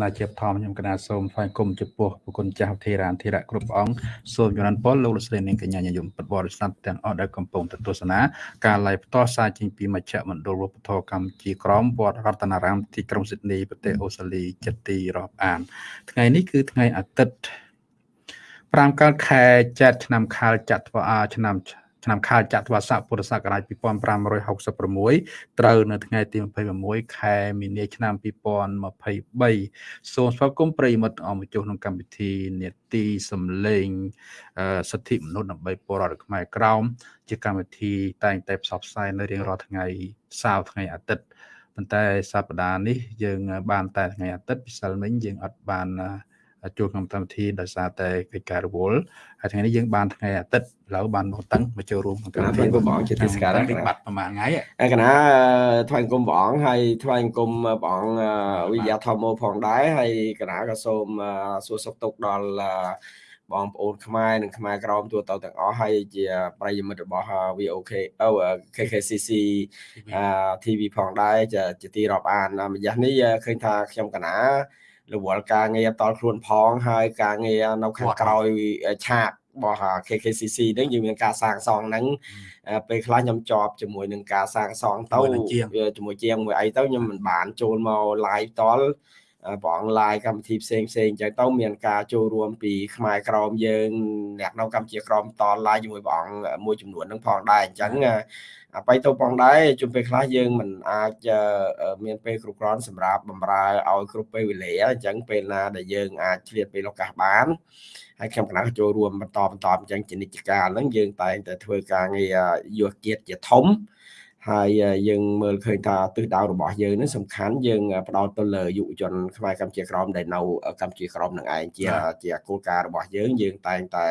ណាជាបឋមខ្ញុំកណាសូមថ្វាយគុំចំពោះប្រគុណចាស់ធេរានធេរៈគ្រប់អង្គសូមចំណានពលលោកលោកស្រីនាងកញ្ញាញញឹមពុទ្ធបរិស័ទទាំងអស់ដែលកំពុងទស្សនាការ live ផ្ទាល់សារចេញពីមជ្ឈមណ្ឌលវប្បធម៌កម្ពុជាក្រមវត្តរតនារាមទីក្រុងស៊ីដនីប្រទេសអូស្ត្រាលីចិត្តទីរាប់អាន ថ្ងៃនេះគឺថ្ងៃអាទិត្យ5កើតខែចែកឆ្នាំខាលចត្វាឆ្នាំ ឆ្នាំខាលចត្វាស័កពុរសករាជ2566ត្រូវនៅថ្ងៃទី26ខែមីនាឆ្នាំ2023សូមស្វាគមន៍ប្រិយមិត្តអមជុះក្នុងកម្មវិធីនេតិសំឡេងសិទ្ធិមនុស្សដើម្បីពលរដ្ឋខ្មែរក្រោមជាកម្មវិធីតែងតែផ្សព្វផ្សាយនៅរៀងរាល់ថ្ងៃសៅរ៍ថ្ងៃអាទិត្យប៉ុន្តែសប្តាហ៍នេះយើងបានតែថ្ងៃអាទិត្យពិសិលមិញយើងអត់បាន ចូលក្នុងកម្មវិធីដោយសារតែកិច្ចការរវល់ហើយថ្ងៃនេះយើងបានថ្ងៃអាទិត្យឥឡូវបានមកតឹងមកចូលរួមក្នុងកម្មវិធីព្រះអង្គជាទេសកាលនេះបាត់ប្រហែលថ្ងៃហើយកណាថ្វាយគុំព្រះអង្គហើយថ្វាយគុំព្រះអង្គវិយាធម្មផងដែរហើយកណាក៏សូមសួរសុខទុក្ខដល់បងប្អូនខ្មែរនិងខ្មែរក្រមទូទៅទាំងអស់ហើយជាប្រិយមិត្តរបស់ VOK អូ KKCC TV ផងដែរជាទីរាប់អានម្យ៉ាងនេះឃើញថាខ្ញុំកណារ វល់ការងារតល់ខ្លួនផងហើយការងារនៅខាងក្រោយឆាករបស់ KKCC ហ្នឹងយើងមានការសាងសង់ហ្នឹងពេលខ្លះខ្ញុំជាប់ជាមួយនឹងការសាងសង់ទៅជាមួយជាងមួយអីទៅខ្ញុំមិនបានចូលមក live តល់ព្រះអង្គ live កម្មវិធីផ្សេងផ្សេងអញ្ចឹងទៅមានការចូលរួមពីខ្មែរក្រមយើងអ្នកនៅកម្ពុជាក្រមត live ជាមួយព្រះអង្គមួយចំនួនហ្នឹងផងដែរអញ្ចឹង អបៃទៅផងដែរជុំពេលខ្លះយើងមិនអាចមានពេលគ្រប់គ្រាន់សម្រាប់បំរើឲ្យគ្រប់ពេលវេលាអញ្ចឹងពេលណាដែលយើងអាចឆ្លៀតពេលឱកាសបានហើយខ្ញុំកណ្ដាលចូលរួមបន្តបន្តអញ្ចឹងជានិច្ចកាលហ្នឹងយើងតែងតែធ្វើការងារយុវជាតិជាធំ ហើយយើងមើលឃើញថាទិសដៅរបស់យើងនេះសំខាន់យើងផ្ដោតទៅលើយុវជនខ្មែរកម្ពុជាក្រមដែលនៅកម្ពុជាក្រមនឹងឯងជាជាគោលការណ៍របស់យើងយើងតែងតែ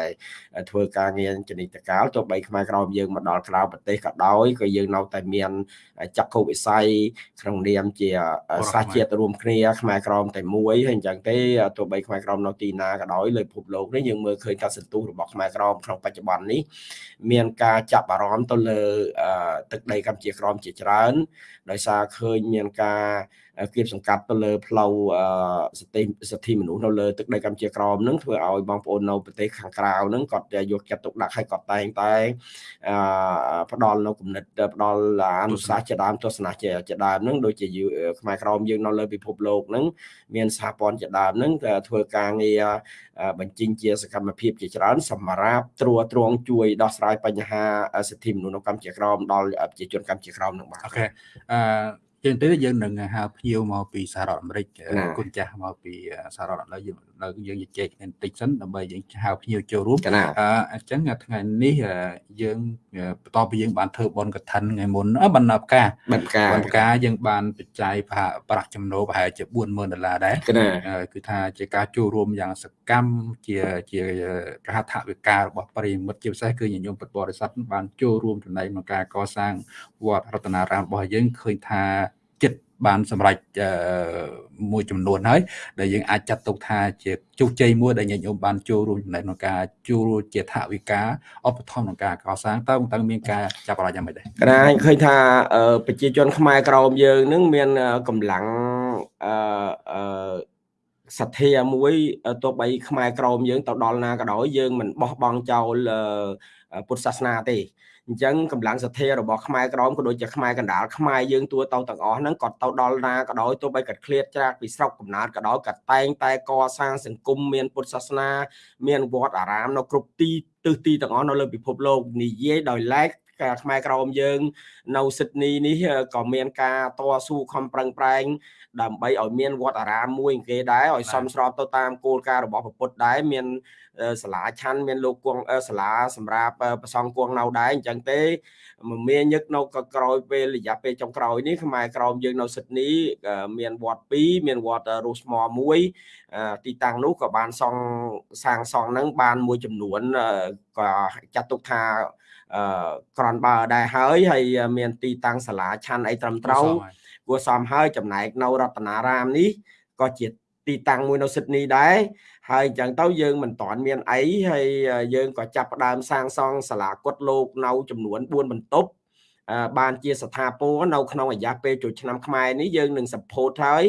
ធ្វើការងារចនិតកាលទោះបីខ្មែរក្រមយើងមកដល់ក្រៅប្រទេសក៏ដោយក៏យើងនៅតែមានចក្ខុវិស័យក្នុងនាមជាសាសជាតិរួមគ្នាខ្មែរក្រមតែមួយហើយអញ្ចឹងទេទោះបីខ្មែរក្រមនៅទីណាក៏ដោយលើពិភពលោកនេះយើងមើលឃើញថាសន្ទុះរបស់ខ្មែរក្រមក្នុងបច្ចុប្បន្ននេះមានការចាប់អារម្មណ៍ទៅលើទឹកដីកម្ពុជាជាក្រមជាច្រើន ដោយសារឃើញមានការ គៀបសង្កាត់ទៅលើផ្លូវសិទ្ធិសិទ្ធិមនុស្សនៅលើទឹកដីកម្ពុជាក្រមនឹងធ្វើឲ្យបងប្អូននៅប្រទេសខាងក្រៅនឹងគាត់យកចិត្តទុកដាក់ឲ្យគាត់តែងតែផ្ដល់នៅគំនិតផ្ដល់អនុសាសន៍ជាដើមទស្សនៈជាដើមនឹងដូចជាខ្មែរក្រមយើងនៅលើពិភពលោកនឹងមានសហព័ន្ធជាដើមនឹងធ្វើការងារបញ្ចេញជាសកម្មភាពជាច្រើនសម្រាប់ត្រួតត្រងជួយដោះស្រាយបញ្ហាសិទ្ធិមនុស្សនៅកម្ពុជាក្រមដល់ប្រជាជនកម្ពុជាក្រមនឹងបាទអូខេអឺ ជាងទៅយើងនឹងហៅភ្ញៀវមកពីសហរដ្ឋអាមេរិកគុណចាស់មកពីសហរដ្ឋអាមេរិកយើងនៅយើងជជែកគ្នាបន្តិចសិនដើម្បីយើងហៅភ្ញៀវចូលរួមអញ្ចឹងថ្ងៃនេះយើងបន្ទាប់ពីយើងបានធ្វើបនកឋិនថ្ងៃមុនបណ្ណាផ្កាបណ្ណាផ្កាបណ្ណាផ្កាយើងបានបច្ច័យប្រាក់ចំណូលប្រហែលជា40000ដុល្លារដែរគឺថាជាការចូលរួមយ៉ាងសកម្មជាជាកហថវិការបស់ប្រិមិត្តជាពិសេសគឺញញោមពុទ្ធបរិស័ទបានចូលរួមចំណែកក្នុងការកសាងវត្តរតនារាមរបស់យើងឃើញថាចិត្ត បានសម្រេចមួយចំនួនហើយដែលយើងអាចចាត់ទុកថាជាជោគជ័យមួយដែលញាតិញោមបានចូលរួមចំណែកក្នុងការចូលជាថវិកាឧបត្ថម្ភក្នុងការកសាងតើតើមានការចាប់អារម្មណ៍យ៉ាងម៉េចដែរកណាឃើញថាប្រជាជនខ្មែរក្រមយើងនឹងមានកម្លាំងអឺអឺសទ្ធាមួយទោះបីខ្មែរក្រមយើងទៅដល់ណាក៏ដោយយើងមិនបោះបង់ចោលពុទ្ធសាសនាទេ អញ្ចឹងកម្លាំងសទ្ធារបស់ខ្មែរក្រមក៏ដូចជាខ្មែរកណ្ដាលខ្មែរយើងទួទៅទាំងអស់ហ្នឹងក៏ទៅដល់ណាក៏ដោយទោះបីគាត់ឃ្លាតច្រាកពីស្រុកកំណើតក៏ដោយក៏តែងតែកសាងសង្គមមានពុទ្ធសាសនា មានវត្តអារាមនៅគ្រប់ទីទិសទីទាំងអស់នៅលើពិភពលោកនិយាយដោយឡែក ខ្មែរក្រមយើង នៅស៊ីដនីនេះក៏មានការតស៊ូខំប្រឹងប្រែង ដើម្បីឲ្យមានវត្តអារាមមួយគេដែរឲ្យសមស្របទៅតាមគោលការណ៍របស់ពុទ្ធដែរមានសាលាឆាន់មានលោកគង់សាលាសម្រាប់ប្រសងគង់នៅដែរអញ្ចឹងទេមមាញឹកនៅក្រោយពេលរយៈពេលចុងក្រោយនេះខ្មែរក្រមយើងនៅស៊ីដនីមានវត្ត2មានវត្តរូសថ្មមួយទីតាំងនោះក៏បានសង់សាងសង់ហ្នឹងបានមួយចំនួនក៏ចាត់ទុកថា អឺក្រនបើដែរហើយហើយមានទីតាំងសាលាឆាន់អីត្រឹមត្រូវគួរសមហើយចំណែកនៅរតនារាមនេះក៏ជាទីតាំងមួយនៅស៊ីដនីដែរហើយអញ្ចឹងទៅយើងមិនតាន់មានអីហើយយើងក៏ចាប់ផ្ដើមសាងសង់សាលាគុតលោកនៅចំនួន4បន្ទប់បានជាស្ថាពរនៅក្នុងរយៈពេលចូលឆ្នាំខ្មែរនេះយើងនឹង support ហើយ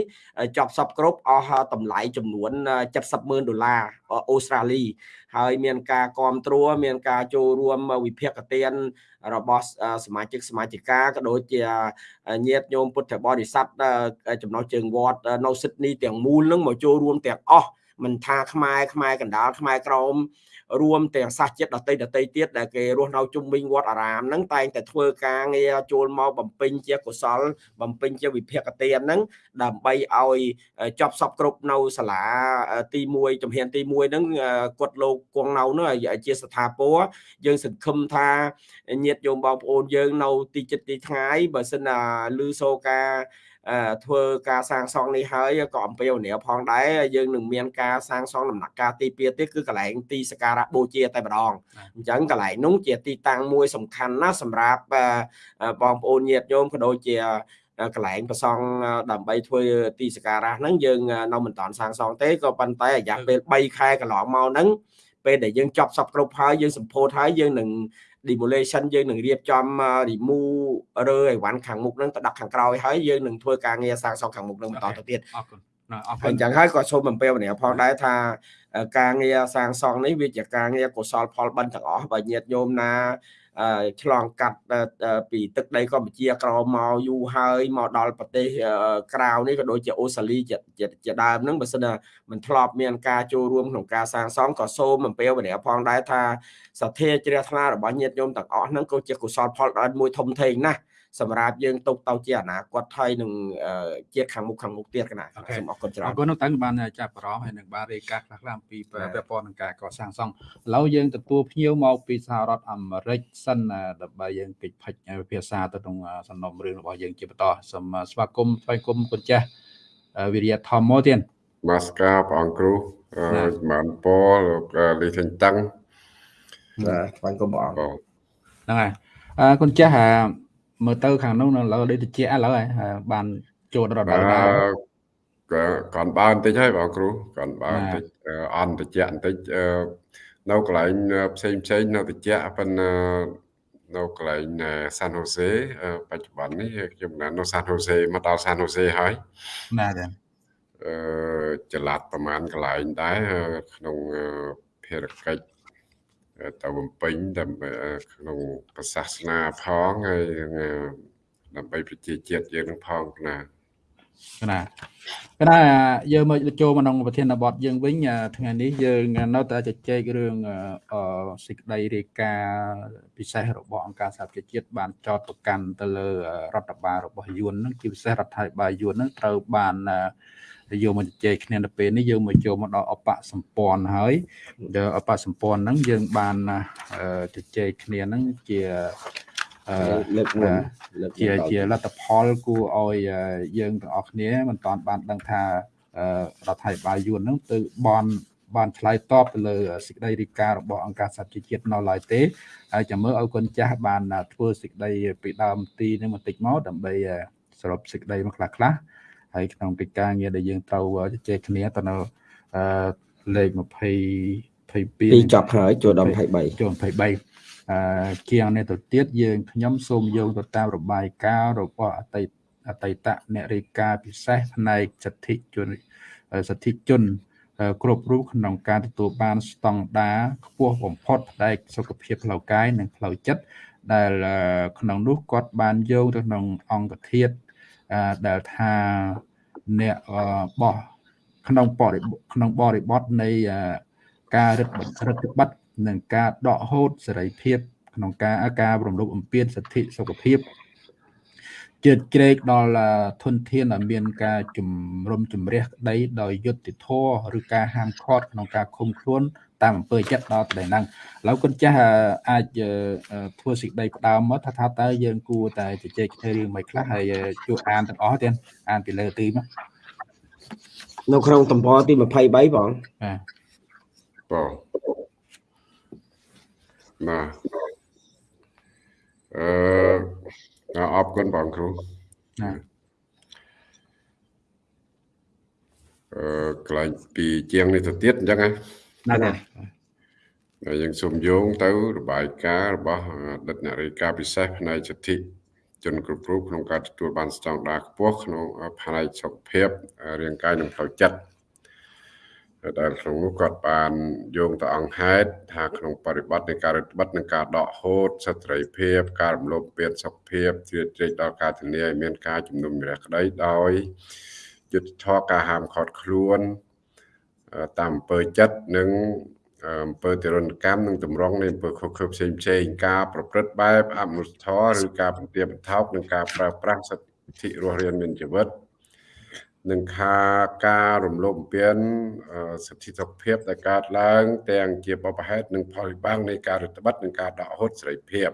ចប់សពគ្រប់អស់តម្លៃចំនួន70ម៉ឺនដុល្លារអូស្ត្រាលី ហើយមានការគ្រប់គ្រងមានការចូលរួមវិភាគទានរបស់សមាជិកសមាជិកាក៏ដូចជាញាតិញោមពុទ្ធបរិស័ទចំណុះជើងវត្តនៅស៊ីដនីទាំងមូលនឹងមកចូលរួមទាំងអស់មិនថាខ្មែរខ្មែរកណ្ដាលខ្មែរក្រម រួមទាំងសាសជាតិដតីដតីទៀតដែលគេរស់នៅជុំវិញវត្តអារាមហ្នឹងតែងតែធ្វើការងារចូលមកបំពេញជាកុសល បំពេញជាវិភាគទានហ្នឹងដើម្បីឲ្យចប់សពគ្រប់នៅសាលាទី1ជំហានទី1ហ្នឹងគាត់លោកគង់នៅនោះជាស្ថាពរយើងសង្ឃឹមថាញាតិញោមបងប្អូនយើងនៅទីចិត្តទីថ្ងៃបើសិនណាឮសូរការ ធ្វើការសាងសង់នេះហើយក៏អំពាវនាវផងដែរយើងនឹងមានការសាងសង់ដំណាក់កាលទី2ទៀតគឺកន្លែងទីសក្ការៈបូជាតែម្ដងអញ្ចឹងកន្លែងនោះជាទីតាំងមួយសំខាន់ណាស់សម្រាប់បងប្អូនញាតិញោមក៏ដូចជាកន្លែងប្រសង់ដើម្បីធ្វើទីសក្ការៈហ្នឹងយើងនៅមិនតាន់សាងសង់ទេក៏ប៉ុន្តែរយៈពេល3ខែកន្លងមកហ្នឹងពេលដែលយើងចប់សពគ្រប់ហើយយើងសម្ពោធហើយយើងនឹង demolition យើងនឹងរៀបចំ remove រើអីវ៉ាន់ខាងមុខហ្នឹងទៅដាក់ខាងក្រោយហើយយើងនឹងធ្វើការងារសាងសង់ខាងមុខហ្នឹងបន្តទៅទៀតអរគុណអរគុណអញ្ចឹងហើយក៏សូមអំពាវនាវផងដែរថាការងារសាងសង់នេះវាជាការងារកុសលផលបិណ្ឌទាំងអស់បើញាតិញោមណា ឆ្លងកាត់ពីទឹកដីកម្ពុជាក្រោមមកយូរហើយមកដល់ប្រទេសក្រៅនេះក៏ដូចជាអូស្ត្រាលីជាដើមហ្នឹងបើសិនណាមិនធ្លាប់មានការចូលរួមក្នុងការសាងសង់ក៏សូមអំពាវនាវផងដែរថាសទ្ធាជ្រះថ្លារបស់ញាតិញោមទាំងអស់ហ្នឹងក៏ជាកុសលផលដ៏មួយធំធេងណាស់ សម្រាប់យើងទុកទៅជាអនាគតហើយនឹងជាតិខាងមុខខាងមុខទៀតកណាសូមអរគុណច្រើនអរគុណនោះតាំងបានចាប់អារម្មណ៍ហើយនឹងបានរាយការណ៍ខ្លះៗអំពីពាក់ព័ន្ធនឹងការកសាងសង់ឥឡូវយើងទទួលភ្ញៀវមកពីសហរដ្ឋអាមេរិកសិនដើម្បីយើងកិច្ចផិចភាសាទៅក្នុងសំណុំរឿងរបស់យើងជាបន្តសូមស្វាគមន៍ថ្វាយគុំគុណចាស់វិរិយធម្មទៀតបាសកាព្រះអង្គគ្រូបានពោលោកលីសេងតឹងបាទថ្វាយគុំព្រះអង្គហ្នឹងហើយអរគុណចាស់ មើលទៅខាងនោះនៅលើដូចតិចឥឡូវហើយបានចូលរត់ដល់ដល់ក៏ còn បានតិចហើយបងគ្រូ còn បានតិចអន់តិចបន្តិចនៅកន្លែងផ្សេងផ្សេងនៅតិចប៉ុន្តែនៅកន្លែងសានហូសេបច្ចុប្បន្ននេះខ្ញុំនៅនៅសានហូសេមកដល់សានហូសេហើយណាចាអឺចល័តប្រហែលកន្លែងដែរក្នុងភារកិច្ច ទៅបំពេញដើម្បីក្នុងប្រសាសនាផងហើយដើម្បីប្រជាជាតិយើងនឹងផងណាណាកណាយើងមកចូលមកក្នុងប្រធានបទយើងវិញថ្ងៃនេះយើងនៅតែជជែករឿងសេចក្តីរាយការណ៍ពិសេសរបស់អង្គការសហប្រជាជាតិបានចោទប្រកាន់ទៅលើរដ្ឋបាលរបស់យួននឹងជាពិសេសរដ្ឋាភិបាលយួននឹងត្រូវបាន យកមកជជែកគ្នានៅពេលនេះយើងមកចូលមកដល់អបសម្ព័ន្ធហើយអបសម្ព័ន្ធហ្នឹងយើងបានជជែកគ្នាហ្នឹងជាលើកមុនជាជាលទ្ធផលគួរឲ្យយើងទាំងអស់គ្នាមិនតាន់បានដឹងថារដ្ឋាភិបាលយួនហ្នឹងទៅបនបានឆ្លើយតបទៅលើសេចក្តីរីការបស់អង្គការសហជីវជាតិនៅឡើយទេហើយចាំមើលឲ្យកូនចាស់បានធ្វើសេចក្តីពីដើមទីនេះបន្តិចមកដើម្បីសរុបសេចក្តីមកខ្លះខ្លះ ហើយក្នុងកិច្ចការងារដែលយើងត្រូវជជែកគ្នាទៅនៅអឺលេខ20 22ចប់ហើយចូលដល់23ចូល23អឺជាងនេះទៅទៀតយើងខ្ញុំសូមយកទៅតាមរបាយការណ៍របស់អតីតអតីតអ្នករាយការណ៍ពិសេសផ្នែកសិទ្ធិជនសិទ្ធិជនគ្រប់រូបក្នុងការទទួលបានស្តង់ដារខ្ពស់បំផុតផ្នែកសុខភាពផ្លូវកាយនិងផ្លូវចិត្តដែលក្នុងនោះគាត់បានយកទៅក្នុងអង្គធាតុ ដែលថាអ្នកបោះក្នុងបរិក្នុងបរិបទនៃការរឹតរដ្ឋបတ်និងការដកហូតសេរីភាព ក្នុងការការរំលោភបំពានសិទ្ធិសុខភាពជឿជ្រែកដល់ធនធានដែលមានការជំរុំជម្រះក្តីដោយយុត្តិធម៌ឬការហាមឃាត់ក្នុងការឃុំខ្លួនតាមអំពើចិត្តដល់តែហ្នឹងឥឡូវគុណចាស់អាចធ្វើសេចក្តីផ្ដើមមកថាថាតើយើងគួរតែជជែកគ្នារឿងមិនខ្លះហើយជួយអានទាំងអស់ទៀតអានពីលើទីមកនៅក្នុងតំបន់ទី23បងបាទបងណាអឺអរគុណបងគ្រូណាអឺកន្លែងពីជាងនេះទៅទៀតអញ្ចឹងណា ណាណាហើយយើងសូមយោងទៅរបាយការណ៍របស់អតីតអ្នករាយការណ៍ពិសេសផ្នែកសិទ្ធិជនគ្រប់រូបក្នុងការទទួលបានស្តង់ដារខ្ពស់ក្នុងផ្នែកសុខភាពរាងកាយនិងផ្លូវចិត្តដែលក្នុងនោះគាត់បានយោងទៅអង្គហេតុថាក្នុងបរិបត្តិនៃការរដ្ឋបတ်និងការដកហូតសត្រីភាពការរំលោភពៀនសុខភាពជ្រៀតជ្រែកដល់ការធានាឲ្យមានការជំនុំជម្រះក្តីដោយយុទ្ធធរការហាមឃាត់ខ្លួន តាមអំពើចិត្តនិងអំពើទរណកម្មនិងតម្រង់នៃអំពើខុសខើផ្សេងផ្សេងការប្រព្រឹត្តបែបអមនុស្សធម៌ឬការបន្ទាបបន្ថោកនិងការប្រើប្រាស់សិទ្ធិរស់រានមានជីវិតនិងខាការរំលោភបំពានសិទ្ធិសុខភាពដែលកើតឡើង ទាំងជាបបហេតុនិងផលវិបាកនៃការរដ្ឋបတ်និងការដកហូតសេរីភាព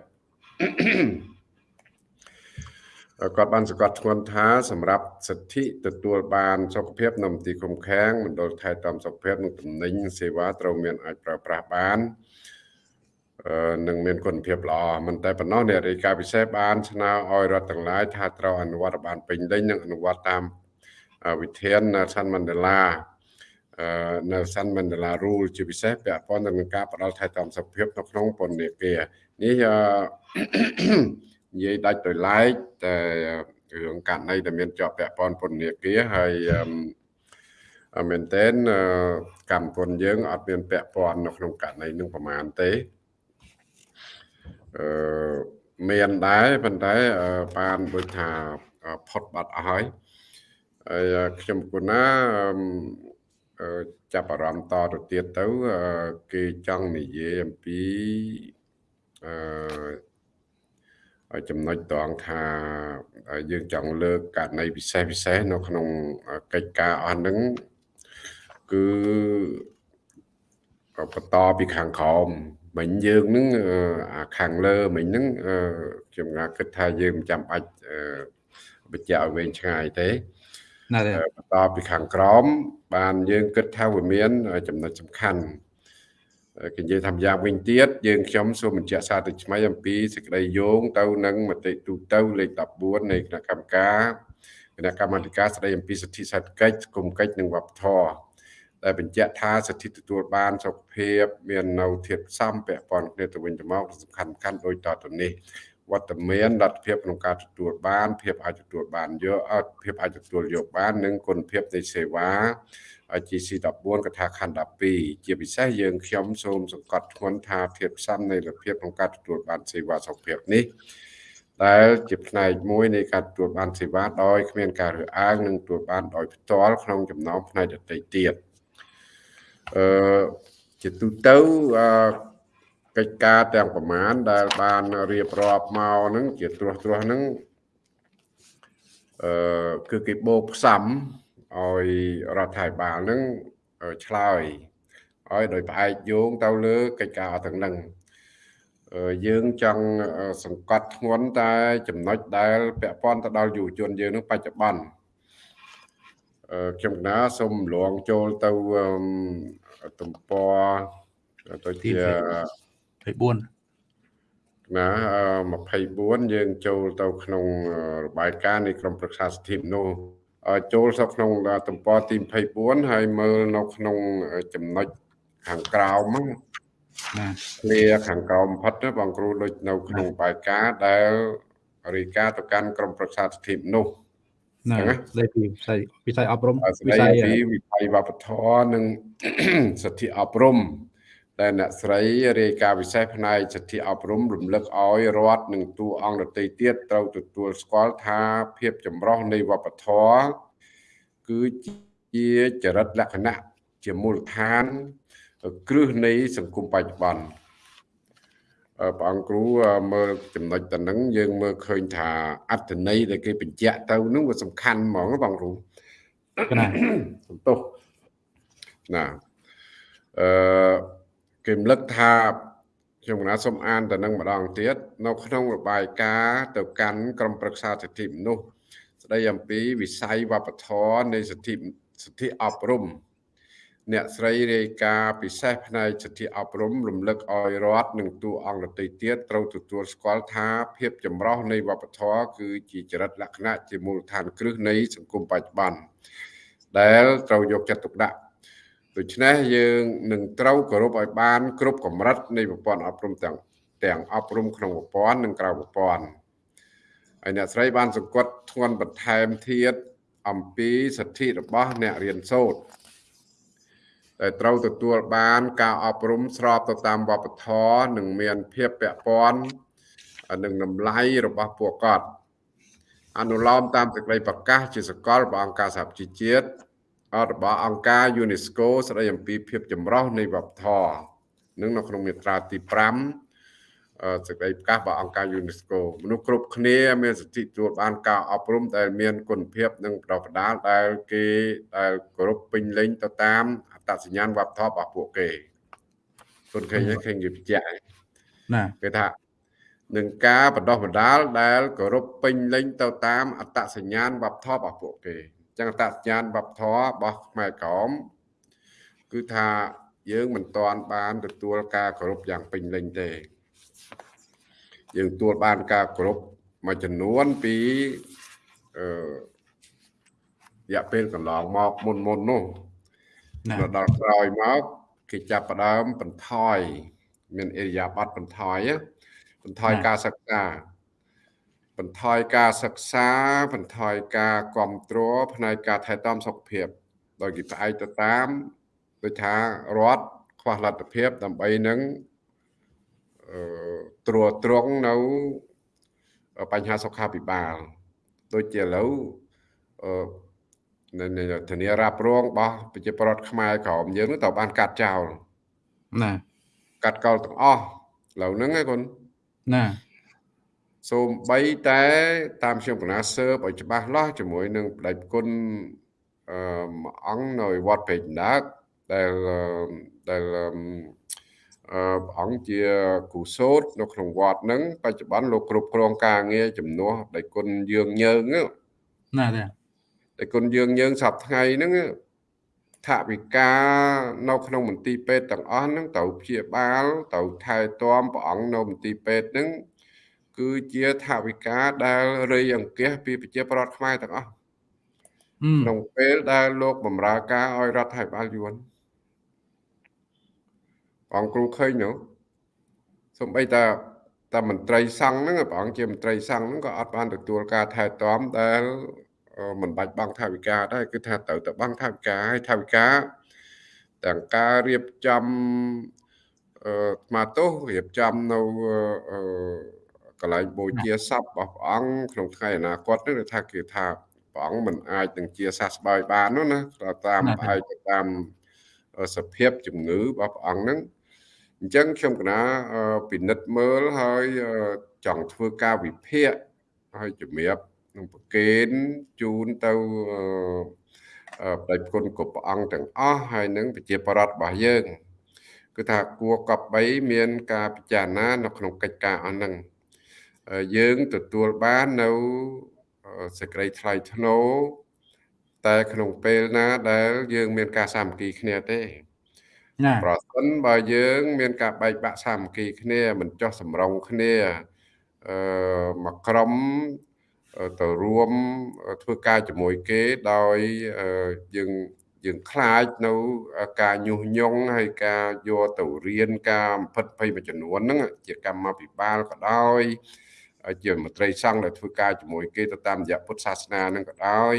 គាត់បានសង្កត់ធ្ងន់ថាសម្រាប់សិទ្ធិទទួលបានសុខភាពនៅមន្ទីរឃុំឃាំងមណ្ឌលថែទាំសុខភាពនិងតំណែងសេវាត្រូវមានអាចប្រើប្រាស់បាននឹងមានគុណភាពល្អមិនតែប៉ុណ្ណោះអ្នករាយការណ៍ពិសេសបានស្នើឲ្យរដ្ឋទាំងឡាយថាត្រូវអនុវត្តបានពេញលេញនិងអនុវត្តតាមវិធាន Nelson Mandela Nelson Mandela Rule ជាពិសេសពាក់ព័ន្ធនឹងការផ្ដល់ថែទាំសុខភាពនៅក្នុងពន្ធនាគារនេះ និយាយដាច់ដោយឡែកតែរឿងករណីដែលមានជាប់ពាក់ព័ន្ធពន្ធនាគារហើយមែនតើកម្មពន្ធយើងអត់មានពាក់ព័ន្ធនៅក្នុងករណីនឹងប្រមាណទេអឺមានដែរប៉ុន្តែបានដូចថាផុតបាត់អស់ហើយហើយខ្ញុំគណាចាប់អារម្មណ៍តទៅទៀតទៅគេចង់និយាយអំពីអឺ ចំណុចតងថាយើងចង់លើកករណីពិសេសពិសេសនៅក្នុងកិច្ចការអស់ហ្នឹងគឺបន្តពីខាងក្រោមមិញយើងនឹងអាខាងលើមិញហ្នឹងខ្ញុំងាគិតថាយើងមិនចាំបាច់បញ្ជាក់ឲ្យវែងឆ្ងាយទេណាបន្តពីខាងក្រោមបានយើងគិតថាវាមានចំណុចសំខាន់ គេនិយាយថាយ៉ាងវិញទៀតយើងខ្ញុំសូមបញ្ជាក់សារទៅថ្មីអំពីសេចក្តីយោងទៅនឹងមតិទូទៅលេខ14នៃគណៈកម្មការគណៈកម្មាធិការស្តីអំពីសិទ្ធិសេដ្ឋកិច្ចគុំកិច្ចនិងវប្បធម៌ដែលបញ្ជាក់ថាសិទ្ធិទទួលបានសុខភាព មាននៅធៀបផ្សំពាក់ព័ន្ធគ្នាទៅវិញទៅមកសំខាន់ៗដូចតទៅនេះវត្តមានលទ្ធភាពក្នុងការទទួលបានភាពអាចទទួលបានយកអត់ភាពអាចទទួលយកបាន និងគុណភាពនៃសេវា GC 14កថាខណ្ឌ12ជាពិសេសយើងខ្ញុំសូមសង្កត់ធ្ងន់ថាភាពផ្សំនៃលទ្ធភាពក្នុងការទទួលបានសេវាសុខភាពនេះដែលជាផ្នែកមួយនៃការទទួលបានសេវាដោយគ្មានការរើសអើងនិងទទួលបានដោយផ្ទាល់ក្នុងចំណោមផ្នែកដទៃទៀតអឺជាទូទៅអឺកិច្ចការទាំងប្រមាណដែលបានរៀបរាប់មកហ្នឹងជាត្រួសត្រាសហ្នឹងអឺគឺគេបូកផ្សំ ឲ្យរដ្ឋាភិបាលហ្នឹងឆ្លើយឲ្យដោយផ្អែកយោងទៅលើកិច្ចការទាំងហ្នឹងយើងចង់សង្កត់ធ្ងន់តែ ចំណុចដែលពាក់ព័ន្ធទៅដល់យុវជនយើងនឹងបច្ចុប្បន្នខ្ញុំកណាសូមលងចូលទៅទំព័រទៅជា24ណា24យើងចូលទៅក្នុងរបាយការណ៍នៃក្រមប្រឹក្សាសិទ្ធិមនុស្ស ចូលទៅក្នុងទំព័រទី24ហើយមើលនៅក្នុងចំណុចខាងក្រោមហ្នឹងណាឃ្លាខាងក្រោមផុតបងគ្រូដូចនៅក្នុងបាយការណ៍ដែលរាយការណ៍ទៅកាន់ក្រមប្រឹក្សាសិទ្ធិមនុស្សណាស្ដីពីវិស័យវិស័យអប់រំវិស័យពីវិស័យវប្បធម៌និងសិទ្ធិអប់រំ ដែលអ្នកស្រីរាយការណ៍ពិសេសផ្នែកសិទ្ធិអប់រំរំលឹកឲ្យរដ្ឋនិងតួអង្គដទៃទៀតត្រូវទទួលស្គាល់ថាភាពចម្រុះនៃវប្បធម៌គឺជាចរិតលក្ខណៈជាមូលដ្ឋានគ្រឹះនៃសង្គមបច្ចុប្បន្នព្រះអង្គគ្រូមើលចំណុចទៅនឹងយើងមើលឃើញថាអត្តន័យដែលគេបញ្ជាក់ទៅនឹងវាសំខាន់ហ្មងបងគ្រូណាសំទោសណាអឺ គេរំលឹកថាខ្ញុំកណាសូមអានទៅនឹងម្ដងទៀតនៅក្នុងរបាយការណ៍ទៅកាន់ក្រមប្រឹក្សាសិទ្ធិមនុស្សស្ដីអំពីវិស័យវប្បធម៌នៃសិទ្ធិសិទ្ធិអប់រំអ្នកស្រីរាយការណ៍ពិសេសផ្នែកសិទ្ធិអប់រំរំលឹកឲ្យរដ្ឋនិងទូអង្គដទៃទៀតត្រូវទទួលស្គាល់ថាភាពចម្រុះនៃវប្បធម៌គឺជាចរិតលក្ខណៈជាមូលដ្ឋានគ្រឹះនៃសង្គមបច្ចុប្បន្នដែលត្រូវយកចិត្តទុកដាក់ ដូច្នេះយើងនឹងត្រូវគោរពឲ្យបាន គ្រប់កម្រិតនៃប្រព័ន្ធអប់រំទាំងទាំងអប់រំក្នុងប្រព័ន្ធនិងក្រៅប្រព័ន្ធហើយអ្នកស្រីបានសង្កត់ធ្ងន់បន្ថែមទៀតអំពីសិទ្ធិរបស់អ្នករៀនសូត្រដែលត្រូវទទួលបានការអប់រំស្របទៅតាមវប្បធម៌និងមានភាពពាក់ព័ន្ធនឹងតម្លៃរបស់ពួកគាត់អនុលោមតាមសេចក្តីប្រកាសជាសកលរបស់អង្គការសហប្រជាជាតិ របស់អង្គការ UNESCO ស្តីអំពីភាពចម្រុះនៃវប្បធម៌នឹងនៅក្នុងមាត្រាទី5សេចក្តីប្រកាសរបស់អង្គការ UNESCO មនុស្សគ្រប់គ្នា មានសិទ្ធិទទួលបានការអប់រំដែលមានគុណភាពនិងប្រកបដាលដែលគេដែលគោរពពេញលេញទៅតាមអត្តសញ្ញាណវប្បធម៌របស់ពួកគេគុណឃើញឃើញគេបញ្ជាក់ណាគេថានឹងការបដោះបដាលដែលគោរពពេញលេញទៅតាមអត្តសញ្ញាណវប្បធម៌របស់ពួកគេអញ្ចឹងអត្តសញ្ញាណវប្បធម៌របស់ខ្មែរក្រមគឺថាយើងមិនទាន់បានទទួលការគោរពយ៉ាងពេញលេញទេ យើងទទួលបានការគោរពមួយចំនួនពីអឺរយៈពេលកន្លងមកមុនមុននោះដល់ក្រោយមកគេចាប់ផ្ដើមបន្ថយមានអេរិយាប័តបន្ថយបន្ថយការសិក្សា បន្ថយការសិក្សាបន្ថយការគ្រប់គ្រងផ្នែកការថែទាំសុខភាព ដោយគេផ្អែកទៅតាមដូចថារដ្ឋខ្វះលទ្ធភាពដើម្បីនឹងអឺត្រួតត្រងនៅបញ្ហាសុខាភិបាលដូចជាឥឡូវអឺនៅធានារ៉ាប់រងរបស់ប្រជាពលរដ្ឋខ្មែរក្រមយើងទៅបានកាត់ចោលណាកាត់កោលទាំងអស់ឥឡូវហ្នឹងឯងគុណណា សូម្បីតែតាមខ្ញុំកណាសើបឲ្យច្បាស់លាស់ជាមួយនឹងបដិគុណអឺអង្គនៅវត្តពេជ្រដាកដែលដែលអឺអង្គជាគូសោតនៅក្នុងវត្តហ្នឹងបច្ចុប្បន្នលោកគ្រប់គ្រងការងារជំនួសដៃគុណយើងញើងណាទេដៃគុណយើងញើងសប្ថ្ងៃហ្នឹងថវិកានៅក្នុងមន្ទីរពេទ្យទាំងអស់ហ្នឹងត្រូវព្យាបាលត្រូវថែទាំព្រះអង្គនៅមន្ទីរពេទ្យហ្នឹង គឺជាថវិកាដែលរៃអង្គាសពីប្រជាប្រដ្ឋខ្មែរទាំងអស់ក្នុងពេលដែលលោកបម្រើការឲ្យរដ្ឋាភិបាលយួនអង្គគ្រូឃើញនោះសំបីតាតែមន្ត្រីសង្ឃហ្នឹងព្រះអង្គជាមន្ត្រីសង្ឃហ្នឹងក៏អត់បានទទួលការថែទាំដែលមិនបាច់បង់ថវិកាដែរគឺថាត្រូវតែបង់ថវិកាហើយថវិកាទាំងការរៀបចំអឺស្មាទោសរៀបចំនៅអឺ កន្លែងបូជាសពរបស់ព្រះអង្គក្នុងថ្ងៃអនាគតនេះថាគេថាព្រះអង្គមិនអាចនឹងជាសះស្បើយបាននោះណាតាមផ្អែកទៅតាមសភាពជំងឺរបស់ព្រះអង្គហ្នឹងអញ្ចឹងខ្ញុំកណាពិនិត្យមើលហើយចង់ធ្វើការវិភាគហើយជំរាបនឹងប្រកេនជូនទៅបដិគុណគ្រប់ព្រះអង្គទាំងអស់ហើយនឹងប្រជាប្រដ្ឋរបស់យើងគឺថាគួរកប់3មានការពិចារណានៅក្នុងកិច្ចការអស់ហ្នឹង យើងទទួលបាននៅសេចក្តីថ្លៃថ្នូរតែក្នុងពេលណាដែល យើង មានការសាមគ្គីគ្នាទេប្រសិនបើយើង មានការបែកបាក់សាមគ្គីគ្នាមិនចោះសម្រងគ្នាអឺមកក្រុមទៅរួមធ្វើការជាមួយគេដោយយើងយើងខ្លាចនៅការញុះញង់ហើយការយកទៅរៀនការអំភិតភ័យមួយចំនួនហ្នឹងជាកម្មវិបាលក៏ដោយ ជាមន្ត្រីសង្ឃដែលធ្វើការជាមួយគេទៅតាមរយៈពុទ្ធសាសនាហ្នឹងក៏ដោយ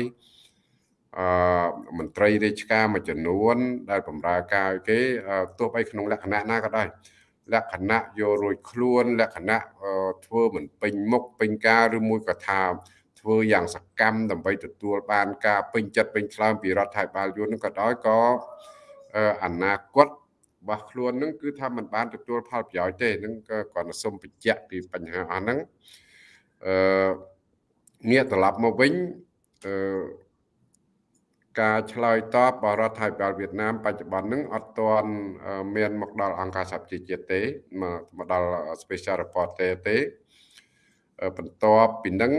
អឺមន្ត្រីរាជការមួយចំនួន ដែលបម្រើការឲ្យគេទោះបីក្នុងលក្ខណៈណាក៏ដោយលក្ខណៈយករួចខ្លួន លក្ខណៈធ្វើមិនពេញមុខពេញការឬមួយក៏ថាធ្វើយ៉ាងសកម្មដើម្បីទទួលបានការពេញចិត្តពេញឆ្លើមពីរដ្ឋាភិបាលយួននឹងក៏ដោយក៏អនាគត របស់ខ្លួននឹងគឺថាมันបានទទួលផលប្រយោជន៍ទេនឹងក៏គាត់សូមបញ្ជាក់ពីបញ្ហាអស់ហ្នឹងអឺងាកត្រឡប់មកវិញអឺការឆ្លើយតបរបស់រដ្ឋាភិបាលវៀតណាមបច្ចុប្បន្នហ្នឹងអត់ទាន់មានមកដល់អង្គការសហប្រជាជាតិទេមកដល់ special reporter ទេបន្ទាប់ពីនឹង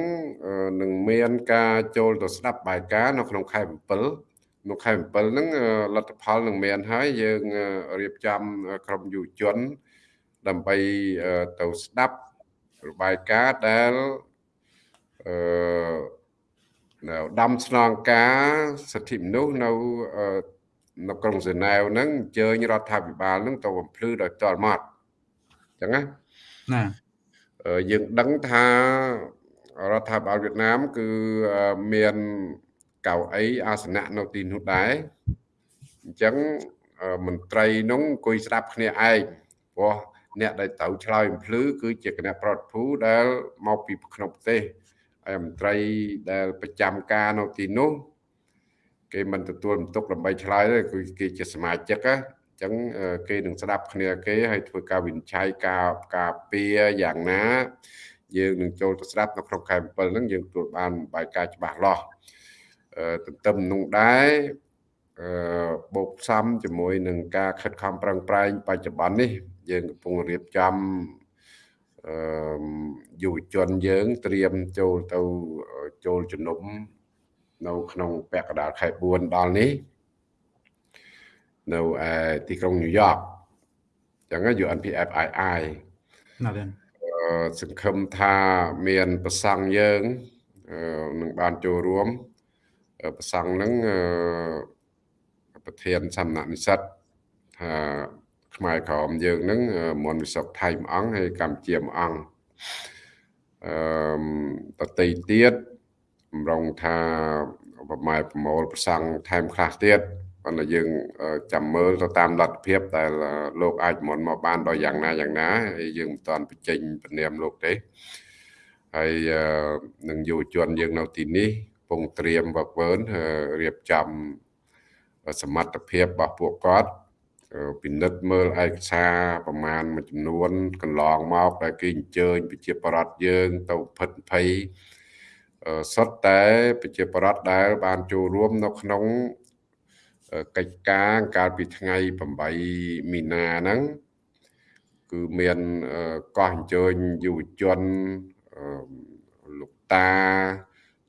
នឹងមានការចូលទៅស្ដាប់បាយការណ៍នៅក្នុងខែ7 នៅខែ7ហ្នឹងលទ្ធផលនឹងមានហើយយើងរៀបចំក្រុមយុវជន ដើម្បីទៅស្ដាប់របាយការណ៍ដែលអឺនៅដាំស្នងការសិទ្ធិមនុស្សនៅនៅក្រុងហ្សឺណែវហ្នឹងអញ្ជើញរដ្ឋាភិបាលហ្នឹងទៅបំភ្លឺដោយផ្ទាល់មាត់អញ្ចឹងណាណាយើងដឹងថារដ្ឋាភិបាលវៀតណាម គឺមាន កៅអីអាសនៈនៅទីនោះដែរអញ្ចឹងមន្ត្រីនោះអង្គុយស្ដាប់គ្នាឯងព្រោះអ្នកដែលត្រូវឆ្លើយបំភ្លឺគឺជាគណៈប្រតិភូដែលមកពីក្នុងប្រទេសហើយមន្ត្រីដែលប្រចាំការនៅទីនោះគេមិនទទួលបន្ទុកដើម្បីឆ្លើយទេគឺគេជាសមាជិកណាចឹងគេនឹងស្ដាប់គ្នាគេហើយធ្វើការវិនិច្ឆ័យការការពារយ៉ាងណា យើងនឹងចូលទៅស្ដាប់នៅក្នុងខែ7ហ្នឹងយើងទទួលបានបាយការច្បាស់លាស់ ទន្ទឹមនោះដែរបូកផ្សំជាមួយនឹងការខិតខំប្រឹងប្រែងបច្ចុប្បន្ននេះ យើងកំពុងរៀបចំអឺយុវជនយើងត្រៀមចូលទៅចូលជំនុំនៅក្នុងពាក់កណ្ដាលខែ4ដល់នេះនៅឯទីក្រុងញូវយ៉កចឹង UNPFII ណាស់ទេសង្ឃឹមថាមានប្រសង់យើងនឹងបានចូលរួម ប្រសង់នឹងប្រធានសំណាក់និស្សិតថាខ្មែរក្រមយើងនឹងមនវិសុខថៃមួយអង្គហើយកម្ពុជាមួយអង្គអឺតន្ត្រីទៀតម្រងថាប្រម៉ែប្រមូលប្រសង់ថែមខ្លះទៀតប៉ុន្តែយើងចាំមើលទៅតាមលទ្ធភាពដែលលោកអាចមុនមកបានដល់យ៉ាងណាយ៉ាងណាហើយយើងមិនតាន់បញ្ចេញពនាមលោកទេហើយនឹងយុវជនយើងនៅទីនេះ ពងត្រៀមវឹកវើរៀបចំសមត្ថភាពរបស់ពួកគាត់ពិនិត្យមើលឯកសារប្រមាណមួយចំនួនកន្លងមកដែលគេអញ្ជើញប្រជាប្រដ្ឋយើង ទៅផិតភ័យសុទ្ធតែប្រជាប្រដ្ឋដែល បានចូលរួមនៅក្នុងកិច្ចការកាលពីថ្ងៃ8មីនាហ្នឹងគឺមានកោះអញ្ជើញយុវជនលោកតា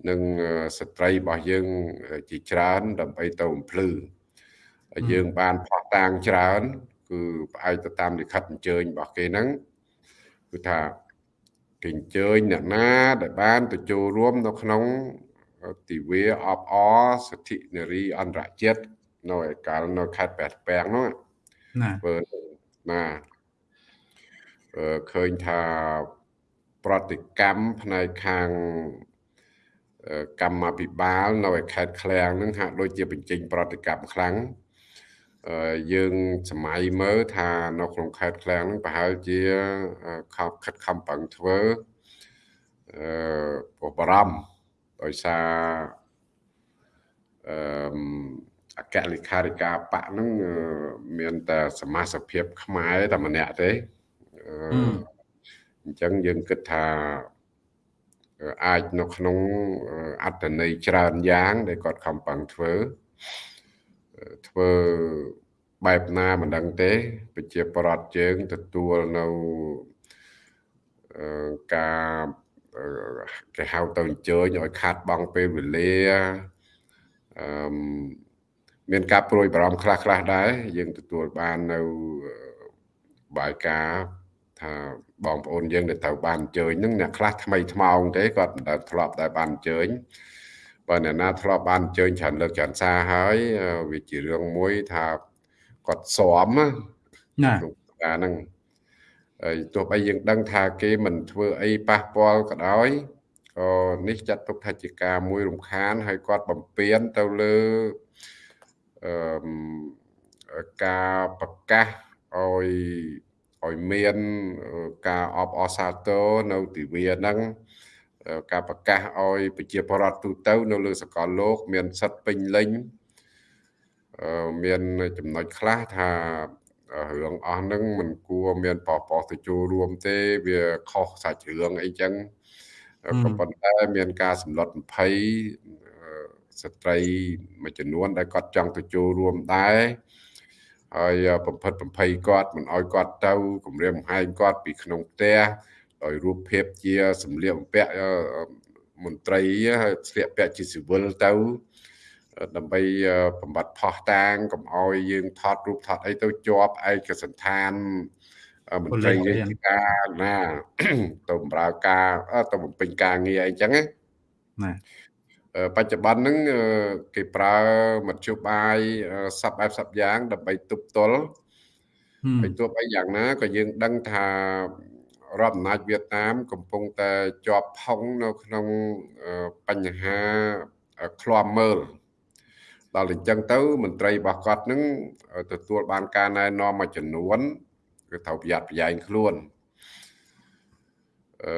និងស្ត្រីរបស់យើងជាច្រើនដើម្បីទៅបំភ្លឺយើងបានផោះតាងច្រើន គឺផ្អែកទៅតាមលិខិតអញ្ជើញរបស់គេហ្នឹងគឺថាគេអញ្ជើញអ្នកណាដែលបានទៅចូលរួមនៅក្នុងទិវាអបអសិទ្ធិនារីអន្តរជាតិនៅឯកាលនៅខេត្តប៉ែតពាំងនោះណាបើណាអឺឃើញថាប្រតិកម្មផ្នែកខាង កម្មាភិបាលនៅឯខេត្តឃ្លាំងនឹងហាក់ដូចជាបញ្ចេញប្រតិកម្មខ្លាំងយើងសម័យមើលថានៅក្នុងខេត្តឃ្លាំងនឹងប្រហែលជាខំខិតខំប្រឹងធ្វើអឺបរំដោយសារអឺអគ្គលេខាធិការបកហ្នឹងមានតែសមាជិកភាពខ្មែរតែម្នាក់ទេអញ្ចឹងយើងគិតថា អាចនៅក្នុងអត្តន័យច្រើនយ៉ាង ដែលគាត់ខំប្រឹងធ្វើធ្វើបែបណាមិនដឹងទេប្រជាប្រដ្ឋយើងទទួលនៅការគេហៅទៅអញ្ជើញឲ្យខាត់បងពេលវេលាអឺមានការព្រួយបារម្ភខ្លះខ្លះដែរយើងទទួលបាននៅបាយការថា បងប្អូនយើងដែលត្រូវបានអញ្ជើញហ្នឹងអ្នកខ្លះថ្មីថ្មោងទេគាត់មិនដែលធ្លាប់តែបានអញ្ជើញបើអ្នកណាធ្លាប់បានអញ្ជើញច្រើនលើកច្រើនសារហើយវាជារឿងមួយថាគាត់ស្មណាណាការហ្នឹងហើយទោះបីយើងដឹងថាគេមិនធ្វើអីប៉ះពាល់ក៏ដោយក៏នេះចាត់ទុកថាជាការមួយរំខាន ហើយគាត់បំពេញទៅលើអឺការប្រកាសឲ្យ ឲ្យមានការអបអសាទរនៅទិវាហ្នឹងការប្រកាសឲ្យប្រជាពលរដ្ឋទូទៅ នៅលើសកលលោក មានសិទ្ធិពេញលេញមានចំណុចខ្លះថារឿងអស់ហ្នឹងមិនគួរមានបបោះទៅចូលរួមទេវាខុសសាច់រឿងអីចឹងក៏ប៉ុន្តែមានការសម្លុត20ស្ត្រីមួយចំនួនដែលគាត់ចង់ទៅចូលរួមដែរ ហើយបំផិតបំភ័យគាត់មិនអោយគាត់ទៅគម្រាមកំហែងគាត់ពីក្នុងផ្ទះដោយរូបភាពជាសម្លៀកបំពាក់មន្ត្រីស្លៀកពាក់ជាស៊ីវិលទៅដើម្បីបំបត្តិផោះតាងកុំអោយយើងថតរូបថតអីទៅជាប់ឯកសន្តានមន្ត្រីរាជការណាទៅបម្រើការទៅបំពេញការងារអីចឹងណា បច្ចុប្បន្នហ្នឹងគេប្រើមធ្យោបាយសັບបែបសັບយ៉ាង ដើម្បីទប់ទល់ហើយទោះបីយ៉ាងណាក៏យើងដឹងថារដ្ឋអំណាចវៀតណាម កំពុងតែជាប់ផុងនៅក្នុងបញ្ហាឃ្លាំមើលដល់អញ្ចឹងទៅមន្ត្រីរបស់គាត់នឹងទទួលបានការណែនាំមួយចំនួនគឺត្រូវប្រយ័ត្នប្រយែងខ្លួនអឺ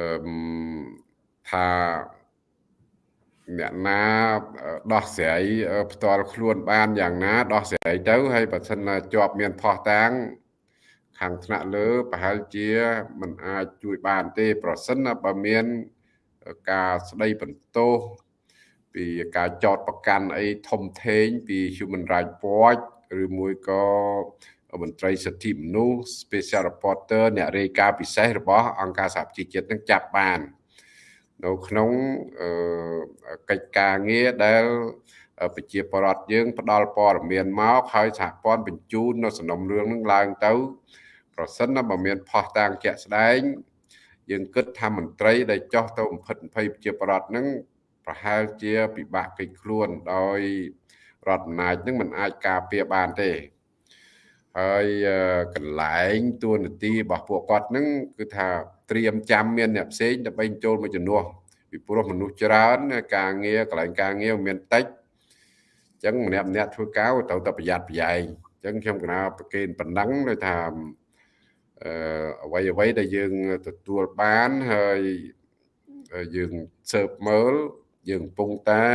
ថា អ្នកណាដោះស្រាយផ្ទាល់ខ្លួនបានយ៉ាងណាដោះស្រាយទៅហើយបើសិនជាប់មានផោះតាំងខាងថ្នាក់លើប្រហែលជាมันអាចជួយបានទេ ប្រសិនបើមានការស្ដីបន្ទោសពីការចោតប្រកាន់អីធំធេងពី Human Rights Watch ឬមួយក៏មន្ត្រីសិទ្ធិមនុស្ស Special Reporter អ្នករាយការណ៍ពិសេសរបស់អង្គការសហប្រជាជាតិនឹងចាប់បាន នៅក្នុងកិច្ចការងារដែលប្រជាពលរដ្ឋយើងផ្ដល់ព័ត៌មានមកហើយសហព័ន្ធបញ្ជូននៅសំណុំរឿងនឹងឡើងទៅ ប្រសិនបើមានផុសតាងជាក់ស្ដែង យើងគិតថាមន្ត្រីដែលចោះទៅបំផិតភ័យប្រជាពលរដ្ឋនឹងប្រហែលជាពិបាកកិច្ចខ្លួនដោយរដ្ឋអំណាចនឹងមិនអាចការពារបានទេហើយកន្លែងទួនាទីរបស់ពួកគាត់នឹងគឺថា ត្រៀមចាំមានអ្នកផ្សេងដើម្បីចូលមកជំនួសពីព្រោះមនុស្សច្រើន ការងារកន្លែងការងារមានតិចអញ្ចឹងម្នាក់ម្នាក់ធ្វើការត្រូវតែប្រយ័ត្នប្រយែងអញ្ចឹងខ្ញុំកណាប្រកេនប៉ុណ្ណឹងដោយថាអឺអ្វីអ្វីដែលយើងទទួលបានហើយយើងស៊ើបមើលយើងកំពុងតែ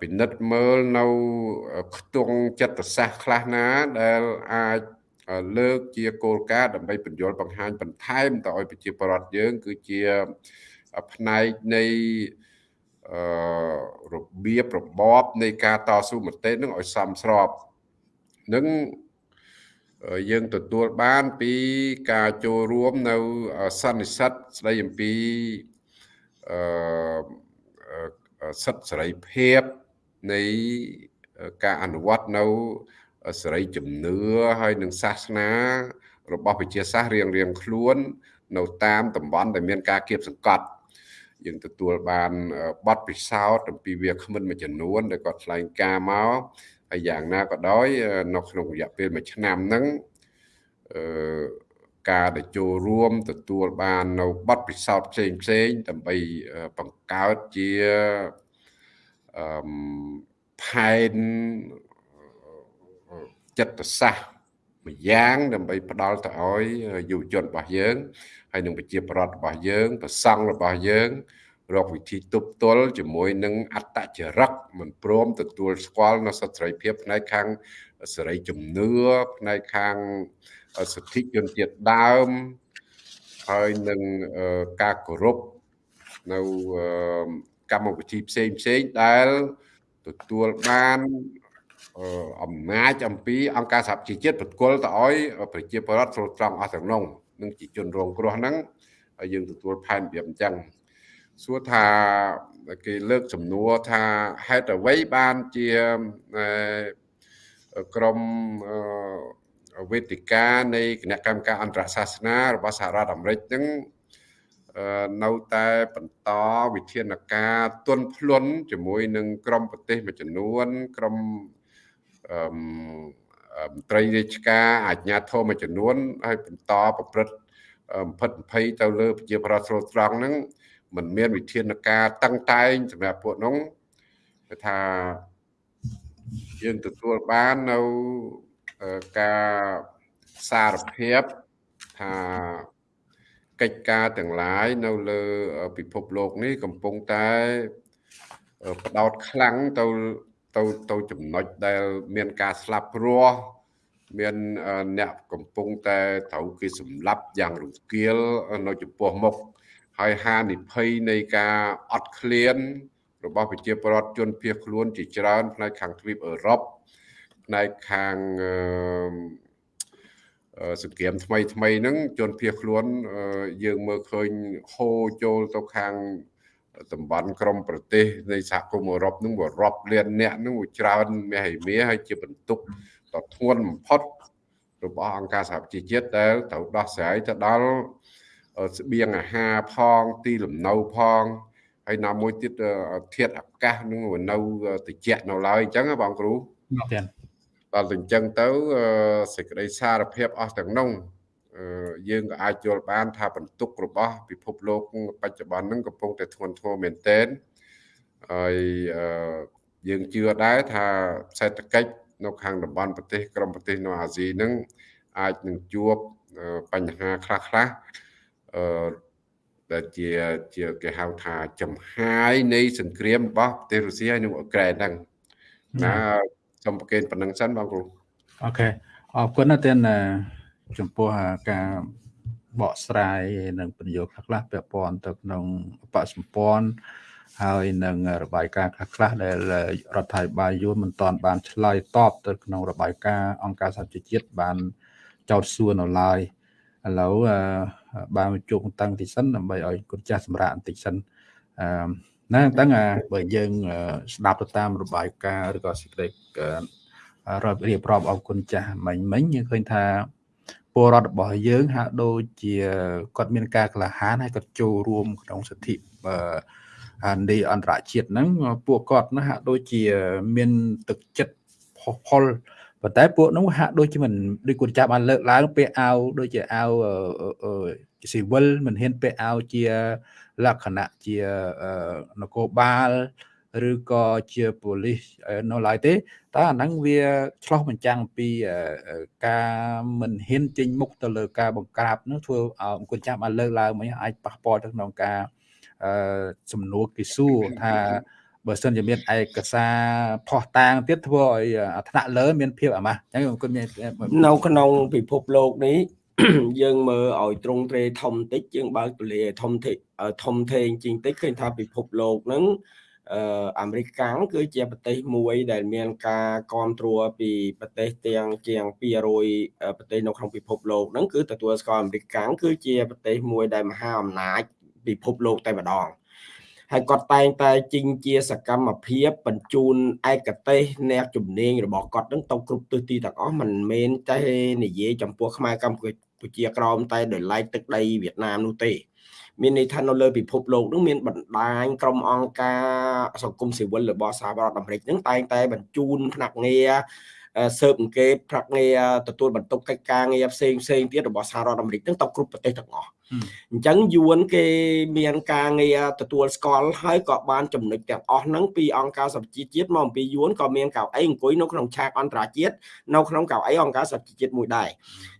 ពិនិត្យមើលនៅខ្ទង់ចិត្តសាស្ត្រខ្លះណាដែលអាច លើកជាគោលការណ៍ដើម្បីបញ្យល់បង្ហាញបន្ថែមទៅឲ្យប្រជាពលរដ្ឋយើង គឺជាផ្នែកនៃអឺរបៀបរបបនៃការតស៊ូមតិនឹងឲ្យសមស្របនឹងយើងទទួលបានពីការចូលរួមនៅសន្និសិទស្ដីអំពីអឺសិទ្ធិសេរីភាពនៃការអនុវត្តនៅ សេរីជំនឿហើយនឹងសាសនា របស់វិជាសាស្ត្ររៀងរៀងខ្លួន នៅតាមតំបន់ដែលមានការគៀបសង្កត់យើងទទួលបានបទពិសោធន៍អំពីវាគ្មិនមួយចំនួនដែលគាត់ថ្លែងការមកហើយយ៉ាងណាក៏ដោយនៅក្នុងរយៈពេល1ឆ្នាំហ្នឹងអឺការដែលចូលរួមទទួលបាននៅបទពិសោធន៍ផ្សេងផ្សេងដើម្បីបង្កើតជាអឺផែន ចិត្តសាស្ត្រម្យ៉ាងដើម្បីផ្ដល់ទៅឲ្យយុវជនរបស់យើងហើយនឹងប្រជាប្រដ្ឋរបស់យើងប្រសង់របស់យើងរកវិធីទប់ទល់ជាមួយនឹងអត្តចរិតមិនព្រមទទួលស្គាល់នៅសិទ្ធិសេរីភាពផ្នែកខាងសេរីជំនឿផ្នែកខាងសិទ្ធិជនជាតិដើមហើយនឹងការគោរពនៅកម្មវិធីផ្សេងផ្សេងដែលទទួលបាន អំណាចអំពីអង្គការសហប្រជាជាតិប្រគល់ទៅឲ្យប្រជាពលរដ្ឋស្រុតត្រង់អស់ទាំងនោះនឹងជាជនរងគ្រោះហ្នឹងហើយយើងទទួលផែនរបៀបអញ្ចឹងសួរថាគេលើកសំណួរថាហេតុអ្វីបានជាក្រមវេទិកានៃគណៈកម្មការអន្តរសាសនារបស់សហរដ្ឋអាមេរិកហ្នឹងនៅតែបន្តវិធានការទន់ភ្លន់ជាមួយនឹងក្រមប្រទេសមួយចំនួនក្រមអឺមន្ត្រីរាជការអាជ្ញាធរមួយចំនួនហើយបន្តប្រព្រឹត្តបំផិតបំភ័យទៅលើប្រជាប្រដ្ឋស្រុតត្រង់ហ្នឹងมันមានវិធានការតឹងតែងសម្រាប់ពួកនោះគឺថាយើងទទួលបាននៅការសារភាពថាកិច្ចការទាំងឡាយនៅលើពិភពលោកនេះកំពុងតែផ្ដោតខ្លាំងទៅ ទៅទៅចំណុចដែលមានការស្លាប់រស់មានអ្នកកំពុងតែត្រូវគេសម្លាប់យ៉ាងរង្គាលនៅចំពោះមុខហើយហានិភ័យនៃការអត់ឃ្លាន របស់ប្រជាពលរដ្ឋជនភៀសខ្លួនជាច្រើនផ្នែកខាងទ្វីបអឺរ៉ុបផ្នែកខាងសង្គ្រាមថ្មីថ្មីហ្នឹងជនភៀសខ្លួនយើងមើលឃើញហូរចូលទៅខាង តំបន់ក្រមប្រទេសនៃសហគមន៍អឺរ៉ុបហ្នឹងវារាប់លានអ្នកហ្នឹងវាច្រើនមាសឯមាហើយជាបន្ទុកដ៏ធ្ងន់បំផុតរបស់អង្គការសហប្រជាជាតិដែលត្រូវដោះស្រាយទៅដល់ស្បៀងអាហារផងទីលំនៅផងហើយណាមួយទៀតធាតុអាកាសនឹងនៅត្រជាក់នៅឡើយអញ្ចឹងបងគ្រូទៀតដល់តែអញ្ចឹងទៅសេចក្តីសារភាពអស់ទាំងនោះ យើងក៏អាចយល់បានថាបន្ទុករបស់ពិភពលោកបច្ចុប្បន្នហ្នឹងកំពុងតែធ្ងន់ធ្ងរមែនទែនហើយយើងជឿដែរថាសេដ្ឋកិច្ចនៅខាងតំបន់ប្រទេសក្រុមប្រទេសនៅអាស៊ីហ្នឹងអាចនឹងជួបបញ្ហាខ្លះខ្លះអឺដែលជាជាគេហៅថាចំហាយនៃសង្គ្រាមរបស់ប្រទេសរុស្ស៊ីហើយនិងអ៊ុក្រែនហ្នឹងណាសូមប្រកេនប៉ុណ្្នឹងសិនបងគ្រូអូខេអរគុណណាស់ទៀត ចំពោះការបកស្រាយនិងពន្យល់ខ្លះៗពាក់ព័ន្ធទៅក្នុងបកសម្ព័ន្ធហើយនឹងរបាយការណ៍ខ្លះៗដែលរដ្ឋាភិបាលយួនមិនទាន់បានឆ្លើយតបទៅក្នុងរបាយការណ៍អង្គការសហជីវជាតិបានចោទសួរនៅឡើយឥឡូវបានជោគតាំងតិចសិនដើម្បីឲ្យគុណចាស់សម្រាប់បន្តិចសិនអឺណាតាំងបើយើងស្ដាប់ទៅតាមរបាយការណ៍ឬក៏សេចក្តីរាប់រៀបរាប់អរគុណចាស់មិញមិញយើងឃើញថា ពលរដ្ឋរបស់យើងហាក់ដូចជាគាត់មានការក្លាហានហើយគាត់ចូលរួមក្នុងសិទ្ធិនៃអន្តរជាតិហ្នឹងពួកគាត់ណាហាក់ដូចជាមានទឹកចិត្តផុសផុលប៉ុន្តែពួកនោះហាក់ដូចជាមិនដូចគាត់ចាប់បានលើកឡើងពាក់អាវដូចជាអាវស៊ីវិលមិនហ៊ានពាក់អាវជាលក្ខណៈជានគរបាល ឬក៏ជាប៉ូលីសនៅឡើយទេតើអាហ្នឹងវាឆ្លោះបញ្ចាំងពីការមិនហ៊ានចេញមុខទៅលើការបង្ក្រាបនោះធ្វើឲ្យអង្គចាំបានលើកឡើងមិញអាចប៉ះពាល់ទៅក្នុងការសំណួរគេសួរថាបើសិនជាមានឯកសារផោះតាងទៀតធ្វើឲ្យថ្នាក់លើមានភាពអាម៉ាស់អញ្ចឹងគុណមាននៅក្នុងពិភពលោកនេះយើងមើលឲ្យត្រង់ត្រេធំតិចយើងបើកទលាធំធេធំធេងជាងតិចឃើញថាពិភពលោកហ្នឹង អឺអាមេរិកកាំងគឺជាប្រទេសមួយដែលមានការគ្រប់គ្រងពីប្រទេសទាំងជាង200ប្រទេសនៅក្នុងពិភពលោកហ្នឹងគឺទទួលស្គាល់អាមេរិកកាំងគឺជាប្រទេសមួយដែលមហាអំណាចពិភពលោកតែម្ដងហើយគាត់តែងតែជីងជាសកម្មភាពបញ្ជូនឯកទេសអ្នកជំនាញរបស់គាត់នឹងទៅគ្រប់ទិសទីទាំងអស់មិនមែនតែនិយាយចំពោះខ្មែរកម្ពុជាក្រមតែដោយឡែកទឹកដីវៀតណាមនោះទេ មានន័យថានៅលើពិភពលោកនឹងមានបណ្ដាញក្រុមអង្គការសង្គមស៊ីវិលរបស់សហរដ្ឋអាមេរិកនឹងតែងតែបញ្ជូនភ្នាក់ងារ ស៊ើបអង្កេតប្រាក់ងារទទួលបន្ទុកកិច្ចការងារផ្សេងផ្សេងទៀតរបស់សហរដ្ឋអាមេរិកហ្នឹងទៅគ្រប់ប្រទេសទាំងអស់អញ្ចឹងយួនគេមានការងារទទួលស្គាល់ហើយក៏បានចំណុចទាំងអស់ហ្នឹងពីអង្គការសហជីវជាតិមកអំពីយួនក៏មានកៅអីអង្គុយនៅក្នុងឆាកអន្តរជាតិនៅក្នុងកៅអីអង្គការសហជីវជាតិមួយដែរ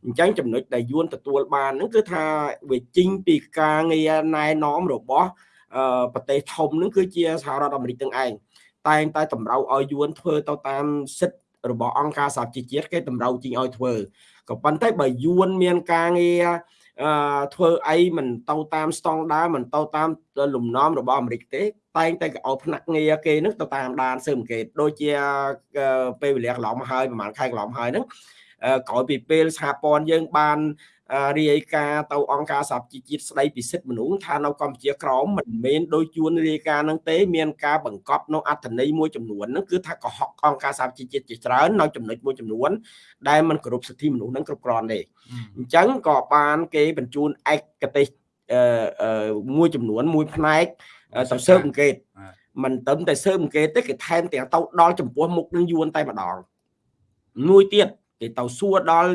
អញ្ចឹងចំណុចដែលយួនទទួលបានហ្នឹងគឺថាវាជីងពីការងារណែនាំរបស់ប្រទេសធំហ្នឹងគឺជាសហរដ្ឋអាមេរិកទាំងឯងតែងតែតម្រូវឲ្យយួនធ្វើទៅតាមសិទ្ធិ របស់អង្គការសហជីវជាតិគេតម្រូវជីងឲ្យធ្វើក៏ប៉ុន្តែបើយួនមានការងារអឺធ្វើអីមិនទៅតាមស្តង់ដារមិនទៅតាមលំនាំរបស់អាមេរិកទេតែងតែក៏ឲ្យផ្នែកងារគេនឹងទៅតាមដានស៊ើបអង្កេតដូចជាពេលវេលាកន្លងមកហើយប្រហែលខែកន្លងមកហើយហ្នឹងក្រោយពីពេលសហព័ន្ធយើងបាន រាយការណ៍ទៅអង្គការសហជីវជាតិស្ដីពីសិទ្ធិមនុស្សថានៅកម្ពុជាក្រមមិនមែនដោយជួនរាយការណ៍នឹងទេមានការបង្កប់នៅអត្ថន័យមួយចំនួនហ្នឹងគឺថាកុហកអង្គការសហជីវជាតិជាច្រើននៅចំណុចមួយចំនួន ដែលมันគោរពសិទ្ធិមនុស្សហ្នឹងគ្រប់គ្រាន់ទេអញ្ចឹងក៏បានគេបញ្ជូនឯកទេសមួយចំនួនមួយផ្នែកទៅស៊ើបអង្កេតមិនត្រឹមតែស៊ើបអង្កេតទេគេថែមទាំងទៅដល់ចំពោះមុខនឹងយួនតែម្ដងមួយទៀត គេទៅសួរដល់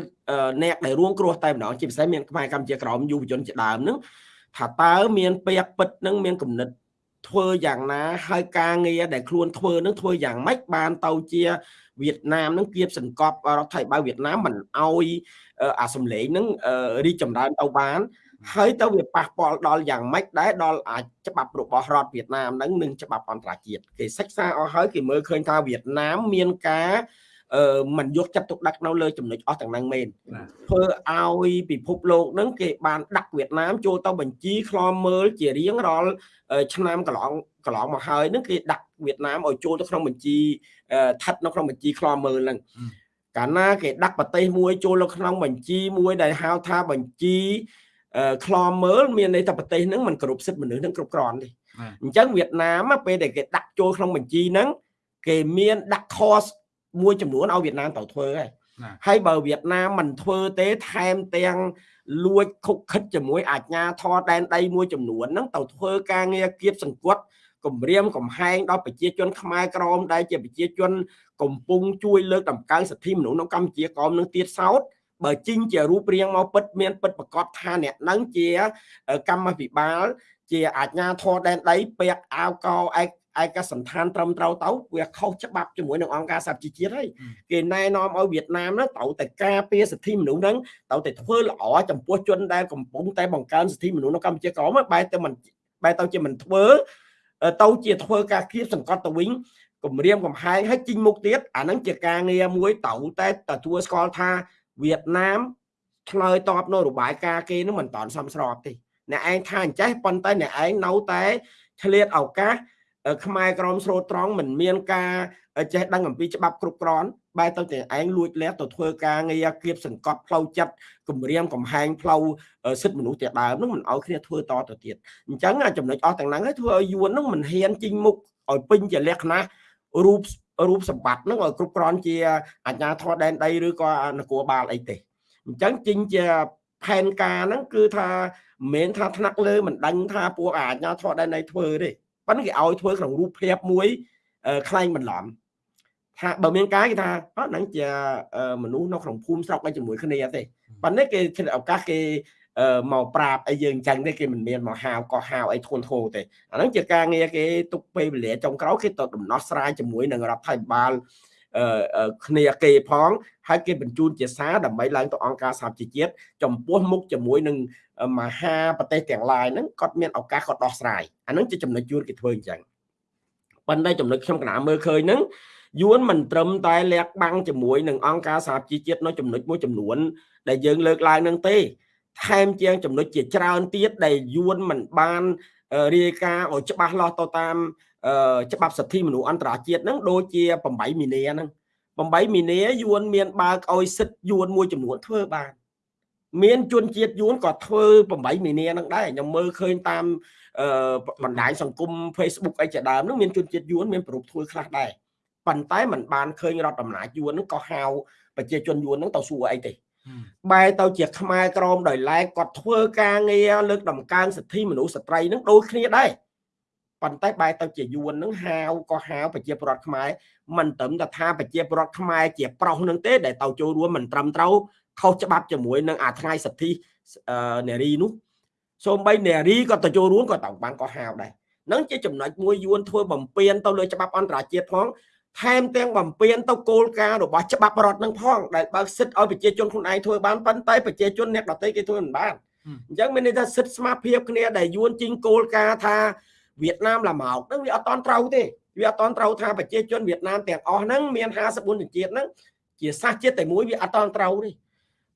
អ្នកដែលរួងគ្រោះតែម្ដងជាពិសេសមានខ្មែរកម្ពុជាក្រមយុវជនជាដើមហ្នឹងថាតើមានពាក្យពិតហ្នឹងមានគំនិតធ្វើយ៉ាងណាហើយការងារដែលខ្លួនធ្វើនឹងធ្វើយ៉ាងម៉េចបានទៅជាវៀតណាមនឹងគៀបសង្កត់រដ្ឋាភិបាលវៀតណាមមិនអោយអាសំឡេងនឹងរីកចម្រើនទៅបាន ហើយទៅវាប៉ះពាល់ដល់យ៉ាងម៉េចដែរដល់អាចច្បាប់របស់រដ្ឋវៀតណាមនឹងនិងច្បាប់អន្តរជាតិគេសិក្សាអស់ហើយគេមើលឃើញថាវៀតណាមមានការ អឺมันយកចិត្តទុកដាក់នៅលើចំណុចអស់ទាំងហ្នឹងមែនធ្វើឲ្យពិភពលោកហ្នឹងគេបានដាក់វៀតណាមចូលទៅបញ្ជីខ្លមមើលជារៀងរាល់ឆ្នាំកន្លងកន្លងមកហើយហ្នឹងគេដាក់វៀតណាមឲ្យចូលទៅក្នុងបញ្ជីស្ថិតនៅក្នុងបញ្ជីខ្លមមើលហ្នឹងកាលណាគេដាក់ប្រទេសមួយចូលនៅក្នុងបញ្ជីមួយដែលហៅថាបញ្ជីខ្លមមើលមានន័យថាប្រទេសហ្នឹងมันគ្រប់សិទ្ធិមនុស្សហ្នឹងគ្រប់គ្រាន់ទេអញ្ចឹងវៀតណាមពេលដែលគេដាក់ចូលក្នុងបញ្ជីហ្នឹងគេមានដាក់ cost មួយចំនួនឲ្យវៀតណាមទៅធ្វើហើយហើយបើវៀតណាមមិនធ្វើទេថែមទាំងលួចខុកខិតជាមួយអាជ្ញាធរដែនដីមួយចំនួនហ្នឹងទៅធ្វើការងារគៀបសង្កត់គម្រាមកំហែងដល់ប្រជាជនខ្មែរក្រមដែលជាប្រជាជនកំពុងជួយលើកតម្កើងសិទ្ធិមនុស្សនៅកម្ពុជាក្រមនឹងទៀតសោតបើជីងជារូបរាងមកពិតមានពិតប្រកបថាអ្នកនឹងជាកម្មវិបាល ជាអាជ្ញាធរដែនដីពាក់អាវកឯក ឯកសន្តានត្រឹមត្រូវទៅវាខុសច្បាប់ជាមួយនឹងអង្គការសហជីវជាតិហើយគេណែនាំឲ្យវៀតណាមហ្នឹងត្រូវតែការពារសិទ្ធិមនុស្សហ្នឹងត្រូវតែធ្វើល្អចំពោះជនដែលកំពុងតែបង្កើនសិទ្ធិមនុស្សនៅកម្ពុជាក្រមបែរទៅមិនបែរទៅជាមិនធ្វើទៅជាធ្វើការគៀបសង្កត់ទៅវិញគម្រាមកំហែងឲ្យជីងមុខទៀតអាហ្នឹងជាការងារមួយត្រូវតែទទួលស្គាល់ថាវៀតណាមឆ្លើយតបនៅរបាយការណ៍គេនឹងមិនតាន់សមស្របទេអ្នកឯងថាអញ្ចេះប៉ុន្តែអ្នកឯងនៅតែឆ្លៀតឱកាស ខ្មែរក្រមស្រូតត្រង់មិនមានការចេះដឹងអំពីច្បាប់គ្រប់គ្រាន់បែរទៅតែឯងលួចលះទៅធ្វើការងារគៀបសង្កត់ផ្លូវចិត្តគម្រាមកំហែងផ្លូវសិទ្ធិមនុស្សទាំងដើមនឹងមិនឲ្យគ្នាធ្វើតទៅទៀតអញ្ចឹងចំណុចអស់ទាំងហ្នឹងឲ្យធ្វើឲ្យយួននឹងមិនហ៊ានជីងមុខឲ្យពេញជាលក្ខណៈរូបរូបសម្បត្តិនឹងឲ្យគ្រប់គ្រាន់ជាអាជ្ញាធរដែនដីឬក៏នគរបាលអីទេអញ្ចឹងជីងជាផែនការហ្នឹងគឺថាមិនមែនថាថ្នាក់លើមិនដឹងថាពួកអាជ្ញាធរដែនដីធ្វើទេ ប៉ុន្តែគេឲ្យធ្វើក្នុងរូបភាពមួយខ្លែងបន្លំថាបើមានការគេថាអត់ហ្នឹងជាមនុស្សនៅក្នុងភូមិស្រុកឯជាមួយគ្នាទេប៉ុន្តែគេឆ្លៀតឱកាសគេមកប្រាប់អីយើងអញ្ចឹងទេគេមិនមានមកហាវក៏ហាវអីធួនធោទេអាហ្នឹងជាការងារគេទុកពេលវេលាចុងក្រោយគេទៅដំណោះស្រាយជាមួយនឹងរដ្ឋាភិបាល គ្នាគេផងហើយគេបញ្ជូនជាសារដើម្បីឡើងទៅអង្គការសហជីវជាតិចំពោះមុខជាមួយនឹងមហាប្រទេសទាំងឡាយហ្នឹងគាត់មានឱកាសគាត់ដោះស្រាយអាហ្នឹងជាចំណុចយួនគេធ្វើអញ្ចឹងប៉ុន្តែចំណុចខ្ញុំកណាមើលឃើញហ្នឹងយួនមិនត្រឹមតែលាក់បាំងជាមួយនឹងអង្គការសហជីវជាតិនៅចំណុចមួយចំនួន ដែលយើងលើកឡើងនឹងទេថែមជាងចំណុចជាច្រើនទៀតដែលយួនមិនបានរាយការណ៍ឲ្យច្បាស់លាស់ទៅតាម ច្បាប់សិទ្ធិមនុស្សអន្តរជាតិហ្នឹងដូចជា8មីនាហ្នឹង8មីនាយួនមានបើកឲ្យសិទ្ធយួនមួយចំនួនធ្វើបានមានជនជាតិយួនក៏ធ្វើ8មីនាហ្នឹងដែរខ្ញុំមើលឃើញតាមបណ្ដាញសង្គម Facebook អីជាដើមហ្នឹងមានជនជាតិយួនមានប្រពធ្វើខ្លះដែរប៉ុន្តែมันបានឃើញរដ្ឋអំណាចយួនហ្នឹងក៏ហៅប្រជាជនយួនហ្នឹងទៅសួរអីទេបែរទៅជាខ្មែរក្រមដោយឡែកគាត់ធ្វើការងារលើកដំកើងសិទ្ធិមនុស្សស្ត្រីហ្នឹងដូចគ្នាដែរ ប៉ុន្តែបែរទៅជាយួនហ្នឹងហាវក៏ហាវប្រជាពលរដ្ឋខ្មែរមិនត្រឹមតែថាប្រជាពលរដ្ឋខ្មែរជាប្រុសនឹងទេដែលទៅចូលរួមមិនត្រឹមត្រូវខុសច្បាប់ជាមួយនឹងអាថ្ងៃសិទ្ធិនារីនោះសូម្បីនារីក៏ទៅចូលរួមក៏ត្រូវបានក៏ហាវដែរនឹងជាចំណុចមួយយួនធ្វើបំពេញទៅលើច្បាប់អន្តរជាតិផងថែមទាំងបំពេញទៅគោលការណ៍របស់ច្បាប់រដ្ឋនឹងផងដែលបើកសិទ្ធឲ្យប្រជាជនខ្លួនឯងធ្វើបានប៉ុន្តែប្រជាជនអ្នកដទៃគេធ្វើមិនបានអញ្ចឹងមានន័យថាសិទ្ធស្មារភាពគ្នាដែលយួនជីងគោលការណ៍ថា វៀតណាមឡាម៉ោកហ្នឹងវាអត់តន់ត្រូវទេវាអត់តន់ត្រូវថាប្រជាជនវៀតណាមទាំងអស់ហ្នឹងមាន54ជនជាតិហ្នឹងជាសាសជាតិតែមួយវាអត់តន់ត្រូវទេ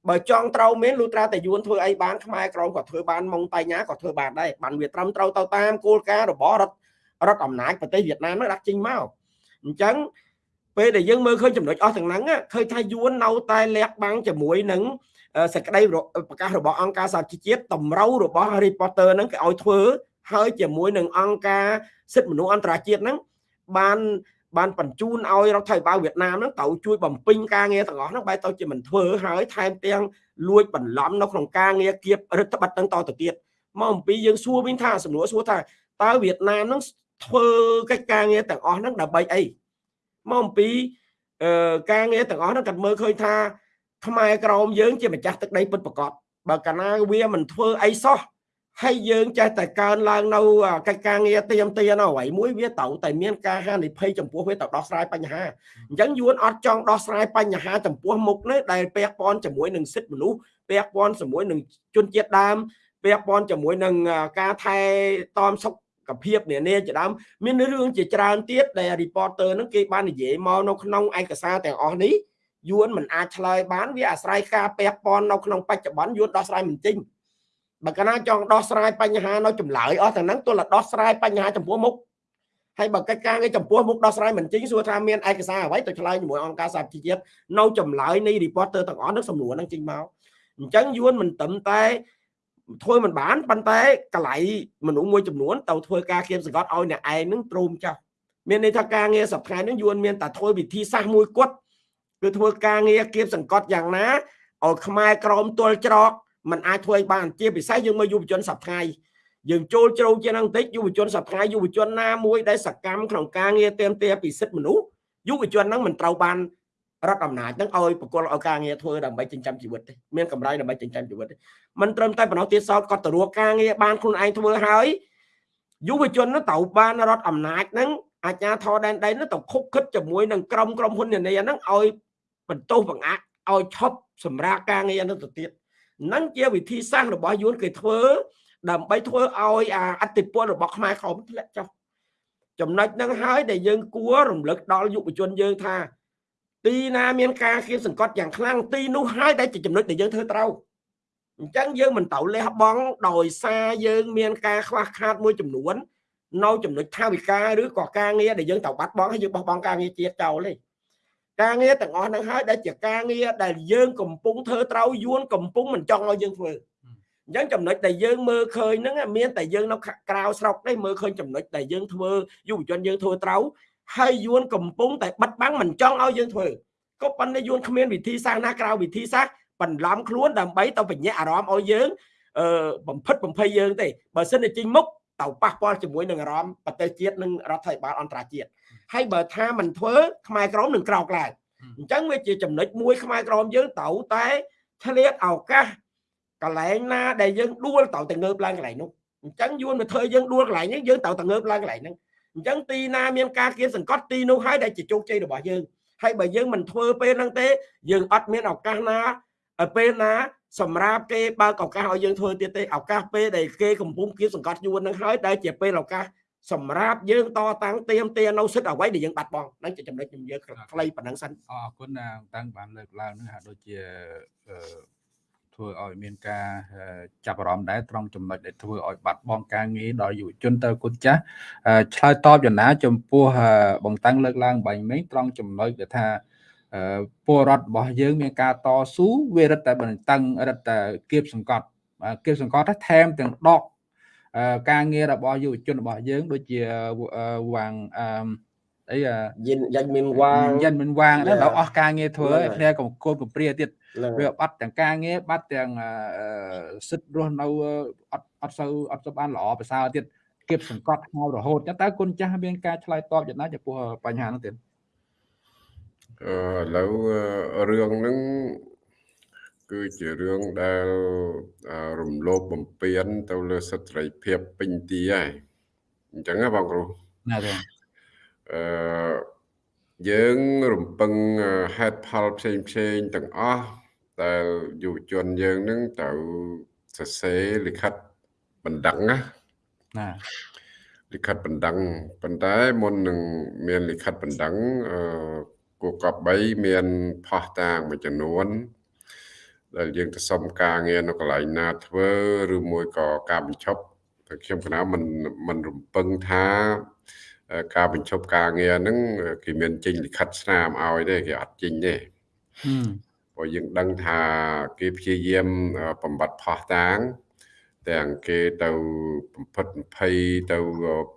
បើចង់ត្រូវមែនលុត្រាតែយួនធ្វើអីបានខ្មែរក្រមក៏ធ្វើបានម៉ុងតៃញ៉ាក៏ធ្វើបានដែរបានវាត្រឹមត្រូវទៅតាមគោលការណ៍របស់រដ្ឋរដ្ឋអំណាចប្រទេសវៀតណាមនោះដាក់ចេញមកអញ្ចឹងពេលដែលយើងមើលឃើញចំណុចអស់ទាំងហ្នឹងឃើញថាយួននៅតែលះបាំងជាមួយនឹងសេចក្តីប្រកាសរបស់អង្គការសហជីវជាតិតម្រូវរបស់ reporter ហ្នឹងគេឲ្យធ្វើ ហើយជាមួយនឹងអង្គការសិទ្ធិមនុស្សអន្តរជាតិហ្នឹងបានបានបញ្ជូនឲ្យរដ្ឋាភិបាលវៀតណាមហ្នឹងត្រូវជួយបំពេញការងារទាំងអស់ហ្នឹងបែរទៅជាមិនធ្វើហើយថែមទាំងលួចបន្លំនៅក្នុងការងារគៀបរដ្ឋបတ်ហ្នឹងតទៅទៀតមកអំពីយើងសួរវិញថាសំណួរសួរថាតើវៀតណាមហ្នឹងធ្វើកិច្ចការងារទាំងអស់ហ្នឹងដើម្បីអីមកអំពីអឺការងារទាំងអស់ហ្នឹងគាត់មើលឃើញថាខ្មែរក្រមយើងជាម្ចាស់ទឹកដីពិតប្រាកដបើកាលណាវាមិនធ្វើអីសោះ ហើយយើងចេះតែកើនឡើងនៅកិច្ចការងារទៀមទានៅអ្វីមួយវាត្រូវតែមានការហានិភ័យចំពោះវាទៅដោះស្រាយបញ្ហាអញ្ចឹងយួនអត់ចង់ដោះស្រាយបញ្ហាចំពោះមុខនេះដែលពាក់ព័ន្ធជាមួយនឹងសិទ្ធិមនុស្សពាក់ព័ន្ធជាមួយនឹងជនជាតិដើមពាក់ព័ន្ធជាមួយនឹងការថែទាំសុខភាពនានាជាដើមមានរឿងជាច្រើនទៀតដែល reporter នឹងគេបាននិយាយមកនៅក្នុងឯកសារទាំងអស់នេះយួនមិនអាចឆ្លើយបានវាអាស្រ័យការពាក់ព័ន្ធនៅក្នុងបច្ចុប្បន្នយួនដោះស្រាយមិនចេញ បើកាលណាចង់ដោះស្រាយបញ្ហានៅចម្លើយអស់ទាំងហ្នឹងទោះតែដោះស្រាយបញ្ហាចំពោះមុខហើយបើកិច្ចការងារចំពោះមុខដោះស្រាយមិនចេញសួរថាមានឯកសារអ្វីទៅឆ្លើយជាមួយអង្គការសហជីវជាតិនៅចម្លើយនៃ reporter ទាំងអស់នឹងសំណួរហ្នឹងចេញមកអញ្ចឹងយួនមិនត្រឹមតែធ្វើមិនបានប៉ុន្តែកលៃមនុស្សមួយចំនួនទៅធ្វើការគៀមសង្កត់ឲ្យអ្នកឯងនឹងទ្រូមចោលមានន័យថាការងារសប្តាហ៍នេះយួនមានតែធ្វើវិធីសាស្ត្រមួយគត់គឺធ្វើការងារគៀមសង្កត់យ៉ាងណាឲ្យខ្មែរក្រមទល់ច្រក มันអាចធ្វើឲ្យបានជាពិសេសយើងមើលយុវជនសប្តាហ៍យើងចូលជ្រៅជាងនឹងបន្តិចយុវជនសប្តាហ៍យុវជនណាមួយដែលសកម្មក្នុងការងារទៀមទាពីសិទ្ធិមនុស្សយុវជនហ្នឹងមិនត្រូវបានរដ្ឋអំណាចហ្នឹងឲ្យប្រគល់ឲ្យការងារធ្វើដើម្បីចិញ្ចឹមជីវិតទេមានកម្រៃដើម្បីចិញ្ចឹមជីវិតទេមិនត្រឹមតែប៉ុណ្ណោះទៀតសោតគាត់ទៅរកការងារបានខ្លួនឯងធ្វើហើយយុវជននោះត្រូវបានរដ្ឋអំណាចហ្នឹងអាជ្ញាធរដែនដីនោះទៅខុកខិតជាមួយនឹងក្រុមក្រុមហ៊ុននានាហ្នឹងឲ្យបន្ទោសបង្អាក់ឲ្យឈប់សម្រាប់ការងារនោះទៅទៀតហ្នឹងជាវិធីសាស្ត្ររបស់យួនគេធ្វើ ដើម្បីធ្វើឲ្យអាអតិពលរបស់ខ្មែរក្រមធ្លាក់ចុះចំណុចហ្នឹងហើយដែលយើងគួររំលឹកដល់យុវជនយើងថា ទីណាមានការគៀបសង្កត់យ៉ាងខ្លាំងទីនោះហើយដែលជាចំណុចដែលយើងធ្វើត្រូវអញ្ចឹងយើងមិនត្រូវលះបង់ដោយសារយើងមានការខ្វះខាតមួយចំនួននៅចំណុចថាវិការឬក៏ការងារដែលយើងត្រូវបាត់បង់ហើយយើងបោះបង់ការងារជាតិចោលទេ ការងារទាំងអស់ហ្នឹងហើយដែលជាការងារដែលយើងកំពុងធ្វើត្រូវយួនកំពុងមិនចង់ឲ្យយើងធ្វើអញ្ចឹងចំណុចដែលយើងមើលឃើញហ្នឹងមានតែយើងនៅក្រៅស្រុកទេមើលឃើញចំណុចដែលយើងធ្វើយុវជនយើងធ្វើត្រូវហើយយួនកំពុងតែបិទបាំងមិនចង់ឲ្យយើងធ្វើក៏ប៉ុន្តែយួនគ្មានវិធីសាស្ត្រណាក្រៅវិធីសាស្ត្របន្លំខ្លួនដើម្បីទៅបញ្ញាអារម្មណ៍ឲ្យយើងអឺបំផិតបំភ័យយើងទេបើសិនតែចេញមុខទៅប៉ះពាល់ជាមួយនឹងអារម្មណ៍ប្រទេសជាតិនិងរដ្ឋាភិបាលអន្តរជាតិ ហើយបើថាមិនធ្វើខ្មែរក្រមនឹងក្រោកឡើងអញ្ចឹងវាជាចំណុចមួយខ្មែរក្រមយើងត្រូវតែឆ្លៀតឱកាសកន្លែងណាដែលយើងដួលត្រូវតែងើបឡើងកន្លែងនោះអញ្ចឹងយួនមកធ្វើយើងដួលកន្លែងនេះយើងត្រូវតែងើបឡើងកន្លែងហ្នឹងអញ្ចឹងទីណាមានការគៀនសង្កត់ទីនោះហើយដែលជាជោគជ័យរបស់យើងហើយបើយើងមិនធ្វើពេលហ្នឹងទេយើងអត់មានឱកាសណាពេលណាសម្រាប់គេបើកឱកាសឲ្យយើងធ្វើទៀតទេឱកាសពេលដែលគេកំពុងគៀនសង្កត់យួនហ្នឹងហើយដែលជាពេលឱកាស សម្រាប់យើងតតាំងទៀមទានៅសិទ្ធអ្វីដែលយើងបាត់បង់ហ្នឹងជាចំណុចខ្ញុំយើងខ្លីប៉ុណ្ណឹងសិនអរគុណតាំងបានលើកឡើងនឹងហាក់ដូចជាធ្វើឲ្យមានការចាប់អារម្មណ៍ដែរត្រង់ចំណុចដែលធ្វើឲ្យបាត់បង់ការងារដល់យុវជនទៅគុណចាស់ឆ្លើយតបយ៉ាងណាចំពោះបងតាំងលើកឡើងបាញ់មិញត្រង់ចំណុចដែលថាពលរដ្ឋរបស់យើងមានការតស៊ូវារឹតតែបន្តឹងរឹតតែគៀបសង្កត់គៀបសង្កត់ថែមទាំងដក ការងាររបស់យុវជនរបស់យើងដូចជាវាងអឺអីយានយ៉ាញ់មានវាងយ៉ាញ់មានវាងដល់អស់ការងារធ្វើហើយគ្នាកំកូនកំព្រាទៀតវាបាត់ទាំងការងារបាត់ទាំងសិទ្ធិរស់នៅអត់អត់សូវអត់សូវបានល្អប្រសើរទៀតគៀបសង្កត់ហៅរហូតចឹងតើគុណចាស់មានការឆ្លើយតបយ៉ាងណាចំពោះបញ្ហានោះទៀតអឺឥឡូវរឿងហ្នឹង គឺជារឿងដែលរំលោភបំពាន ទៅលើសិទ្ធិសេរីភាពពេញទីហើយអញ្ចឹងណាបងគ្រូណាទេអឺយើងរំពឹងហេតុផលផ្សេងផ្សេងទាំងអស់ដែលយុវជនយើងនឹងត្រូវសរសេរលិខិតបណ្ដឹងណាណាលិខិតបណ្ដឹងប៉ុន្តែមុននឹងមានលិខិតបណ្ដឹងអឺគូកប3មានផោះតាងមួយចំនួន ដែលយើងទៅសុំការងារនៅកន្លែងណាធ្វើឬមួយក៏ការបញ្ឈប់តែខ្ញុំគណៈមិនមិនរំពឹងថាការបញ្ឈប់ការងារហ្នឹងគេមានចេញលិខិតស្នាមឲ្យទេគេអត់ចេញទេព្រោះយើងដឹងថាគេព្យាយាមបំបត្តិផោះតាងទាំងគេទៅបំផិតបំភ័យទៅ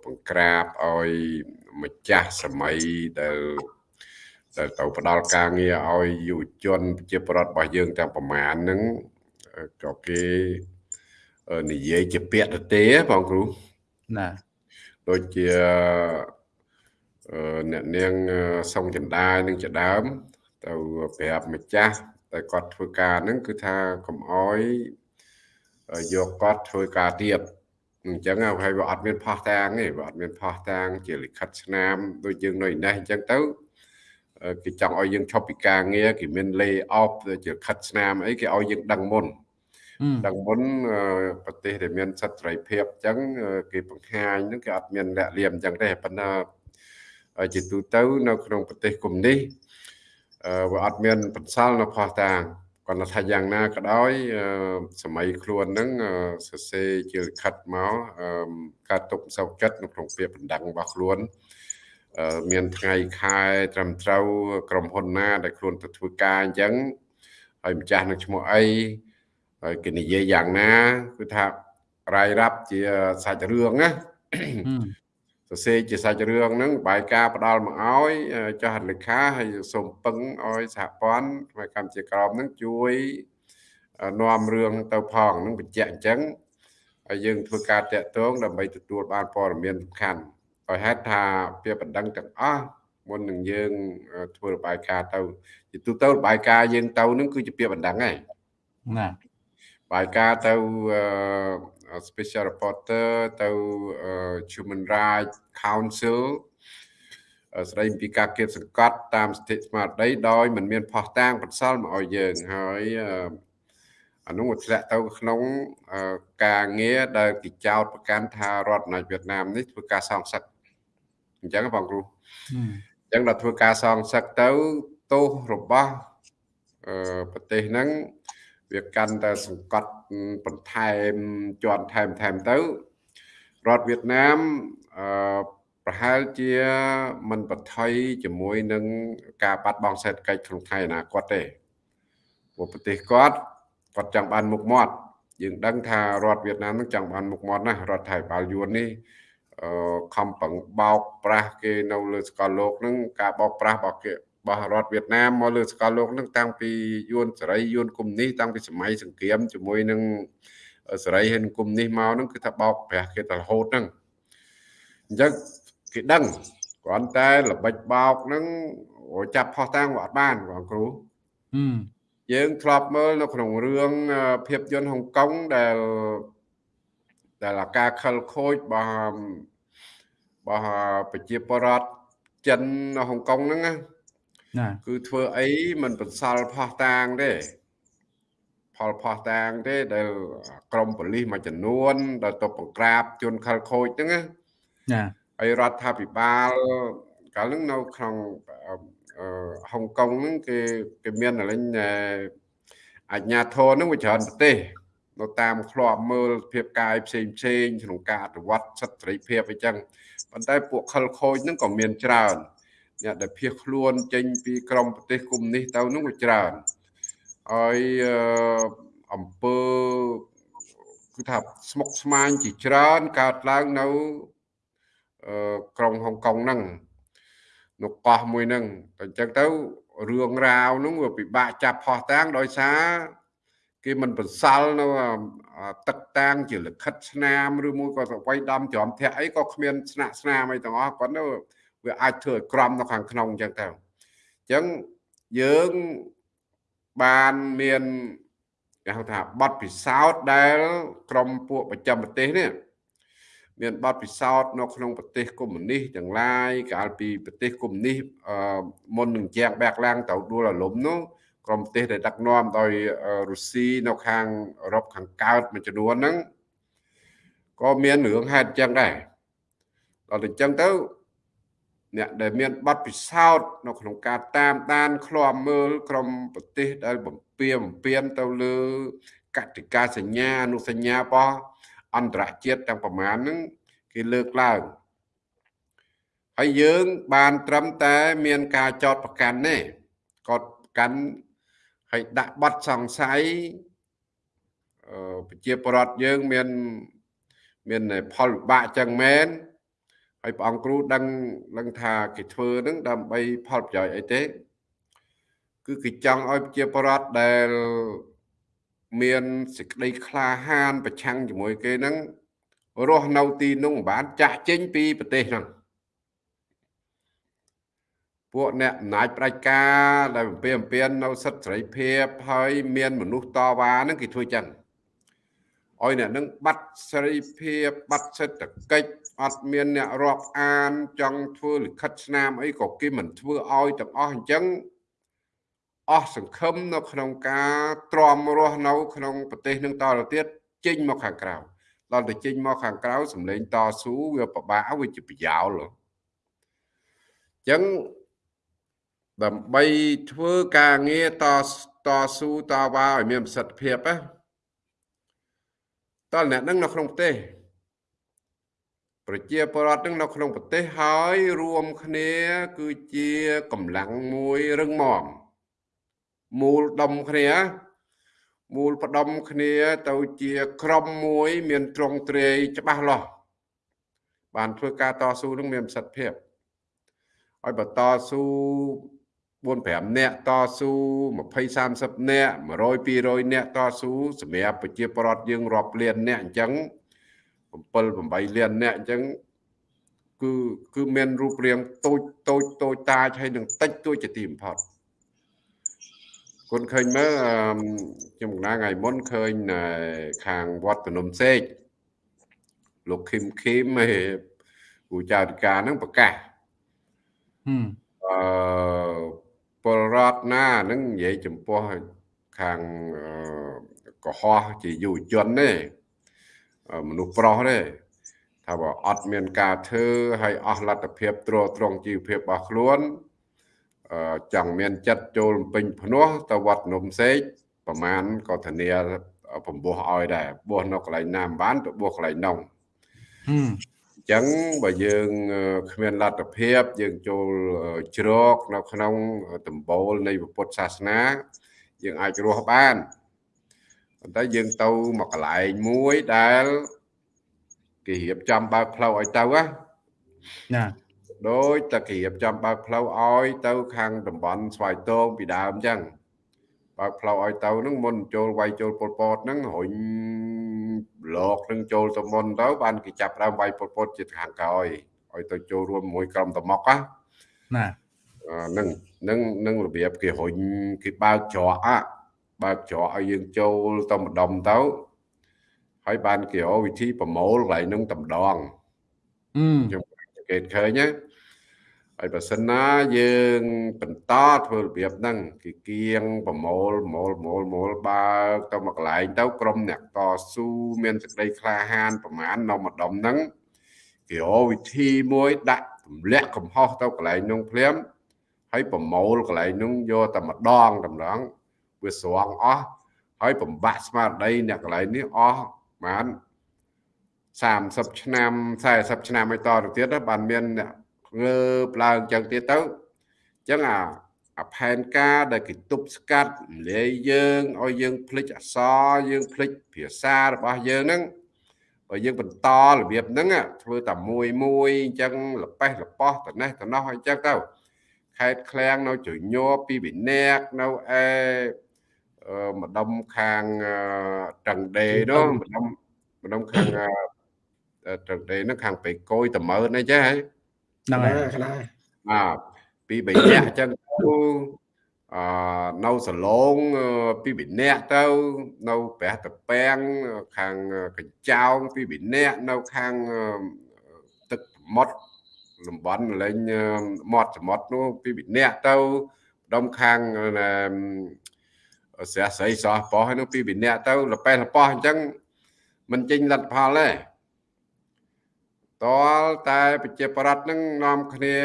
បង្ក្រាបឲ្យម្ចាស់សម័យដែល ទៅទៅផ្ដល់ការងារឲ្យយុវជនប្រជាពលរដ្ឋរបស់យើងទាំងប្រមាណហ្នឹងក៏គេនិយាយជាពាក្យទៅទេបងគ្រូណាដូចជាអ្នកនាងសុងចន្ទានឹងជាដើម ទៅប្រាប់ម្ចាស់តែគាត់ធ្វើការហ្នឹងគឺថាកុំអោយយកគាត់ធ្វើការទៀតអញ្ចឹងហើយវាអត់មានផោះតាងទេវាអត់មានផោះតាង ជាលិខិតស្នាមដូចយើងនៅនេះអញ្ចឹងទៅ គេចង់ឲ្យយើងឈប់ពីការងារគេមាន lay off ជាខិតស្នាមអីគេឲ្យយើងដឹងមុនដឹងមុនប្រទេសដែលមានសិទ្ធិសេរីភាពអញ្ចឹងគេបង្ហាញហ្នឹងគេអត់មានលាក់លៀមអញ្ចឹងទេប៉ុន្តែជាទូទៅនៅក្នុងប្រទេសកុម្មុយនីសវាអត់មានបន្សល់នៅផោះតាងគាត់ថាយ៉ាងណាក៏ដោយសម័យខ្លួនហ្នឹងសរសេរជាលិខិតមកការទុកសោកចិត្តនៅក្នុងពាក្យបណ្ដឹងរបស់ខ្លួន មានថ្ងៃខែត្រឹមត្រូវក្រុមហ៊ុនណា ដែលខ្លួនទៅធ្វើការអញ្ចឹងហើយម្ចាស់នឹងឈ្មោះអីហើយគេនិយាយយ៉ាងណាគឺថារាយរាប់ជាសាច់រឿងណាសរសេរជាសាច់រឿងហ្នឹងបាយការផ្ដាល់មកឲ្យចាស់លេខាហើយសូមពឹងឲ្យសហព័ន្ធផ្នែកកម្ពុជាក្រមហ្នឹងជួយនាំរឿងទៅផងហ្នឹងបញ្ជាក់អញ្ចឹងហើយយើងធ្វើការតាក់ទងដើម្បីទទួលបានព័ត៌មានសំខាន់ ដោយហេតុថាពាក្យបណ្ដឹងទាំងអស់មុននឹងយើងធ្វើរបាយការណ៍ទៅជាទូទៅរបាយការណ៍យើងទៅនឹងគឺជាពាក្យបណ្ដឹងហើយណាបាយការទៅ special reporter ទៅ Human Rights Council ស្ដីពីការគៀបសង្កត់តាមសិទ្ធិស្មារតីដោយមិនមានផុសតាងបន្សល់មកឲ្យយើងហើយអានោះធ្លាក់ទៅក្នុងការងារដែលគេចោទប្រកាន់ថារដ្ឋអាវៀតណាមនេះធ្វើការសងសឹក អញ្ចឹងបងគ្រូអញ្ចឹងដល់ធ្វើការសងសឹកទៅទោសរបស់ប្រទេសហ្នឹងវាកាន់តែសង្កត់បន្ថែមជាន់ថែមថែមទៅរដ្ឋវៀតណាមអឺប្រហែលជាមិនបថុយជាមួយនឹងការបាត់បង់សេដ្ឋកិច្ចក្នុងថ្ងៃអនាគតទេព្រោះប្រទេសគាត់គាត់ចង់បានមុខមាត់យើងដឹងថារដ្ឋវៀតណាមនឹងចង់បានមុខមាត់ណាស់រដ្ឋថៃបាលយួននេះអឺ ខំប្រឹងបោកប្រាស់គេនៅលើសកលលោកនឹងការបោកប្រាស់របស់គេរបស់រដ្ឋវៀតណាមមកលើសកលលោកនឹងតាំងពីយួនសេរីយួនកុំនេះតាំងពីសម័យសង្គ្រាមជាមួយនឹងសេរីហើយគុំនេះមកហ្នឹងគឺថាបោកប្រាស់គេទៅរហូតហ្នឹងអញ្ចឹងគេដឹងគ្រាន់តែល្បិចបោកហ្នឹងចាប់ផោះតាំងអត់បានបងគ្រូយើងធ្លាប់មើលនៅក្នុងរឿងភាពយន្តហុងកុងដែល ដែលការខលខូចរបស់របស់ប្រជាពលរដ្ឋចិននៅហុងកុងហ្នឹងណាគឺធ្វើអីមិនបន្សល់ផោះតាងទេផលផោះតាងទេដែលក្រមប៉ូលីសមួយចំនួន ដែលទៅបង្ក្រាបជនខលខូចហ្នឹងណាហើយរដ្ឋាភិបាលកាលហ្នឹងនៅក្នុងហុងកុងហ្នឹងគេគេមានអលិញអាជ្ញាធរហ្នឹងវាច្រើនប្រទេស នៅតាមឃ្លាំមើលភាពកាយផ្សេងផ្សេងក្នុងការអនុវត្តសិទ្ធិសេរីភាពអីចឹងប៉ុន្តែពួកខលខូចហ្នឹងក៏មានច្រើនអ្នកដែលភៀសខ្លួនចេញពីក្រមប្រទេសកុំនេះទៅហ្នឹងក៏ច្រើនឲ្យអំពើគឺថាស្មុកស្មាញជាច្រើនកើតឡើងនៅក្រុងហុងកុងហ្នឹងនៅកោះមួយហ្នឹងតែអញ្ចឹងទៅរឿងរ៉ាវហ្នឹងវាពិបាកចាប់ផោះតាំងដោយសារ គេមិនបន្សល់នៅទឹកតាំងជាលិខិតស្នាមឬមួយក៏ស្វ័យដំច្រំធាក់អីក៏គ្មានស្នាក់ស្នាមអីទាំងអស់គាត់ទៅវាអាចធ្វើឲ្យក្រំនៅខាងក្នុងអញ្ចឹងទៅអញ្ចឹងយើងបានមានគេហៅថាប័ណ្ណពិសោធន៍ដែល ក្រមពួកប្រចាំប្រទេសនេះមានបទពិសោធន៍នៅក្នុងប្រទេសកុម្មុយនីសទាំងឡាយកាលពីប្រទេសកុម្មុយនីសមុននឹងជាងបែកឡើងទៅដួលរលំនោះ ក្រមប្រទេសដែលដឹកនាំដោយរុស្ស៊ីនៅខាងអឺរ៉ុបខាងកើតមួយចំនួនហ្នឹងក៏មានរឿងហេតុចឹងដែរដល់តែចឹងទៅអ្នកដែលមានបទពិសោធន៍នៅក្នុងការតាមដានឃ្លាំមើលក្រមប្រទេសដែលបំពៀបំពៀនទៅលើកតិកាសញ្ញាអនុសញ្ញារបស់អន្តរជាតិទាំងប្រមាណហ្នឹងគេលើកឡើងហើយយើងបានត្រឹមតែមានការចោតប្រកាន់ទេកត់ប្រកាន់ ហើយដាក់ប័ណ្ណសង្ស័យប្រជាពលរដ្ឋយើងមានមានផលវិបាកចឹងមែនហើយព្រះអង្គគ្រូដឹងដឹងថាគេធ្វើនឹងដើម្បីផលប្រយោជន៍អីទេ គឺគេចង់ឲ្យប្រជាពលរដ្ឋដែលមានសេចក្តីក្លាហាន ប្រឆាំងជាមួយគេហ្នឹងរស់នៅទីនោះមិនបានចាក់ចេញពីប្រទេសហ្នឹង ពួកអ្នកអំណាចផ្ដាច់ការដែលបំពេញអំពៀននៅសិទ្ធិសេរីភាពហើយមានមនុស្សតវ៉ាហ្នឹងគេធ្វើចឹងឲ្យអ្នកនឹងបាត់សេរីភាពបាត់សេដ្ឋកិច្ចអត់មានអ្នករាប់អានចង់ធ្វើលិខិតស្នាមអីក៏គេមិនធ្វើឲ្យទាំងអស់អញ្ចឹងអស់សង្ឃឹមនៅក្នុងការទ្រាំរស់នៅ ក្នុងប្រទេសនឹងតទៅទៀតចេញមកខាងក្រៅដល់ទៅចេញមកខាងក្រៅសម្លេងតស៊ូវាពិបាកវាជាប្រយោលអញ្ចឹង ដើម្បីធ្វើការងារតតស៊ូតវ៉ាឲ្យមានប្រសិទ្ធភាពណាតើអ្នកនឹងនៅក្នុងប្រទេសប្រជាពលរដ្ឋនឹងនៅក្នុងប្រទេសហើយរួមគ្នា គឺជាកម្លាំងមួយរឹងមាំមូលដុំគ្នាមូលផ្ដុំគ្នាទៅជាក្រុមមួយ មានត្រង់ត្រេយច្បាស់លាស់បានធ្វើការតស៊ូនឹងមានប្រសិទ្ធភាពឲ្យបើតស៊ូ 4 5នាក់តស៊ូ20 30នាក់100 200នាក់តស៊ូសម្រាប់ប្រជាពលរដ្ឋយើងរាប់លាននាក់អញ្ចឹង7 8លាននាក់អញ្ចឹងគឺគឺមានរូបរាងតូចតូចតូចតាចហើយនឹងតិចតួចជាទីបំផុតគុនឃើញមើលខ្ញុំកណាថ្ងៃមុនឃើញខាងវត្តភ្នំសេកលោកឃឹមឃឹមឯគូចៅធិការហ្នឹងប្រកាសអឺ ពលរដ្ឋណានឹងនិយាយចំពោះខាងកុហកជាយុវជនទេមនុស្សប្រុសទេថាបើអត់មានការធ្វើឲ្យអស់លទ្ធភាពទ្រទ្រង់ជីវភាពរបស់ខ្លួនចង់មានចិត្តចូលពេញភ្នោះទៅវត្តនំសេកប្រមាណក៏ធានាបំពោះឲ្យដែរបោះនៅកន្លែងណាមិនបានទៅបោះកន្លែងនោះអញ្ចឹងបើយើងគ្មានលទ្ធភាពយើងចូលជ្រកនៅក្នុងដំបូលនៃពុទ្ធសាសនា យើងអាចរស់បានប៉ុន្តែយើងទៅមកកន្លែងមួយដែលគេរៀបចំបើកផ្លូវឲ្យទៅណាដោយតែគេរៀបចំបើកផ្លូវឲ្យទៅខាងតំបន់ស្វាយតងពីដើមអញ្ចឹង បើកផ្លូវឲ្យទៅហ្នឹងមុនចូលវាយចូលពលពតហ្នឹងរុញលោកនឹងចូលទៅមុនទៅបានគេចាប់ដើមវាយពលពតជាខាងក្រោយឲ្យទៅចូលរួមមួយក្រុមតមុកណានឹងនឹងនឹងរបៀបគេរុញគេបើកច្រកបើកច្រកឲ្យយើងចូលទៅម្ដុំទៅហើយបានគេរកវិធីប្រមូលកន្លែងនឹងតម្ដងខ្ញុំគេឃើញណា ហើយបើសិនណាយើងបន្តធ្វើរបៀបហ្នឹងគេគៀងប្រមូលប្រមូលប្រមូលប្រមូលបើកទៅមកកន្លែងទៅក្រុមអ្នកតស៊ូមានសេចក្តីក្លាហានប្រមាណនៅម្ដុំហ្នឹងគេរកវិធីមួយដាក់ទម្លាក់កំហុសទៅកន្លែងនោះភ្លាមហើយប្រមូលកន្លែងនោះយកតែម្ដងតម្រងវាស្រង់អស់ហើយបំបាក់ស្មារតីអ្នកកន្លែងនេះអស់បាន30ឆ្នាំ40ឆ្នាំឲ្យតទៅទៀតបានមានអ្នក ងើបឡើងចឹងទៀតទៅចឹងអាអាផែនការដែលគេទប់ស្កាត់លាយយើងឲ្យយើងភ្លេចអសរយើងភ្លេចភាសារបស់យើងហ្នឹងបើយើងបន្តរបៀបហ្នឹងធ្វើតែមួយមួយអញ្ចឹងលប៉េះលប៉ោះតនេះតនោះអញ្ចឹងទៅខេតឃ្លាំងនៅជញ័រពីវិន័កនៅឯម្ដុំខាងត្រឹងដេនោះម្ដុំម្ដុំខាងត្រឹងដេនោះខាងបេកយតមើនអីចេះហ៎ ហ្នឹងហើយខ្លះបាទពី3នាក់អញ្ចឹងទៅអឺនៅសឡងពីវិន័កទៅនៅព្រះតពាំងខាងកញ្ចោងពីវិន័កនៅខាងទឹកសមុទ្រតំបន់លេងមាត់សមុទ្រនោះពីវិន័កទៅដុំខាងស្រះស្រីសោះប៉ោះនោះពីវិន័កទៅលប៉េះលប៉ោះអញ្ចឹងមិនចេញលទ្ធផលទេ តលតែប្រជាប្រដ្ឋនឹងនាំគ្នា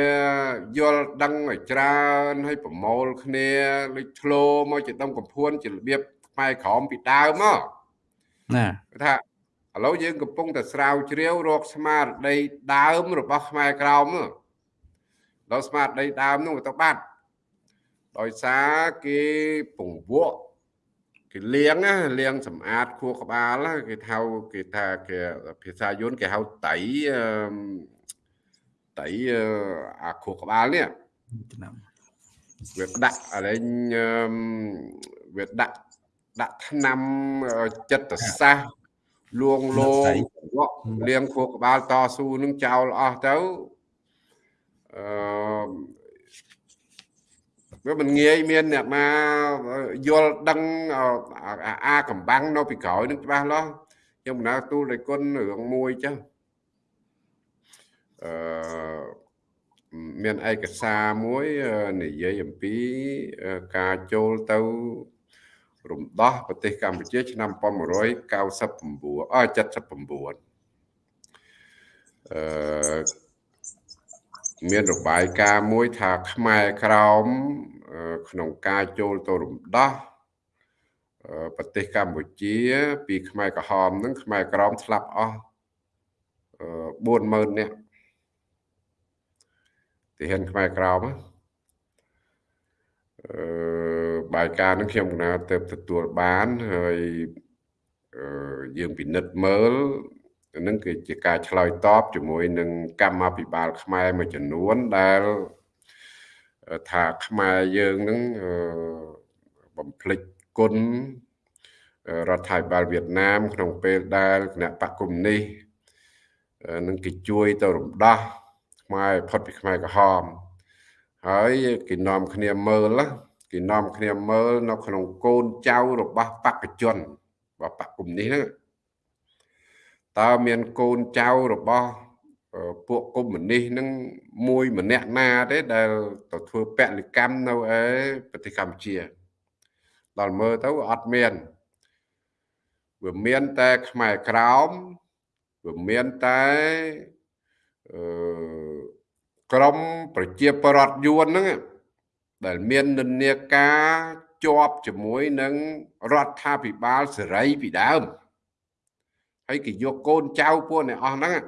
យល់ដឹងឲ្យច្រើនឲ្យប្រមូលគ្នាលេចធ្លោមកជាដុំកំភួនជារបៀបខ្មែរក្រមពីដើមមកណាថាឥឡូវយើងកំពុងតែស្រាវជ្រាវរកស្មារតីដើមរបស់ខ្មែរក្រមដល់ស្មារតីដើមនោះទៅបាត់ដោយសារគេពង្វក់ គេលាងលាងសម្អាតខួរក្បាលគេហៅគេថាគេភាសាយន្តគេហៅតៃតៃអាខួរក្បាលនេះឆ្នាំវាដាក់អរេញវាដាក់ដាក់ឆ្នាំចិត្តសាសលួងលោងលៀងខួរក្បាលតស៊ូនឹងចោលអស់ទៅអឺ វាមិនងាយមានអ្នកមកយល់ដឹងអាកំបាំងនៅពីក្រោយនឹងច្បាស់លាស់ខ្ញុំបណ្ដាទូលដោយគុណរឿងមួយចឹងអឺមានឯកសារមួយនិយាយអំពីការចូលទៅរំដោះប្រទេសកម្ពុជា ឆ្នាំ1999អ79អឺ មានរបាយការណ៍មួយថាខ្មែរក្រោមក្នុងការចូលទៅរំដោះប្រទេសកម្ពុជា ពីខ្មែរក្រហមហ្នឹងខ្មែរក្រមស្លាប់អស់40000នាក់ទីហ៊ានខ្មែរក្រមអឺបាយការហ្នឹងខ្ញុំកណាទៅទទួលបានហើយយើងពិនិត្យមើល នឹងគឺជាការឆ្លើយតបជាមួយនឹងកម្មាភិបាលខ្មែរមួយចំនួនដែលថាខ្មែរយើងនឹងបំភ្លេចគុណរដ្ឋាភិបាលវៀតណាម ក្នុងពេលដែលគណៈបកកុម្មុយនីសនឹងគេជួយទៅរំដោះខ្មែរផុតពីខ្មែរក្រហមហើយគេនាំគ្នាមើលគេនាំគ្នាមើលនៅក្នុងកូនចៅរបស់បកជនរបស់បកគុំនេះហ្នឹង តើមានកូនចៅរបស់ពួកកុម្មុយនីសនឹងមួយម្នាក់ណាទេដែលទៅធ្វើពលកម្មនៅឯប្រទេសកម្ពុជា ដល់មើលទៅអត់មានវាមានតែខ្មែរក្រោមវាមានតែអឺក្រមប្រជាប្រដ្ឋយួនហ្នឹងដែលមាននិន្នាការជាប់ជាមួយនឹងរដ្ឋាភិបាលសេរីពីដើម ហើយគេយកកូនចៅពួកអ្នកអស់ហ្នឹង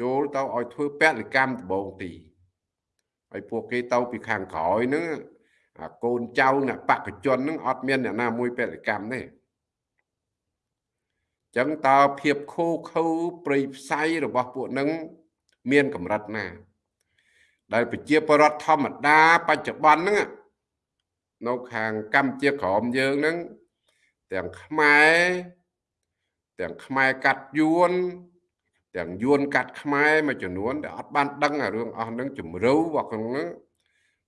ចូលទៅឲ្យធ្វើពលកម្មដបងទីហើយពួកគេទៅពីខាងក្រោយហ្នឹងអាកូនចៅអ្នកបកជនហ្នឹងអត់មានអ្នកណាមួយពលកម្មទេចឹងតើភាពខូខើប្រៃផ្សៃរបស់ពួកនឹងមានកម្រិតណា ដែលប្រជាពលរដ្ឋធម្មតាបច្ចុប្បន្នហ្នឹងនៅខាងកម្ពុជាក្រមយើងហ្នឹងទាំងខ្មែរ ទាំងខ្មែរកាត់យួនទាំងយួនកាត់ខ្មែរមួយចំនួនដែលអត់បានដឹងអារឿងអស់ហ្នឹងជំរឿរបស់ក្នុងហ្នឹង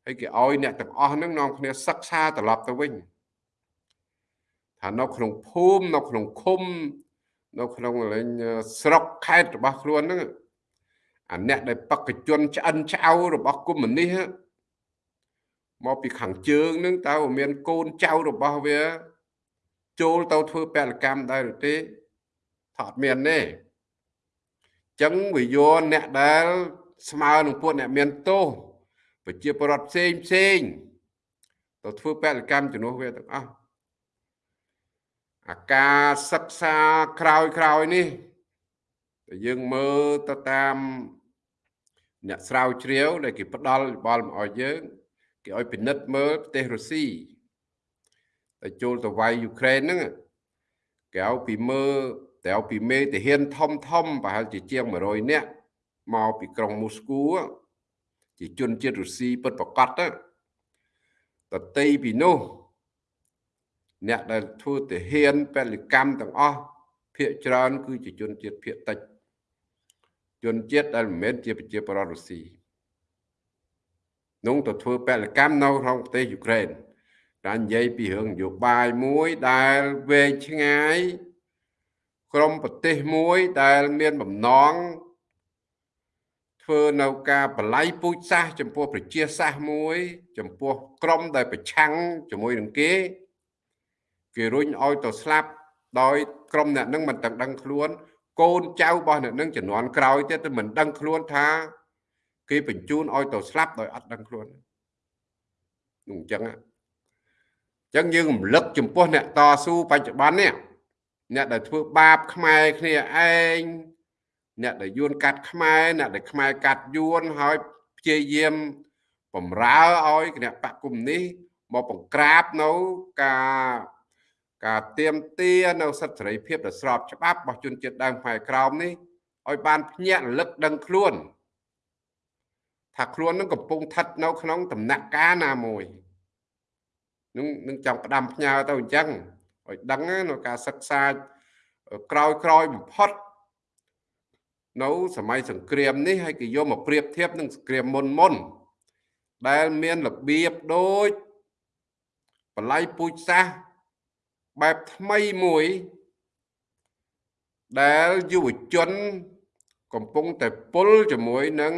ហើយគេឲ្យអ្នកទាំងអស់ហ្នឹងនាំគ្នាសិក្សាត្រឡប់ទៅវិញថានៅក្នុងភូមិនៅក្នុងឃុំនៅក្នុងលេងស្រុកខេត្តរបស់ខ្លួនហ្នឹងអាអ្នកដែលបកជនឆ្អិនឆ្អៅរបស់គុំមនេះមកពីខាងជើងហ្នឹងតើមានកូនចៅរបស់វាចូលទៅធ្វើពលកម្មដែរឬទេ ថាអត់មានទេចឹងវាយកអ្នកដែលស្មើនឹងពួកអ្នកមានទោសប្រជាពលរដ្ឋផ្សេងផ្សេងទៅធ្វើពលកម្មជំនួសវាទាំងអស់អាការសិក្សាក្រោយក្រោយនេះតែយើងមើលទៅតាមអ្នកស្រាវជ្រាវដែលគេផ្ដល់យោបល់មកឲ្យយើងគេឲ្យពិនិត្យមើលប្រទេសរុស្ស៊ីតែចូលទៅវាយយូក្រែនហ្នឹងគេឲ្យពីមើល តែឲ្យពីមេទាហានធំធំប្រហែលជាជាង100នាក់មកពីក្រុងមូស្គូជាជនជាតិរុស្ស៊ីពិតប្រកបទៅតន្ត្រីពីនោះអ្នកដែលធ្វើទាហានពលកម្មទាំងអស់ភាគច្រើន គឺជាជនជាតិភាគតិចជនជាតិដែលមិនមែនជាប្រជាពលរដ្ឋរុស្ស៊ីនោះទៅធ្វើពលកម្មនៅក្នុងប្រទេសយូក្រែនតែនិយាយពីរឿងនយោបាយមួយដែលវែងឆ្ងាយ ក្រុមប្រទេសមួយដែលមានបំណងធ្វើនៅការបល័យពូជសាសចំពោះប្រជាសាសមួយ ចំពោះក្រុមដែលប្រឆាំងជាមួយនឹងគេគេរុញឲ្យទៅស្លាប់ដោយក្រុមអ្នកនឹងមិនទាំងដឹងខ្លួន កូនចៅរបស់អ្នកនឹងជំនាន់ក្រោយទៀតទៅមិនដឹងខ្លួនថា គេបញ្ជូនឲ្យទៅស្លាប់ដោយអត់ដឹងខ្លួននោះអញ្ចឹងអញ្ចឹងយើងរំលឹកចំពោះអ្នកតស៊ូបច្ចុប្បន្ននេះ អ្នកដែលធ្វើបាបខ្មែរគ្នាឯងអ្នកដែលយួនកាត់ខ្មែរអ្នកដែលខ្មែរកាត់យួនហើយព្យាយាមបំរើឲ្យគណៈបកគុំនេះមកបង្ក្រាបនៅការការទៀមទានៅសិទ្ធិសេរីភាពដែលស្របច្បាប់របស់ជនជាតិដើមខ្មែរក្រោមនេះឲ្យបានភ្ញាក់រលឹកដឹងខ្លួនថាខ្លួននឹងកំពុងស្ថិតនៅក្នុងដំណាក់កាលណាមួយនឹងនឹងចង់ផ្ដាំផ្ញើទៅអញ្ចឹង ឲ្យដឹងនៅការសិក្សាក្រោយក្រោយបំផុតនៅសម័យសង្គ្រាមនេះហើយគេយកមកប្រៀបធៀបនឹងសង្គ្រាមមុនមុនដែលមានរបៀបដូចបល័យពូជសាសន៍បែបថ្មីមួយដែលយុវជន កំពុងតែពុលជាមួយនឹង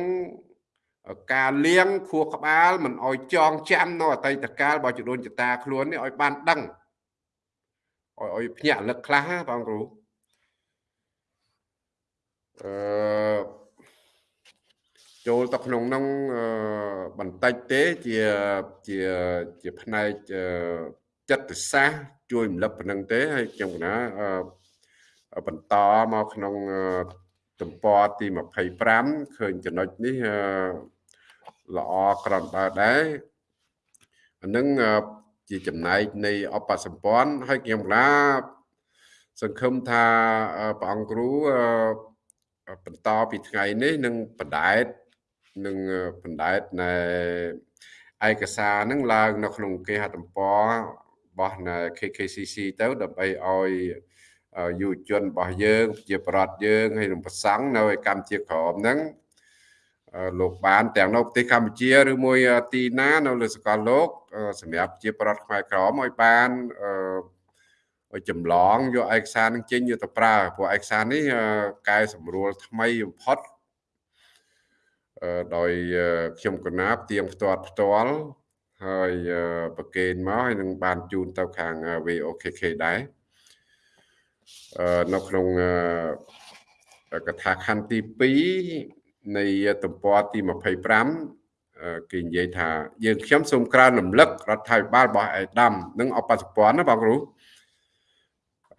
ការលៀងខួរក្បាលមិនអោយចងចាំនៅអតីតកាលរបស់ជដូនចតាខ្លួននេះឲ្យបានដឹង ឲ្យឲ្យភ្ញាក់រលឹកខ្លះបងគ្រូអឺចូលទៅក្នុងនោះបន្តិចទេជាជាជាផ្នែកចិត្តសាស្ត្រជួយរំលឹកប៉ុណ្្នឹងទេហើយខ្ញុំកណាបន្តមកក្នុងទំព័រទី25ឃើញចំណុចនេះល្អក្រំបើដែរអានឹង ជាចំណែកនៃអបសម្ព័ន្ធហើយខ្ញុំណាសង្ឃឹមថាព្រះអង្គគ្រូបន្តពីថ្ងៃនេះនឹងបណ្ដែតនឹងបណ្ដែតនៃឯកសារនឹងឡើងនៅក្នុងគេហទំព័ររបស់នៅ KKCC ទៅដើម្បីឲ្យយុវជនរបស់យើងជាប្រដ្ឋយើងហើយនឹងប្រសង់នៅឯកម្ពុជាក្រមហ្នឹង លោកបានទាំងនៅប្រទេសកម្ពុជាឬមួយទីណានៅលើសកលលោកសម្រាប់ជាប្រដ្ឋខ្មែរក្រមឲ្យបានចម្លងយកឯកសារនឹងចេញយកទៅប្រើព្រោះឯកសារនេះកែសម្រួលថ្មីបំផុតដោយខ្ញុំកណាបទៀងផ្ទាត់ផ្ទាល់ហើយប្រកេនមកហើយនឹងបានជូនទៅខាង VOKK ដែរនៅក្នុងកថាខណ្ឌទី2 នៃទំព័រទី25គេនិយាយថាយើងខ្ញុំសូមក្រើនរំលឹករដ្ឋាភិបាលរបស់អេដាមនិងអបសុពន្ធណាបងគ្រូ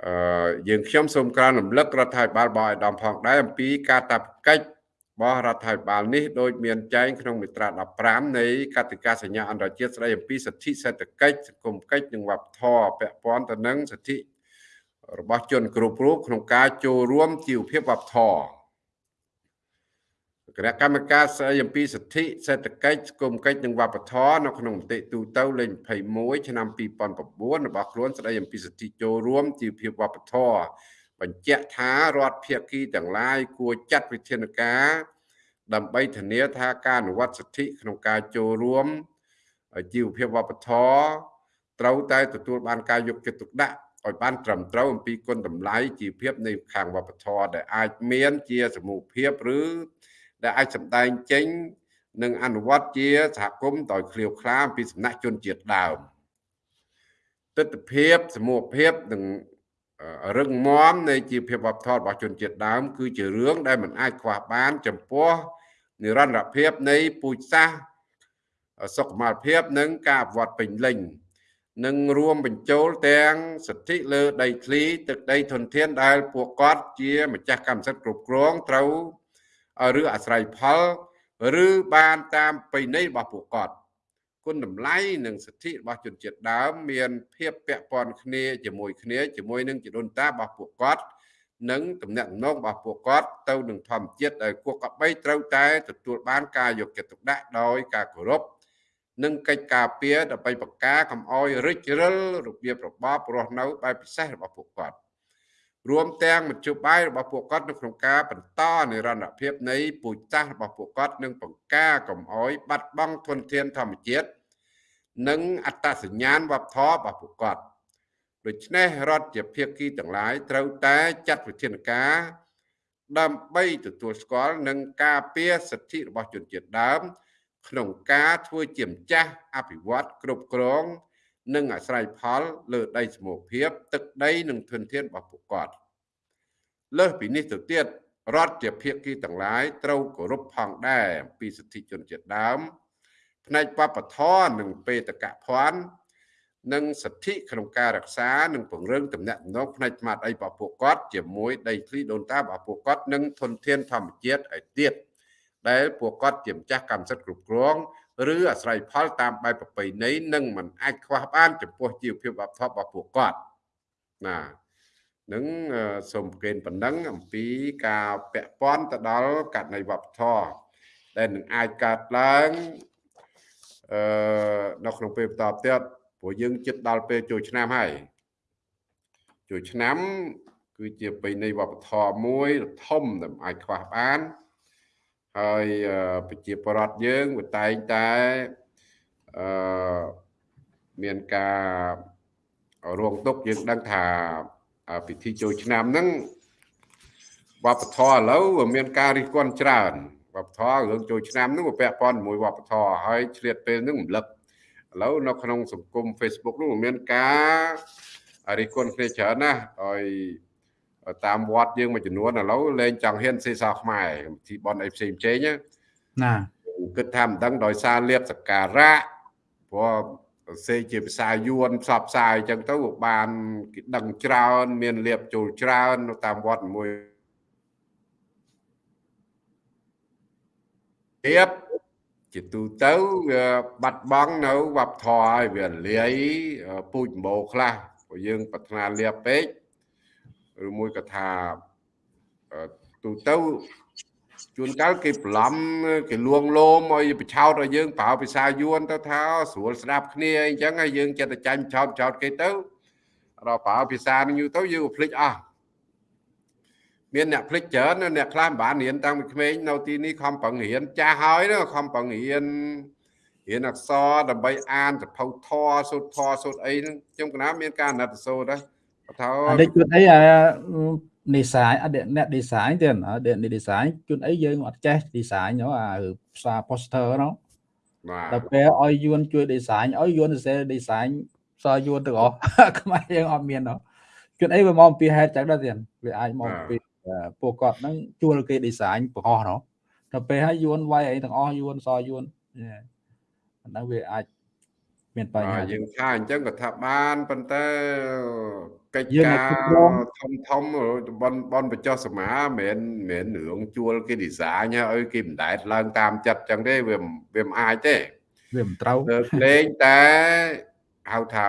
អឺយើងខ្ញុំសូមក្រើនរំលឹករដ្ឋាភិបាលរបស់អេដាមផងដែរអំពីការតាប់កិច្ចរបស់រដ្ឋាភិបាលនេះដោយមានចែងក្នុងមាត្រា15នៃកតិកាសញ្ញាអន្តរជាតិស្តីអំពីសិទ្ធិសេដ្ឋកិច្ចសង្គមកិច្ចនិងវប្បធម៌ពាក់ព័ន្ធទៅនឹងសិទ្ធិរបស់ជនគ្រប់រូបក្នុងការចូលរួមជីវភាពវប្បធម៌ គណៈកម្មការស្តីអំពីសិទ្ធិសេដ្ឋកិច្ចសង្គមកិច្ចនិងវប្បធម៌នៅក្នុងមតិទូទៅលេខ21ឆ្នាំ2009របស់ខ្លួនស្តីអំពីសិទ្ធិចូលរួមជីវភាពវប្បធម៌បញ្ជាក់ថារដ្ឋភាគីទាំងឡាយគួរចាត់វិធានការដើម្បីធានាថាការអនុវត្តសិទ្ធិក្នុងការចូលរួមជីវភាពវប្បធម៌ត្រូវតែទទួលបានការយកចិត្តទុកដាក់ឲ្យបានត្រឹមត្រូវអំពីគុណតម្លៃជីវភាពនៃខាងវប្បធម៌ដែលអាចមានជាសមូហភាពឬ ដែលអាចសម្ដែងចេញនិងអនុវត្តជាសហគមន៍ដោយឃ្លាវខ្លាពីសំណាក់ជនជាតិដើមទស្សនភាពសមូហភាពនិងរឹងមាំនៃជីវភាពវប្បធម៌របស់ជនជាតិដើម គឺជារឿងដែលមិនអាចខ្វះបាន ចំពោះនិរន្តរភាពនៃពូជសាសន៍សុខុមាលភាពនិងការអភិវឌ្ឍពេញលេញនិងរួមបញ្ចូលទាំងសិទ្ធិលើដីធ្លីទឹកដីធនធានដែលពួកគាត់ជាម្ចាស់កម្មសិទ្ធិគ្រប់គ្រងត្រូវ ឬអាស្រ័យផលឬបានតាមប្រណីរបស់ពួកគាត់គុណតម្លៃនិងសិទ្ធិរបស់ជនជាតិដើមមានភាពពាក់ព័ន្ធគ្នាជាមួយគ្នាជាមួយនឹងជីដូនតារបស់ពួកគាត់និងទំនាក់ទំនងរបស់ពួកគាត់ទៅនឹងធម្មជាតិដែលពួកគាត់បីត្រូវតែទទួលបានការយកចិត្តទុកដាក់ដោយការគោរពនិងកិច្ចការពារដើម្បីបង្ការកំអយរិចរិលរបៀបរបបរស់នៅបែបពិសេសរបស់ពួកគាត់ រួមទាំងមជ្ឈបាយរបស់ពួកគាត់នៅក្នុងការបន្តនិរន្តរភាពនៃពូជសាសន៍របស់ពួកគាត់និងបង្ការកំអយបាត់បង់ធនធានធម្មជាតិនិងអត្តសញ្ញាណវប្បធម៌របស់ពួកគាត់ដូច្នេះរដ្ឋជាភាគីទាំងឡាយត្រូវតែចាត់វិធានការ ដើម្បីទទួលស្គាល់និងការពារសិទ្ធិរបស់ជនជាតិដើម ក្នុងការធ្វើជាម្ចាស់អភិវឌ្ឍគ្រប់គ្រង និងអាស្រ័យផលលើដីសមូហភាព ទឹកដីនិងធនធានរបស់ពួកគាត់លើសពីនេះទៅទៀតរដ្ឋជាភាគីទាំងឡាយត្រូវគោរពផងដែរអំពីសិទ្ធិជនជាតិដើម ផ្នែកបព្វធម៌និងបេតកភណ្ឌនិងសិទ្ធិក្នុងការរក្សានិងពង្រឹងទំនាក់ទំនងផ្នែកស្មារតីរបស់ពួកគាត់ជាមួយដីធ្លីដូនតារបស់ពួកគាត់និងធនធានធម្មជាតិឲ្យទៀតដែលពួកគាត់ជាម្ចាស់កម្មសិទ្ធិគ្រប់គ្រង ឬអាស្រ័យផលតាមបែបប្រពៃណីនិងមិនអាចខ្វះបានចំពោះជីវភាពវប្បធម៌របស់ពួកគាត់ណានឹងសូមប្រកេនប៉ុណ្ណឹងអំពីការពាក់ព័ន្ធទៅដល់ករណីវប្បធម៌ដែលនឹងអាចកើតឡើងអឺនៅក្នុងពេលបន្តទៀតព្រោះយើងចិត្តដល់ពេលចូលឆ្នាំហើយចូលឆ្នាំ គឺជាបិនៃវប្បធម៌មួយធំដែលអាចខ្វះបាន ហើយប្រជាពលរដ្ឋយើងវាតែងតែអឺមានការរងទុកយើងដឹងថាពិធីចូលឆ្នាំហ្នឹងវប្បធម៌ឥឡូវមានការរិះគន់ច្រើនវប្បធម៌រឿងចូលឆ្នាំហ្នឹងវាពាក់ព័ន្ធជាមួយវប្បធម៌ហើយឆ្លៀតពេលហ្នឹងរំលឹកឥឡូវនៅក្នុងសង្គម Facebook នោះមានការរិះគន់គ្នាច្រើនណាស់ហើយ តាមវត្តយើងមួយចំនួនឥឡូវលែងចង់ហ៊ានសេសរខ្មែរពិធីបន់អីផ្សេងផ្សេងណាគិតថាមិនដឹងដោយសារលៀបសការៈព្រោះសេជាភាសាយួនផ្សព្វផ្សាយអញ្ចឹងទៅបានគេដឹងច្រើន មានលៀបចូលច្រើននៅតាមវត្តមួយលៀបជាទូទៅវាបាត់បង់នៅវប្បធម៌ហើយវាលាយពូជម្បោខ្លះព្រោះយើងប្រាថ្នាលៀបពេក ឬមួយក៏ថាទូទៅជួនកាលគេប្លំគេលួងលោមឲ្យបឆោតឲ្យយើងប្រើភាសាយួនទៅថាស្រួលស្ដាប់គ្នាអីចឹងហើយយើងចិត្តតែចាញ់ឆោតឆោតគេទៅដល់ប្រើភាសានឹងយូរទៅយើងភ្លេចអស់មានអ្នកភ្លេចច្រើនអ្នកខ្លះមិនបានរៀនតាំងពីក្មេងនៅទីនេះខំប្រឹងរៀនចាស់ហើយណាខំប្រឹងរៀនរៀនអក្សរដើម្បីអានសភៅធរសូត្រធរសូត្រអីហ្នឹងខ្ញុំកណាមានការអាណិតសូត្រដែរ ថាអានេះជួនអីអានិស័យអត់អ្នក design ទេអត់អ្នក design ជួនអីយើងអត់ចេះ design ហ្នឹងអាផ្សារ poster ហ្នឹងបាទដល់ពេលឲ្យយួនជួយ design ឲ្យយួនសរសេរ design សរយួនទាំងអស់ខ្មែរយើងអត់មានហ្នឹងជួនអីវាមកពីហេតុចឹងដែរទៀតវាអាចមកពីពួកគាត់ហ្នឹងជួលគេ design បង្ហោះហ្នឹងដល់ពេលឲ្យយួនវាយអីទាំងអស់យួនសរយួនហ្នឹងវាអាចមានបញ្ហាយើងថាអញ្ចឹងក៏ថាបានប៉ុន្តែ កិច្ចការធំធំបនបនបញ្ចុះសមាមិនមែនរឿងជួលគេ design ឲ្យគេមិនដែតឡើងតាមចិត្តអញ្ចឹងទេវាវាមិនអាចទេវាមិនត្រូវលេងតែហៅថា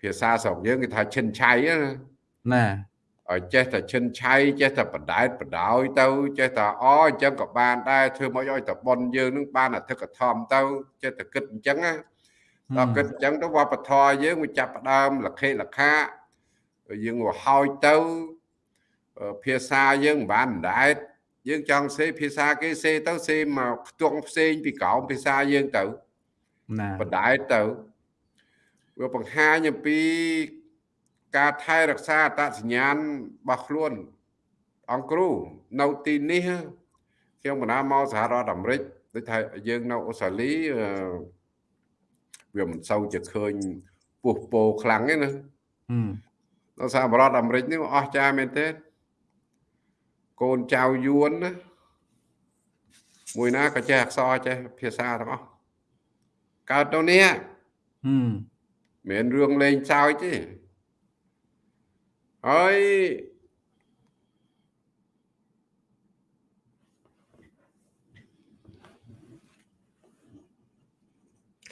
ភាសាស្រុកយើងគេថាឈិនឆៃណាឲ្យចេះតែឈិនឆៃចេះតែបដែតបដោយទៅចេះតែអអញ្ចឹងក៏បានដែរធ្វើមកឲ្យតែប៉ុនយើងនឹងបានអធិកធមទៅចេះតែគិតអញ្ចឹងណាដល់គិតអញ្ចឹងទៅវប្បធម៌យើងវាចាប់ផ្ដើមលខិលខា យើងវាហោចទៅភាសាយើងមិនបានដែតយើងចង់សេភាសាគេសេទៅសេមកផ្ទង់ផ្សេងពីក្រោមភាសាយើងទៅណាបដែតទៅវាបង្ហាញអំពីការថែរក្សាអត្តសញ្ញាណរបស់ខ្លួនអង្គគ្រូនៅទីនេះខ្ញុំបណ្ដាមកសហរដ្ឋអាមេរិកដូចថាយើងនៅអូស្ត្រាលីវាមិនសូវជាឃើញពុះពោខ្លាំងទេណា នៅសហរដ្ឋអាមេរិកនេះអស្ចារ្យមែនទេកូនចៅយួនណាមួយណាក៏ចេះអក្សរចេះភាសាទាំងអស់កើតទៅនេះហឹមមិនរឿងលេងសើចទេហើយ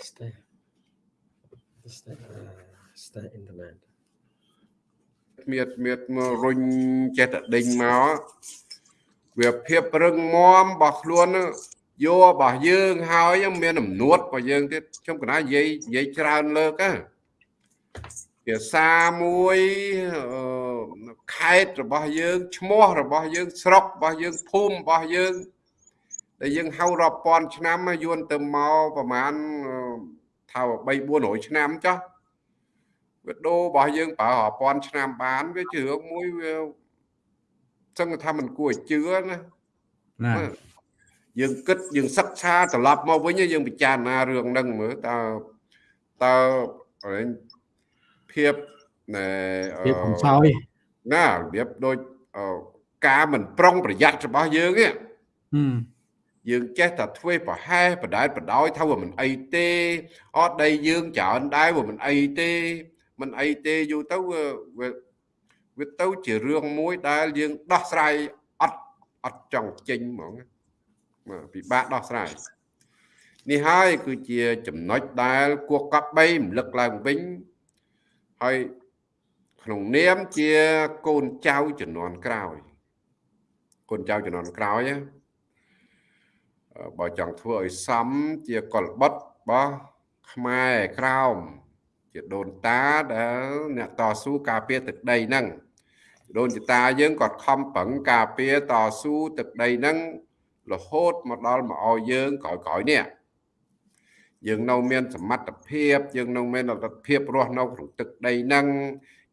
stay stay stay in the land មៀតមៀតមករុញចេះតែដេញមកវាភាពរឹងមាំរបស់ខ្លួនយករបស់យើងហើយមានអំនួតរបស់យើងទៀតខ្ញុំកណានិយាយនិយាយច្រើនលើកណាភាសាមួយខេត្តរបស់យើងឈ្មោះរបស់យើងស្រុករបស់យើងភូមិរបស់យើងដែលយើងហៅរាប់ពាន់ឆ្នាំយួនទៅមកប្រហែលថា3 400ឆ្នាំចុះ វាដូររបស់យើងប្រើរាប់ពាន់ឆ្នាំបានវាជារឿងមួយវាសឹងថាมันគួរឲ្យជឿណាណាយើងគិតយើងសិក្សាត្រឡប់មកវិញយើងពិចារណារឿងហ្នឹងមើលតើតើភាពណែភាពកំសោយណារបៀបដូចការមិនប្រុងប្រយ័ត្នរបស់យើងទេយើងចេះតែធ្វើប្រហែសបដែតបដោយថាវាមិនអីទេអត់ដីយើងច្រើនដែរវាមិនអីទេ មិនអីទេយូរទៅវាវាទៅជារឿងមួយដែលយើងដោះស្រាយអត់អត់ចង់ចេញហ្មងពិបាកដោះស្រាយនេះហើយគឺជាចំណុចដែលគួរកប់បីរំលឹកឡើងវិញហើយក្នុងនាមជាកូនចៅជំនាន់ក្រោយកូនចៅជំនាន់ក្រោយបើចង់ធ្វើឲ្យសមជាកលបុត្ររបស់ខ្មែរក្រោម ជាដូនតាដែលអ្នកតស៊ូការពារទឹកដីហ្នឹងដូនចតាយើងក៏ខំប្រឹងការពារតស៊ូទឹកដីហ្នឹងរហូតមកដល់មកឲ្យយើងក្រោយៗនេះយើងនៅមានសមត្ថភាពយើងនៅមានលទ្ធភាពរស់នៅក្នុងទឹកដីហ្នឹង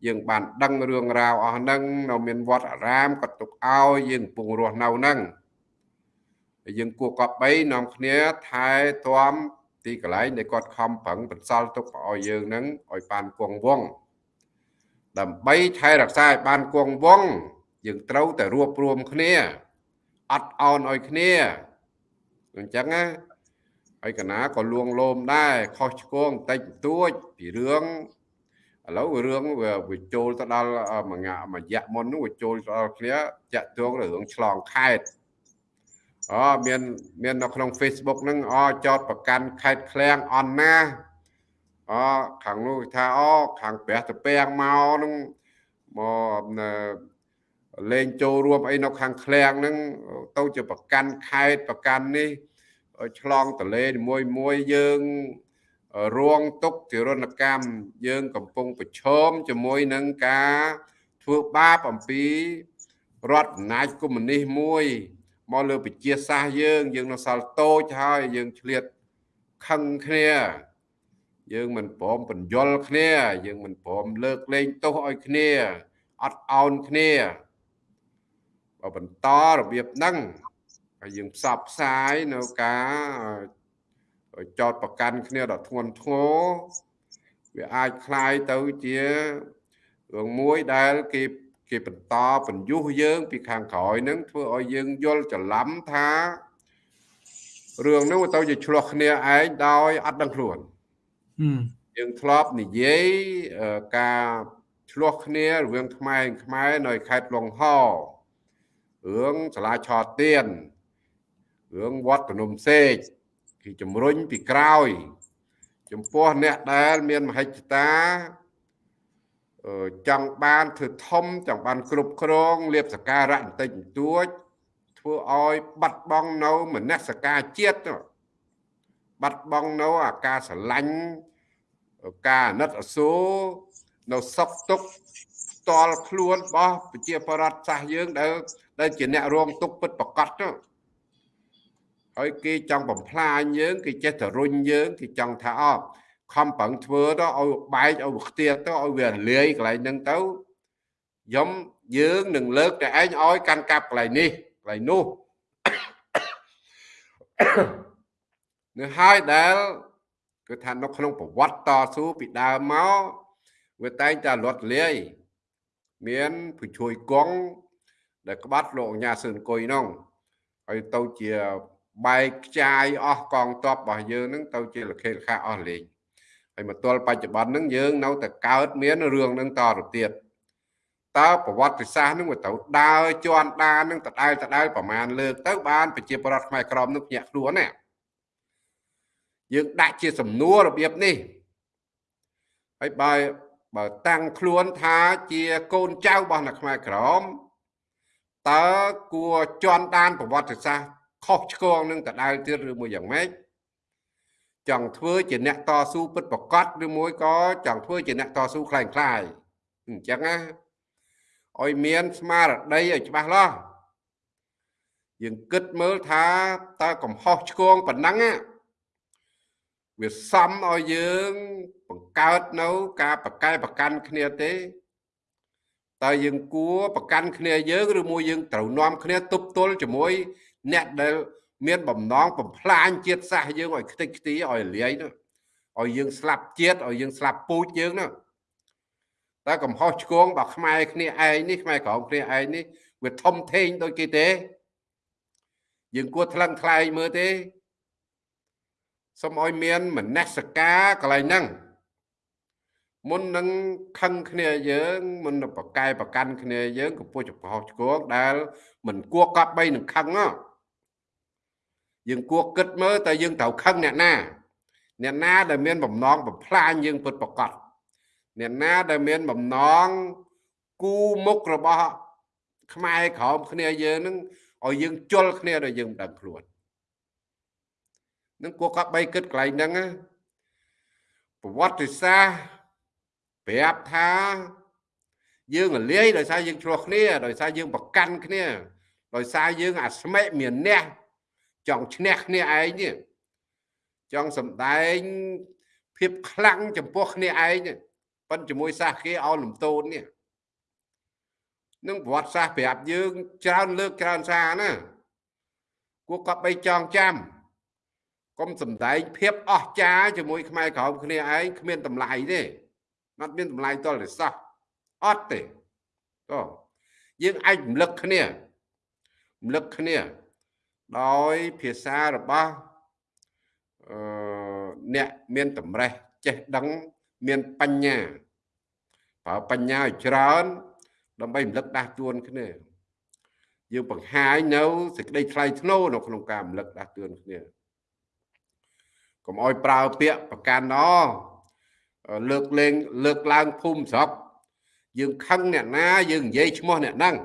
យើងបានដឹងរឿងរ៉ាវអស់ហ្នឹងនៅមានវត្តអារាមក៏ទុកឲ្យយើងកំពុងរស់នៅហ្នឹងហើយយើងគួរកប់បីនាំគ្នាថែទាំ ទីកន្លែងដែលគាត់ខំប្រឹងបន្សល់ទុកឲ្យយើងហ្នឹងឲ្យបានគង់វង្សដើម្បីថែរក្សាឲ្យបានគង់វង្សយើងត្រូវតែរួបរวมគ្នាអត់អោនឲ្យគ្នាអញ្ចឹងណាហើយកណាក៏លួងលោមដែរខុសឆ្គងបន្តិចបន្តួចពីរឿងឥឡូវរឿងវាចូលទៅដល់មួយងាមួយយៈមុននោះវាចូលដល់គ្នាតាក់ទងរឿងឆ្លងខេត្ត អូមានមាននៅក្នុង Facebook ហ្នឹងអូចោតប្រកាន់ខេត្តឃ្លាំងអន់ណាអូខាងនោះថាអូខាងព្រះតពាំងមកហ្នឹងមកលេងចូលរួមអីនៅខាងឃ្លាំងហ្នឹងទៅជាប្រកាន់ខេត្តប្រកាន់នេះឆ្លងតលេមួយមួយយើងរងទុកទិរណកម្មយើងកំពុងប្រឈមជាមួយនឹងការធ្វើបាបអំពីរដ្ឋអំណាចកុម្មុយនីសមួយ មកលើប្រជាសាសយើងយើងនៅសល់តូចហើយយើងឆ្លៀតខឹងគ្នាយើងមិនព្រមបញ្យល់គ្នាយើងមិនព្រមលើកលែងទោសឲ្យគ្នាអត់អោនគ្នាបើបន្តរបៀបហ្នឹងហើយយើងផ្សព្វផ្សាយនៅការចោតប្រកាន់គ្នាដល់ធ្ងន់ធ្ងរវាអាចคล้ายទៅជារឿងមួយដែលគេ គេបន្តបញ្យុះយើង ពីខាងក្រោយនឹងធ្វើឲ្យយើងយល់ច្រឡំថារឿងនោះទៅជាឆ្លោះគ្នាឯងដោយអត់ដឹងខ្លួនយើងធ្លាប់និយាយការឆ្លោះគ្នារវាងខ្មែរខ្មែរនៅខេត្តលង្ហរឿងសាលាឆោទៀនរឿងវត្តភ្នំសេកគេជំរុញពីក្រោយ ចំពោះអ្នកដែលមានមហិច្ឆតា ចង់បានធ្វើធំចង់បានគ្រប់គ្រងលៀបសការៈបន្តិចបន្តួចធ្វើឲ្យបាត់បង់នៅមនសការជាតិបាត់បង់នៅអាការស្រឡាញ់ការអាណិតអាសូរនៅសុខទុក្ខផ្ទាល់ខ្លួនរបស់ប្រជាប្រដ្ឋសាសយើងដែលដែលជាអ្នករងទុក្ខពិតប្រកបទៅហើយគេចង់បំផ្លាញយើងគេចេះតែរុញយើងគេចង់ថាអត់ ខំប្រឹងធ្វើទៅឲ្យបែកឲ្យខ្ទៀតទៅឲ្យវាលាយកន្លែងហ្នឹងទៅខ្ញុំយើងនឹងលើកតែឯងឲ្យកាន់កាប់កន្លែងនេះកន្លែងនោះនឹងហើយដែលគឺថានៅក្នុងប្រវត្តិតស៊ូពីដើមមកវាតែងតែលត់លាយមានผู้ជួយគង់ដែលក្បាត់លោកអញ្ញាសឿនកុយនោះហើយទៅជាបែកខ្ចាយអស់កងទ័ពរបស់យើងនឹងទៅជាលខេលខាអស់លេង ហើយមកទល់បច្ចុប្បន្នហ្នឹងយើងនៅតែកើតមានរឿងហ្នឹងតទៅទៀតតើប្រវត្តិសាស្ត្រហ្នឹងវាទៅដើរជន់ដានហ្នឹងដដែលដដែលប្រមាណលើកទៅបានប្រជាប្រដ្ឋខ្មែរក្រមនឹងភ្ញាក់ខ្លួនណាយើងដាក់ជាសំណួររបៀបនេះហើយបើបើតាំងខ្លួនថាជាកូនចៅរបស់អ្នកខ្មែរក្រមតើគួរជន់ដានប្រវត្តិសាស្ត្រខុសឆ្គងនឹងដដែលទៀតឬមួយយ៉ាងម៉េច ចង់ធ្វើជាអ្នកតស៊ូពិតប្រកបឬមួយក៏ចង់ធ្វើជាអ្នកតស៊ូខ្លាំងខ្លាយអញ្ចឹងណាឲ្យមានស្មារតីឲ្យច្បាស់លាស់យើងគិតមើលថាតើកំហុសឆ្គងប៉ុណ្ណឹងវាសំឲ្យយើងបង្កើតនៅការបកកែប្រកាន់គ្នាទេតើយើងគួរប្រកាន់គ្នាយើងឬមួយយើងត្រូវនាំគ្នាទប់ទល់ជាមួយអ្នកដែល មានបំណងបំផ្លាញជាតិសាសន៍យើងឲ្យខ្ទេចខ្ទីឲ្យលាយនោះឲ្យយើងស្លាប់ជាតិឲ្យយើងស្លាប់ពូជយើងនោះតែកំហុសឆ្គងរបស់ខ្មែរគ្នាឯងនេះខ្មែរក្រមគ្នាឯងនេះវាធំធេងដូចគេទេយើងគួរថ្លឹងថ្លែងមើលទេសូមឲ្យមានមនសិការកន្លែងហ្នឹងមុននឹងខឹងគ្នាយើងមុននឹងប្រកែប្រកាន់គ្នាយើងកំពុះចំកោឆ្គងដែលមិនគួរកប់បីនឹងខឹងហ្នឹង យើងគួរគិតមើលតើយើងត្រូវខឹងអ្នកណាអ្នកណាដែលមានបំណងបំផ្លាញយើងពិតប្រកបអ្នកណាដែលមានបំណងគូមុខរបស់ខ្មែរក្រោមគ្នាយើងនឹងឲ្យយើងជល់គ្នាដល់យើងមិនដឹងខ្លួននឹងគួរកប់បីគិតកន្លែងហ្នឹងប្រវត្តិសាស្ត្រប្រាប់ថាយើងរលាយដោយសារយើងឆ្លោះគ្នាដោយសារយើងប្រកាន់គ្នាដោយសារយើងអាស្មេមានអ្នក ចង់ឈ្នះគ្នាឯងនេះចង់សំដែងភាពខ្លាំងចំពោះគ្នាឯងប៉ុនជាមួយសាសគេឲ្យលំទោននេះនឹងប្រវត្តិសាស្ត្រប្រាប់យើងច្រើនលើកច្រើនសារណាគួរកប់បីចងចាំកុំសំដែងភាពអស្ចារ្យជាមួយខ្មែរក្រោមគ្នាឯងគ្មានតម្លៃទេអត់មានតម្លៃតលទេសោះអត់ទេតោះយើងអាចរំលឹកគ្នារំលឹកគ្នា ដោយភាសារបស់អឺអ្នកមានតម្រេះចេះដឹងមានបញ្ញាប្រើបញ្ញាឲ្យច្រើន ដើម្បីរំលឹកដាស់តួនគ្នាយើងបង្ហាញនៅសេចក្តីថ្លៃថ្នូរនៅក្នុងការរំលឹកដាស់តួនគ្នាកុំឲ្យប្រើពាក្យប្រកាន់ណលើកលែងលើកឡើងភូមិស្រុកយើងខឹងអ្នកណាយើងនិយាយឈ្មោះអ្នកហ្នឹង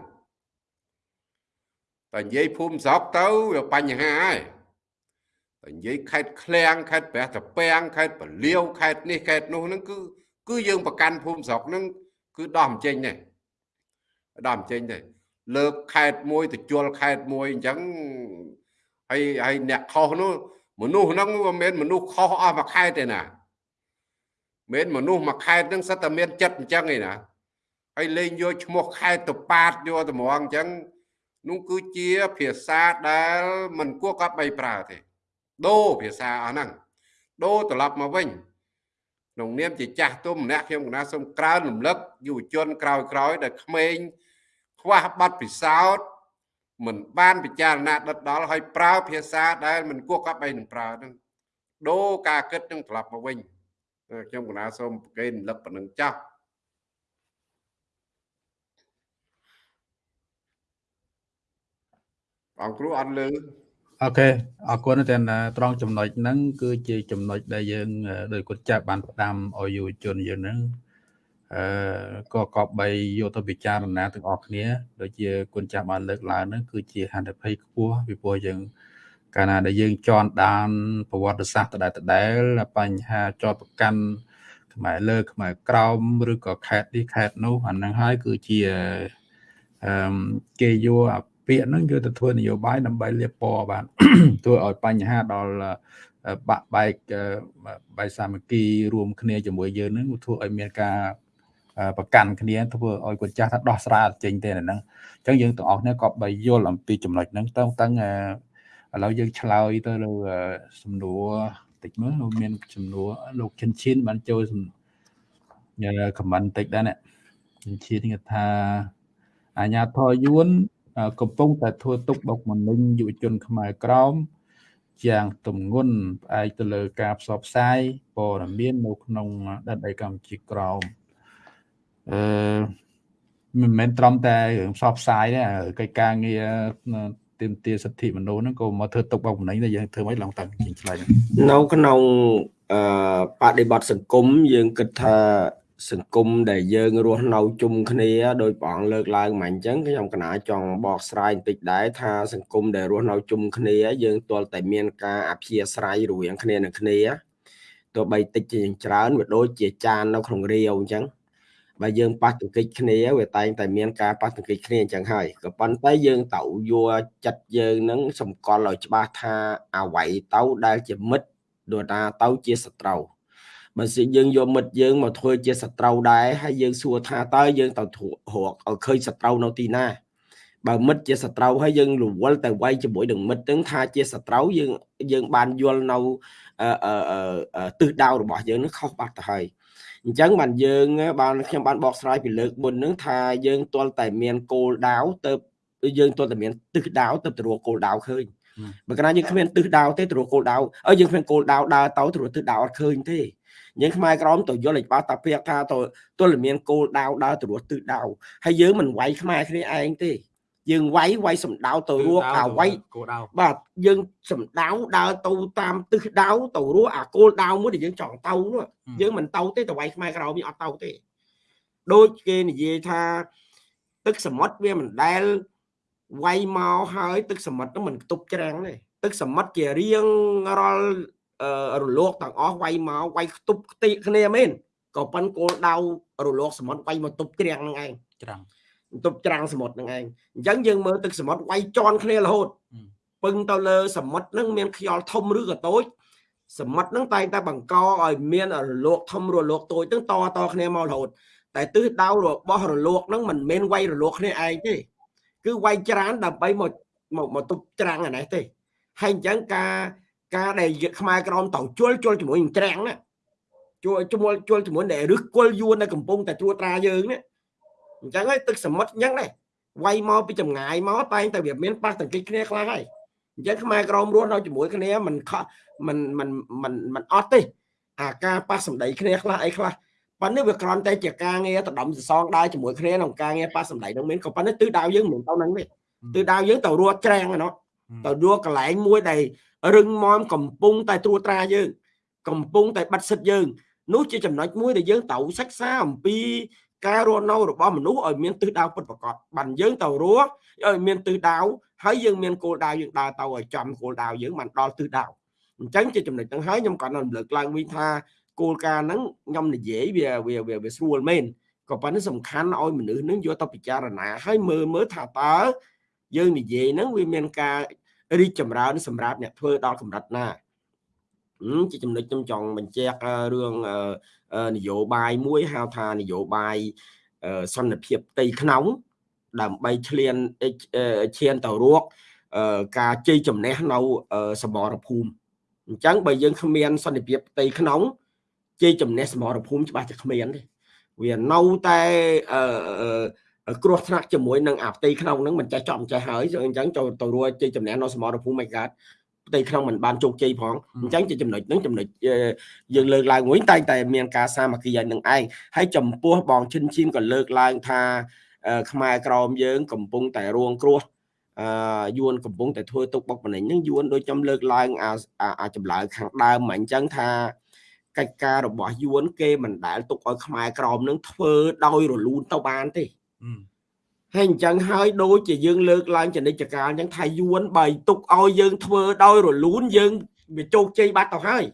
តែនិយាយភូមិស្រុកទៅវាបញ្ហាហើយតែនិយាយខេត្តឃ្លាំងខេត្តព្រះត្រពាំងខេត្តពលាវខេត្តនេះខេត្តនោះហ្នឹងគឺគឺយើងប្រកាន់ភូមិស្រុកហ្នឹងគឺដោះមិនចេញទេដោះមិនចេញទេលើកខេតមួយទៅជល់ខេតមួយអញ្ចឹងហើយហើយអ្នកខុសនោះមនុស្សហ្នឹងមិនមែនមនុស្សខុសអស់មួយខេតទេណាមិនមនុស្សមួយខេតហ្នឹងសិតតែមានចិត្តអញ្ចឹងឯណាហើយលេងយកឈ្មោះខេតទៅប៉ាតយកតម្រងអញ្ចឹង នោះគឺជាភាសាដែលមិនគួរកត់បីប្រើទេដូរភាសាអស់ហ្នឹងដូរត្រឡប់មកវិញក្នុងនាមជាចាស់ទុំម្នាក់ខ្ញុំកណាសូមក្រើនរំលឹកយុវជនក្រោយក្រោយដែលក្មេងខ្វះប័ណ្ណពិសោធន៍មិនបានពិចារណាដិតដល់ហើយប្រើភាសាដែលមិនគួរកប់បីនឹងប្រើហ្នឹងដូរការគិតនឹងត្រឡប់មកវិញខ្ញុំកណាសូមប្រកេនរំលឹកប៉ុណ្្នឹងចាស់ បងគ្រូអត់លើអូខេអរគុណតែត្រង់ចំណុចហ្នឹងគឺជាចំណុចដែលយើងដោយគាត់ចាប់បានផ្ដាំឲ្យយុវជនយើងហ្នឹងអឺក៏កបបីយកទៅពិចារណាទាំងអស់គ្នាដូចជាគុណចាស់បានលើកឡើងហ្នឹងគឺជាហន្តភ័យខ្ពស់ពីព្រោះយើងកាលណាដែលយើងជន់ដានប្រវត្តិសាស្ត្រដដែលដដែលបញ្ហាជាប់ប្រកាន់ខ្មែរលើខ្មែរក្រោមឬក៏ខេតនេះខេតនោះអាហ្នឹងហើយគឺជាអឺគេយក ពាក្យហ្នឹងយកទៅធ្វើនយោបាយដើម្បីលៀបពណ៌បានធ្វើឲ្យបញ្ហាដល់បាក់បែកបែកសាមគ្គីរួមគ្នាជាមួយយើងហ្នឹងធ្វើឲ្យមានការប្រកាន់គ្នាធ្វើឲ្យគាត់ចាស់ថាដោះស្រាយចេញទេហ្នឹងអញ្ចឹងយើងទាំងអស់គ្នាក៏បីយល់អំពីចំណុចហ្នឹងតឹងតឹងឥឡូវយើងឆ្លើយទៅលើសំណួរតិចមើលមានសំណួរលោកឈិនឈិនបានចូលញ៉ាខមមិនតិចដែរណាឈិនឈិនគាត់ថាអាញាធរយួន កំពុងតែធ្វើទុកបុកម្នេញយុវជនខ្មែរក្រមយ៉ាងទំងន់ផ្អែកទៅលើការផ្សព្វផ្សាយព័ត៌មាននៅក្នុងដែនដីកម្ពុជាក្រមអឺមិនមែនត្រឹមតែរឿងផ្សព្វផ្សាយទេកិច្ចការងារទាមទារសិទ្ធិមនុស្សហ្នឹងក៏មកធ្វើទុកបុកម្នេញដែរយើងធ្វើមិនឡងតាំងជាឆ្លៃនៅក្នុងអឺបដិបត្តិសង្គមយើងគិតថា សង្គមដែលយើងរស់នៅជុំគ្នាដោយព្រះអង្គលើកឡើងមកអញ្ចឹងខ្ញុំកណាចង់បកស្រាយបន្តិចដែរថាសង្គមដែលរស់នៅជុំគ្នាយើងទាល់តែមានការអព្យាស្រ័យរវាងគ្នានឹងគ្នាទោះបីតិចជាច្រើនវាដូចជាចាននៅក្នុងរាវអញ្ចឹងបើយើងប៉ះទង្គិចគ្នាវាតែងតែមានការប៉ះទង្គិចគ្នាអញ្ចឹងហើយក៏ប៉ុន្តែយើងត្រូវយកចិត្តយើងនឹងសម្គាល់ឲ្យច្បាស់ថាអ្វីទៅដែលជាមិត្តដូចថាទៅជាសត្រូវ បើសិនយើងយកមិត្តយើងមកធ្វើជាសត្រូវដែរហើយយើងសួរថាតើយើងទៅរកឲ្យឃើញសត្រូវនៅទីណាបើមិត្តជាសត្រូវហើយយើងរវល់តែវាយជាមួយនឹងមិត្តហ្នឹងថាជាសត្រូវយើងយើងបានយល់នៅទិសដៅរបស់យើងនឹងខុសបាត់ទៅហើយអញ្ចឹងបានយើងបានខ្ញុំបានបកស្រាយពីលើកមុនហ្នឹងថាយើងទាល់តែមានគោលដៅទៅយើងទាល់តែមានទិសដៅទៅទៅរកគោលដៅឃើញបើកាលណាយើងគ្មានទិសដៅទេទៅរកគោលដៅអើយើងគ្មានគោលដៅដើរទៅទៅរកទិសដៅអត់ឃើញទេ យើងខ្មែរក្រមទៅយល់ឲ្យច្បាស់តាពាក្យថាទៅទល់មានគោលដៅដើរទៅរកទិសដៅហើយយើងមិនវាយខ្មែរគ្នាឯងទេយើងវាយវាយសំដៅទៅរកអាវាយបាទយើងសំដៅដើរទៅតាមទិសដៅទៅរកអាគោលដៅមួយដែលយើងចង់ទៅនោះយើងមិនទៅទេទៅវាយខ្មែរក្រមយើងអត់ទៅទេដូចគេនិយាយថាទឹកសមុទ្រវាមិនដែលវាយមកហើយទឹកសមុទ្រនោះមិនខ្ទប់ច្រាំងទេទឹកសមុទ្រជារៀងរាល់ រលកទាំងអស់វាយមកវាយខ្ទប់ខ្ទីគ្នាមែនក៏ប៉ុនគោលដៅរលកសមុទ្រវាយមកទប់ច្រាំងនឹងឯងច្រាំងទប់ច្រាំងសមុទ្រនឹងឯងអញ្ចឹងយើងមើលទឹកសមុទ្រវាយជន់គ្នារហូតពឹងទៅលើសមុទ្រនឹងមានខ្យល់ធំឬក៏តូចសមុទ្រនឹងតែងតែបង្កឲ្យមានរលកធំរលកតូចនឹងតតគ្នាមករហូតតែទិសដៅរបស់រលកនឹងមិនមែនវាយរលកគ្នាឯងទេគឺវាយច្រានដើម្បីមកមកទប់ច្រាំងអានេះទេហើយអញ្ចឹងការ ការដែលខ្មែរក្រមតជុលជុលជាមួយនឹងច្រាំងណាជួលជួលជួលជាមួយដែលរឹសគល់យួននៅកំពុងតែត្រួតត្រាយើងនេះអញ្ចឹងហើយទឹកសមុទ្រអញ្ចឹងដែរវាយមកពីចម្ងាយមកតែងតែវាមានប៉ះទង្គិចគ្នាខ្លះហើយអញ្ចឹងខ្មែរក្រមរស់នៅជាមួយគ្នាមិនខមិនមិនមិនមិនអត់ទេអាការប៉ះសម្ដីគ្នាខ្លះអីខ្លះប៉ុន្តែវាគ្រាន់តែជាការងារដដំសសងដើរជាមួយគ្នាក្នុងការងារប៉ះសម្ដីនឹងមានក៏ប៉ុន្តែទិសដៅយើងមិនទៅនឹងទេទិសដៅយើងទៅរត់ច្រាំងហ្នឹង ទៅរកកន្លែងមួយដែលរឹងមាំកំពុងតែត្រួតត្រាយើង កំពុងតែបាត់សិទ្ធយើង នោះជាចំណុចមួយដែលយើងត្រូវសិក្សាអំពីការរស់នៅរបស់មនុស្សឲ្យមានទិសដៅពិតប្រាកដបានយើងទៅរស់ឲ្យមានទិសដៅហើយយើងមានគោលដៅយើងដើរទៅឲ្យចំគោលដៅយើងបានដល់ទិសដៅអញ្ចឹងជាចំណុចហ្នឹងហើយខ្ញុំក៏នឹងរំលឹកឡើងវិញថាគោលការណ៍ហ្នឹងខ្ញុំនិយាយវាវាវាស្រួលមែនក៏ប៉ុន្តែសំខាន់ឲ្យមនុស្សនឹងយកទៅពិចារណាហើយមើលមើលថាតើ យើងនិយាយហ្នឹងវាមានការរីកចម្រើនសម្រាប់អ្នកធ្វើដល់កម្រិតណាជាចំណុចខ្ញុំចង់បញ្ជាក់រឿងនយោបាយមួយហៅថានយោបាយសន្តិភាពផ្ទៃក្នុងដើម្បីឈ្លានឈានទៅរកការជ័យជំនះនៅសមរភូមិអញ្ចឹងបើយើងគ្មានសន្តិភាពផ្ទៃក្នុងជ័យជំនះសមរភូមិច្បាស់តែគ្មានទេវានៅតែ គ្រោះថ្នាក់ជាមួយនឹងអាផ្ទៃក្នុងហ្នឹងមិនចេះចប់មិនចេះហើយអញ្ចឹងចូលទៅរួចជ័យជំនះនៅសមរភូមិមិនកើតផ្ទៃក្នុងមិនបានជោគជ័យផងអញ្ចឹងជាចំណុចហ្នឹងចំណុចយើងលើកឡើងមួយតែតែមានការសាមគ្គីឲ្យនឹងឯងហើយចំពោះបងឈិនឈីមក៏លើកឡើងថាខ្មែរក្រមយើង កំពុងតែរងគ្រោះអឺយួនកំពុងតែធ្វើទុកបុកម្នេញហ្នឹងយួនដូចខ្ញុំលើកឡើងអាអាចម្លើយខាងដើមអញ្ចឹងថាកិច្ចការរបស់យួនគេមិនដែលទុកឲ្យខ្មែរក្រមនឹងធ្វើដោយរលូនទៅបានទេ ហើយអញ្ចឹងហើយដូចជាយើងលើកឡើងចនិច្ចកាលអញ្ចឹងថាយួនបើទុកឲ្យយើងធ្វើដោយរលូនយើងវាជោគជ័យបាត់ទៅហើយ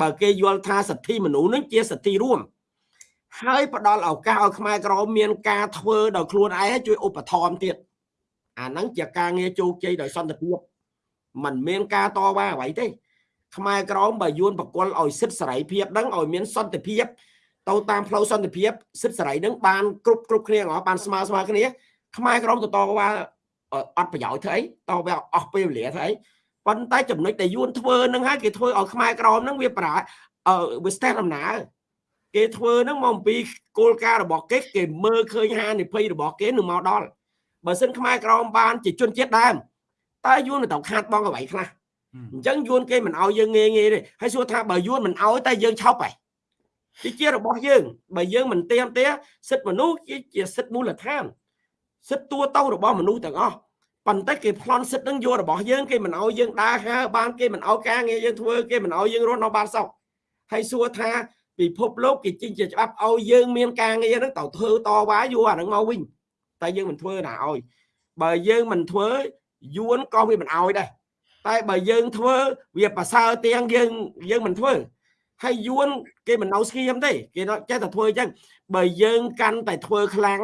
បើគេយល់ថាសិទ្ធិមនុស្សនឹងជាសិទ្ធិរួមហើយផ្ដល់ឱកាសឲ្យខ្មែរក្រមមានការធ្វើដោយខ្លួនឯងជួយឧបត្ថម្ភទៀតអាហ្នឹងជាការងារជោគជ័យដោយសន្តិភាពมันមានការតវ៉ាអ្វីទេខ្មែរក្រមបើយួនបកលឲ្យសិទ្ធិសេរីភាពហ្នឹងឲ្យមានសន្តិភាព ទៅតាមផ្លូវសន្តិភាពសិទ្ធិសេរីហ្នឹងបានគ្រប់គ្រប់គ្នាអស់បានស្មើស្មើគ្នាខ្មែរក្រមទៅតវ៉ាអត់ប្រយោជន៍ធ្វើអីតវ៉ាអស់ពេលវេលាធ្វើអីប៉ុន្តែចំណុចដែលយួនធ្វើហ្នឹងហើយគេធ្វើឲ្យខ្មែរក្រមហ្នឹងវាប្រាវាស្ទះដំណើរគេធ្វើហ្នឹងមកអំពីគោលការណ៍របស់គេគេមើលឃើញហានិភ័យរបស់គេនឹងមកដល់បើសិនខ្មែរក្រមបានជាជនជាតិដើមតើយួនទៅខាតបងអ្វីខ្លះអញ្ចឹងយួនគេមិនឲ្យយើងងាយងាយទេហើយសួរថាបើយួនមិនឲ្យតែយើងឆប់ហ៎ វាជារបស់យើងបើយើងមិនទៀមទាសិទ្ធិមនុស្សជាសិទ្ធិមូលដ្ឋានសិទ្ធិតួទៅរបស់មនុស្សទាំងអស់ប៉ុន្តែគេប្លន់សិទ្ធិនឹងយករបស់យើងគេមិនឲ្យយើងដើរហើបានគេមិនឲ្យការងារយើងធ្វើគេមិនឲ្យយើងរស់នៅបានសុខហើយសួរថាពិភពលោកគេចេញជាច្បាប់ឲ្យយើងមានការងារហ្នឹងទៅធ្វើតវ៉ាយកអាហ្នឹងមកវិញតែយើងមិនធ្វើណាឲ្យបើយើងមិនធ្វើយួនក៏វាមិនឲ្យដែរតែបើយើងធ្វើវាប្រសើរទាំងយើងយើងមិនធ្វើ ហើយយួនគេមិននៅស្ងៀមទេគេចេះតែធ្វើអញ្ចឹងបើយើងកាន់តែធ្វើខ្លាំង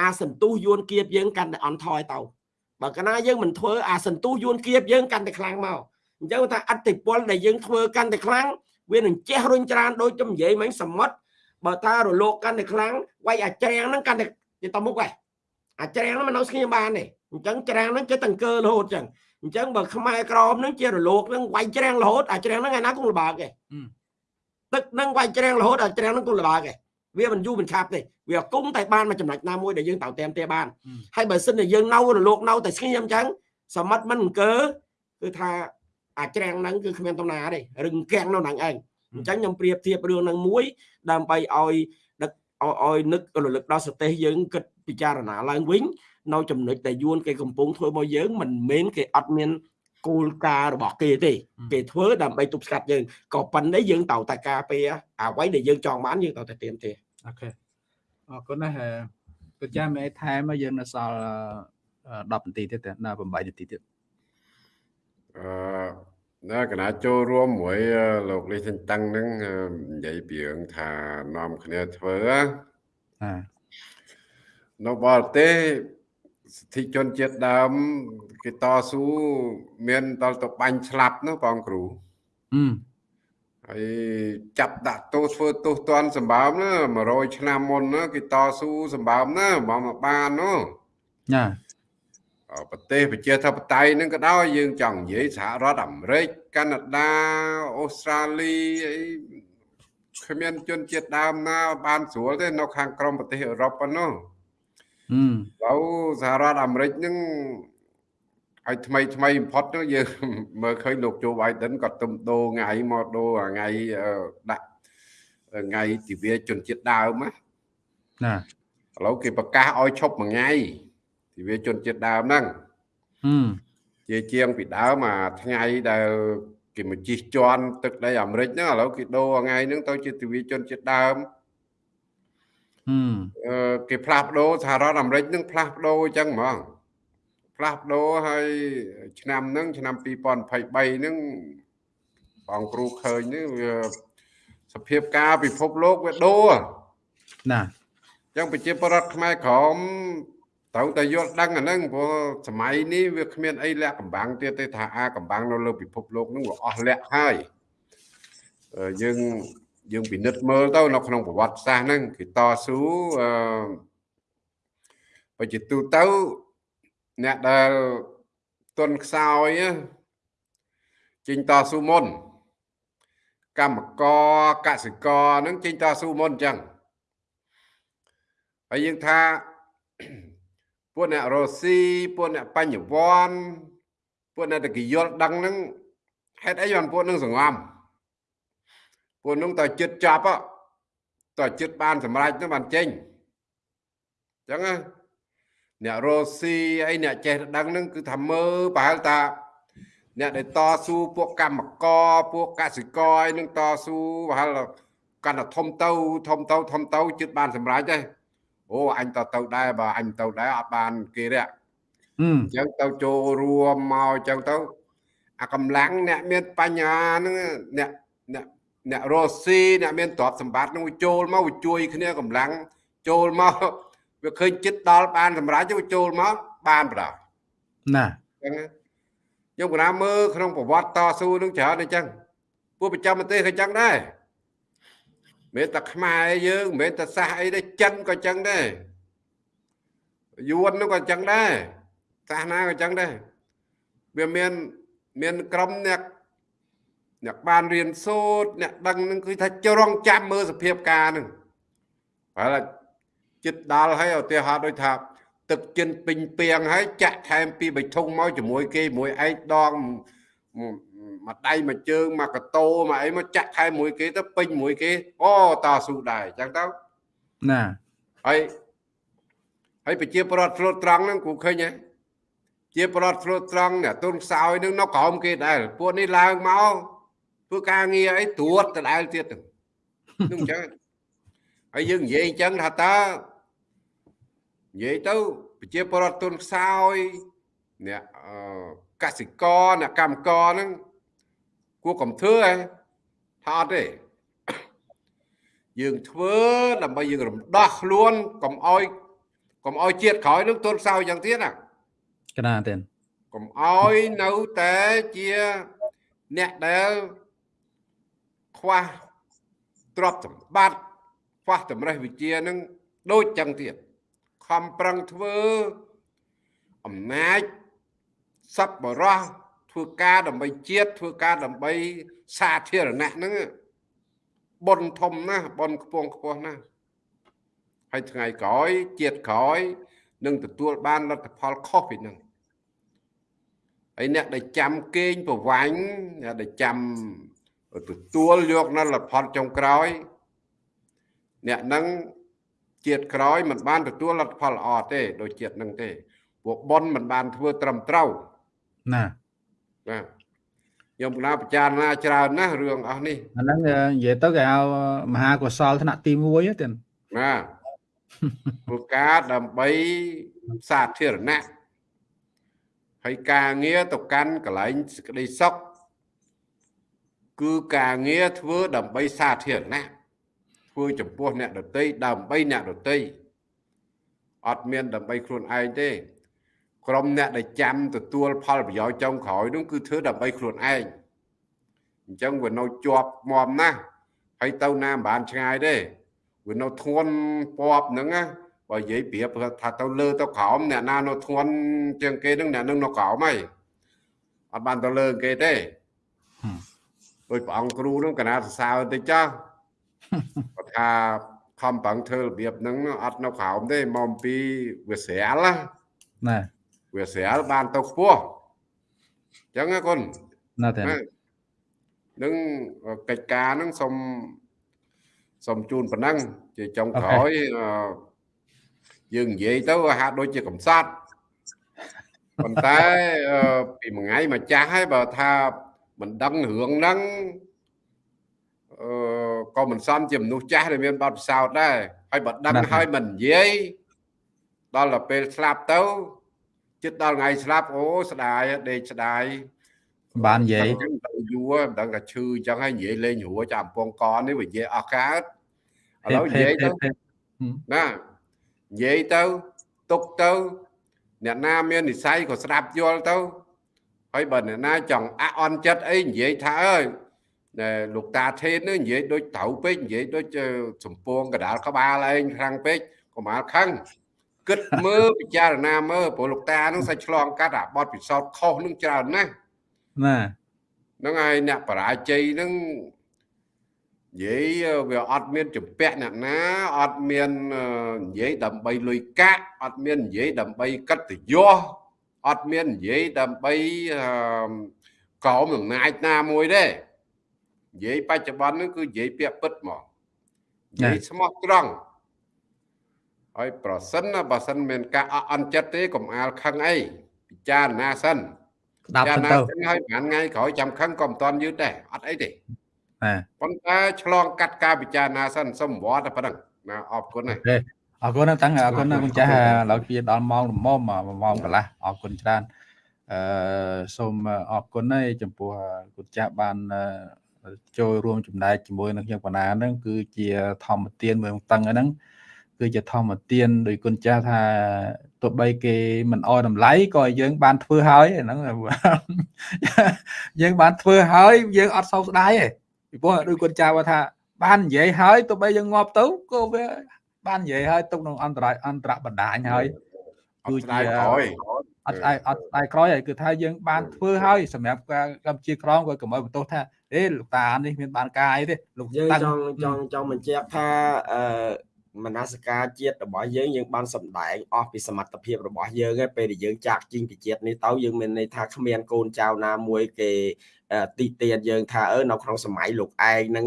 អាសន្ទុះយួនគៀបយើងកាន់តែអន់ថយទៅបើកាលណាយើងមិនធ្វើអាសន្ទុះយួនគៀបយើងកាន់តែខ្លាំងមកអញ្ចឹងថាអតិពលដែលយើងធ្វើកាន់តែខ្លាំងវានឹងជះរុញច្រានដូចខ្ញុំនិយាយមិញសមុទ្របើថារលកកាន់តែខ្លាំងវាយអាច្រាំងហ្នឹងកាន់តែទៅមុខហើយអាច្រាំងហ្នឹងមិននៅស្ងៀមបានទេអញ្ចឹងច្រាំងហ្នឹងចេះតង្កើរហូតអញ្ចឹងអញ្ចឹងបើខ្មែរក្រមហ្នឹងជារលកហ្នឹងវាយច្រាំងរហូតអាច្រាំងហ្នឹងឯណាគង់លបាកឯង ទឹកហ្នឹងវាយច្រាំងរហូតអាច្រាំងហ្នឹងគង់លបាកឯងវាមិនយូរមិនឆាប់ទេវាគុំតែបានមួយចំណុចណាមួយដែលយើងត្រូវតាមទេបានហើយបើសិនតែយើងនៅរលកនៅតែស្ងៀមអញ្ចឹងសមិទ្ធមិនអង្គើគឺថាអាច្រាំងហ្នឹងគឺគ្មានតំណាទេរឹងកាំងនៅហ្នឹងឯងអញ្ចឹងខ្ញុំប្រៀបធៀបរឿងហ្នឹងមួយ ដើម្បីឲ្យដឹកឲ្យនឹករលឹកដល់សទេសយើងគិតពិចារណាឡើងវិញនៅចំណុចដែលយួនគេកំពុងធ្វើមកយើងមិនមែនគេអត់មាន គោលការណ៍របស់គេទេគេធ្វើដើម្បីទប់ស្កាត់យើងក៏ប៉ុន្តែយើងត្រូវតែការពារអ្វីដែលយើងចង់បានយើងត្រូវតែទៀមទេអូខេអរគុណណាស់ក៏ចាំឯថែមយើងនៅសល់10នាទីទៀតណា8នាទីទៀតអឺណាកណាចូលរួមមួយលោកលីសិនតឹងហ្នឹងនិយាយពីរឿងថានាំគ្នាធ្វើណានៅបរទេស សិទ្ធិជនជាតិដើមគេតស៊ូមានដល់ទៅបាញ់ស្លាប់នោះបងគ្រូអឺហើយចាប់ដាក់ទោសធ្វើទោសទណ្ឌសម្បើមណា100ឆ្នាំមុនណាគេតស៊ូសម្បើមណាមកមកបាននោះណាប្រទេសប្រជាធិបតេយ្យនឹងក៏ដោយយើងចង់និយាយសហរដ្ឋអាមេរិកកាណាដាអូស្ត្រាលីអីគ្មានជនជាតិដើមណាបានស្រួលទេនៅខាងក្រមប្រទេសអឺរ៉ុបប៉ុណ្ណោះឥ ឡូវសហរដ្ឋអាមេរិកហ្នឹងឲ្យថ្មីថ្មីបំផុតនោះយើងមើលឃើញលោកโจ Biden ក៏ទំដូរថ្ងៃមកដូរថ្ងៃដាក់ថ្ងៃទិវាជនជាតិដើមណាណាឥឡូវគេប្រកាសឲ្យឈប់មួយថ្ងៃទិវាជនជាតិដើមហ្នឹងជាជាងពីដើមអាថ្ងៃដែលគេមកជិះជាន់ទឹកដីអាមេរិកហ្នឹងឥឡូវគេដូរថ្ងៃហ្នឹងទៅជាទិវាជនជាតិដើម គេផ្លាស់ប្ដូរសហរដ្ឋអាមេរិកនឹងផ្លាស់ប្ដូរអញ្ចឹងហ្មងផ្លាស់ប្ដូរហើយឆ្នាំហ្នឹងឆ្នាំ2023ហ្នឹងបងគ្រូឃើញនេះវាសភាពការពិភពលោកវាដូរណាចឹងប្រជាពលរដ្ឋខ្មែរក្រមត្រូវតែយល់ដឹងអាហ្នឹងព្រោះសម័យនេះវាគ្មានអីលាក់កំបាំងទៀតទេថាអាកំបាំងនៅលើពិភពលោកហ្នឹងវាអស់លាក់ហើយយើង យើងពិនិត្យមើលទៅនៅក្នុងប្រវត្តិសាស្ត្រហ្នឹងគេតស៊ូអឺបើជាទូទៅអ្នកដែលទុនខ្សោយចេញតស៊ូមុនកម្មករកសិករហ្នឹងចេញតស៊ូមុនអញ្ចឹងហើយយើងថាពួកអ្នករស់ស៊ីពួកអ្នកបញ្ញវន្តពួកអ្នកតកយល់ដឹងហ្នឹងហេតុអីបានពួកនឹងសង្ងំ ពួកនឹងតើចិត្តចាប់តើចិត្តបានសម្រេចទៅបានចេញអញ្ចឹងអ្នករស់ស៊ីអីអ្នកចេះដឹងហ្នឹងគឺថាមើលប្រហែលតាអ្នកដែលតស៊ូពួកកម្មករពួកកសិករអីនឹងតស៊ូប្រហែលកាន់តែធំទៅធំទៅធំទៅចិត្តបានសម្រេចទេអូអញទៅទៅដែរបើអញទៅដែរអត់បានគេរកអញ្ចឹងទៅចូលរួមមកអញ្ចឹងទៅអាកម្លាំងអ្នកមានបញ្ញាហ្នឹងអ្នក អ្នកអ្នករស់ស៊ីអ្នកមានទ្រព្យសម្បត្តិហ្នឹងចូលមកជួយគ្នាកម្លាំងចូលមកវាឃើញចិត្តដល់បានសម្រាប់ទៅចូលមកបានប្រដណាអញ្ចឹងខ្ញុំកណាមើលក្នុងប្រវត្តិតស៊ូនឹងច្រើនអញ្ចឹងពួកប្រចាំប្រទេសក៏អញ្ចឹងដែរមិនតែខ្មែរយើងមិនមែនតែសាសអីទេចិនក៏ចឹងដែរយួននោះក៏ចឹងដែរសាសនាក៏ចឹងដែរវាមានមានក្រុមអ្នក អ្នកបានរៀនសូត្រអ្នកដឹងនឹងគឺថាចរងចាំមើលសភាពការនឹងហើយចិត្តដល់ហើយឧទាហរណ៍ដូចថា ទឹកចិនពេញពីងហើយចាក់ថែមពីបិធុងមកជាមួយគេមួយឯងដងមួយដៃមួយជើងមួយកតោមកអីមកចាក់ថែមមួយគេទៅពេញមួយគេអូតស៊ូដែរអញ្ចឹងទៅណាហើយហើយប្រជាប្រដ្ឋស្លូតត្រង់ហ្នឹងគូឃើញហ៎ជាប្រដ្ឋស្លូតត្រង់អ្នកទុនខ្សោយនឹងនៅក្រោមគេដែរពួកនេះឡើងមក ធ្វើការងារអីត្រួតដដែលទៀតហ្នឹងអញ្ចឹងហើយយើងនិយាយអញ្ចឹងថាតើនិយាយទៅប្រជាប្រដ្ឋទុនខ្សោយអ្នកកសិករអ្នកកម្មករហ្នឹងគួរកំធ្វើហ៎ថាអត់ទេយើងធ្វើដើម្បីយើងរំដោះខ្លួនកុំអោយកុំអោយជាតិក្រោយនឹងទុនខ្សោយយ៉ាងទៀតណាកណាទេកុំអោយនៅតែជាអ្នកដែល ខ្វះទ្រព្យសម្បត្តិខ្វះតម្រេះវិជានឹងដូចចឹងទៀតខំប្រឹងធ្វើអំណាចសប្បរោះធ្វើការដើម្បីជាតិធ្វើការដើម្បីសាធារណៈហ្នឹងបុណ្យធំណាស់បុណ្យខ្ពងខ្ពស់ណាស់ហើយថ្ងៃក្រោយជាតិក្រោយនឹងទទួលបានលទ្ធផលខុសពីហ្នឹងហើយអ្នកដែលចាំគេងប្រវាញ់អ្នកដែលចាំ ទទួលយកនៅលទ្ធផលចុងក្រោយ អ្នកហ្នឹងជាតិក្រោយមិនបានទទួលលទ្ធផលល្អទេដូចជាតិហ្នឹងទេពួកប៉ុនមិនបានធ្វើត្រឹមត្រូវណាបាទខ្ញុំកណាពិចារណាច្រើនណាស់រឿងអស់នេះអាហ្នឹងនិយាយទៅគេហៅមហាកុសលថ្នាក់ទី1ទៀតណាព្រោះការដើម្បីសាធារណៈហើយការងារទៅកាន់កន្លែងសេចក្តីសុខ គឺការងារធ្វើដើម្បីសាធារណៈធ្វើចំពោះអ្នកដតីដើម្បីអ្នកដតីអត់មានដើម្បីខ្លួនឯងទេក្រុមអ្នកដែលចាំទទួលផលប្រយោជន៍ចុងក្រោយនោះគឺធ្វើដើម្បីខ្លួនឯងអញ្ចឹងវានៅជាប់មមណាស់ហើយទៅណាមិនបានឆ្ងាយទេវានៅធន់ពពហ្នឹងណាបើនិយាយប្រៀបថាទៅលើទៅក្រោមអ្នកណានៅធន់ជាងគេហ្នឹងអ្នកនឹងនៅក្រោមហើយអត់បានទៅលើគេទេ ដោយព្រះអង្គគ្រូហ្នឹងកណាសរសើរតិចចាស់គាត់ថាខំប្រឹងធ្វើរបៀបហ្នឹងអត់នៅក្រោមទេមកអំពីវាស្រាលណាវាស្រាលបានទៅខ្ពស់អញ្ចឹងណាគុណណាទេនឹងកិច្ចការហ្នឹងសូមសូមជូនប៉ុណ្ណឹងជាចុងក្រោយយើងនិយាយទៅហាក់ដូចជាកំសត់ប៉ុន្តែពីមួយថ្ងៃមកចាស់ហើយបើថា មិនដឹងរឿងហ្នឹងអឺក៏មិនសមជាមនុស្សចាស់ដែលមានបទពិសោធន៍ដែរហើយបើដឹងហើយមិននិយាយដល់ទៅពេលស្លាប់ទៅចិត្តដល់ថ្ងៃស្លាប់អូស្ដាយដេកស្ដាយបាននិយាយយូរមិនដឹងថាឈឺអញ្ចឹងហើយនិយាយលេងរួចចាំអំពងកនេះវានិយាយអស់កើតឥឡូវនិយាយទៅណានិយាយទៅទុកទៅអ្នកណាមាននិស័យក៏ស្ដាប់យល់ទៅ ហើយបើអ្នកណាចង់អអន់ចិត្តអីនិយាយថាអើយដែលលោកតាថេននេះនិយាយដូចត្រូវពេកនិយាយដូចសំពងកដាលក្បាលឯងខ្លាំងពេកកុំអាលខឹងគិតមើលពិចារណាមើលព្រោះលោកតានឹងសាច់ឆ្លងកាត់អាបត់ពិសោធន៍ខុសនឹងច្រើនណាស់ណាហ្នឹងហើយអ្នកបរាជ័យហ្នឹងនិយាយវាអត់មានចម្ពាក់អ្នកណាអត់មាននិយាយដើម្បីលុយកាក់អត់មាននិយាយដើម្បីកិត្តិយស អត់មាននិយាយដើម្បីកោមអំណាចណាមួយទេនិយាយបច្ចុប្បន្នហ្នឹងគឺនិយាយពាក្យពិតមកនិយាយស្មោះត្រង់ហើយប្រសិនណាបើសិនមានការអអន់ចិត្តទេកុំអាលខឹងអីពិចារណាសិនស្ដាប់ទៅហើយប្រហែលថ្ងៃក្រោយចាំខឹងក៏មិនតាន់យឺតដែរអត់អីទេប៉ុន្តែឆ្លងកាត់ការពិចារណាសិនសុំវត្តតែប៉ុណ្ណឹងណាអរគុណណា អរគុណណាស់តាំងអរគុណណាស់គុណចាស់ឥឡូវជាដល់ម៉ោងល្មមម៉ោងកន្លះអរគុណច្រើនអឺសូមអរគុណហើយចំពោះគុណចាស់បានចូលរួមចំណែកជាមួយនឹងខ្ញុំបណ្ណាហ្នឹងគឺជាធម្មទានមួយតឹងហ្នឹងគឺជាធម្មទានដោយគុណចាស់ថាទោះបីគេមិនអោយតម្លៃក៏យើងបានធ្វើហើយហ្នឹងយើងបានធ្វើហើយយើងអត់សោកស្ដាយទេពីព្រោះដោយគុណចាស់ថាបាននិយាយហើយទោះបីយើងងាប់ទៅក៏វា បាននិយាយហើយទុកក្នុងអន្តរអន្តរបណ្ដាញហើយគឺជាក្រោយអត់ស្ដាយអត់ស្ដាយក្រោយហើយគឺថាយើងបានធ្វើហើយសម្រាប់ការកម្ពុជាក្រមក៏កុំឲ្យបន្ទោសថាអេលោកតានេះមានបានការអីទេលោកយើងចង់ចង់ចង់បញ្ជាក់ថាអឺមនសិការជាតិរបស់យើងយើងបានសម្ដែងអស់ពីសមត្ថភាពរបស់យើងឯពេលដែលយើងចាក់ជីងពីជាតិនេះទៅយើងមានន័យថាគ្មានកូនចៅណាមួយគេទីទានយើងថាអឺនៅក្នុងសម័យលោកឯងហ្នឹង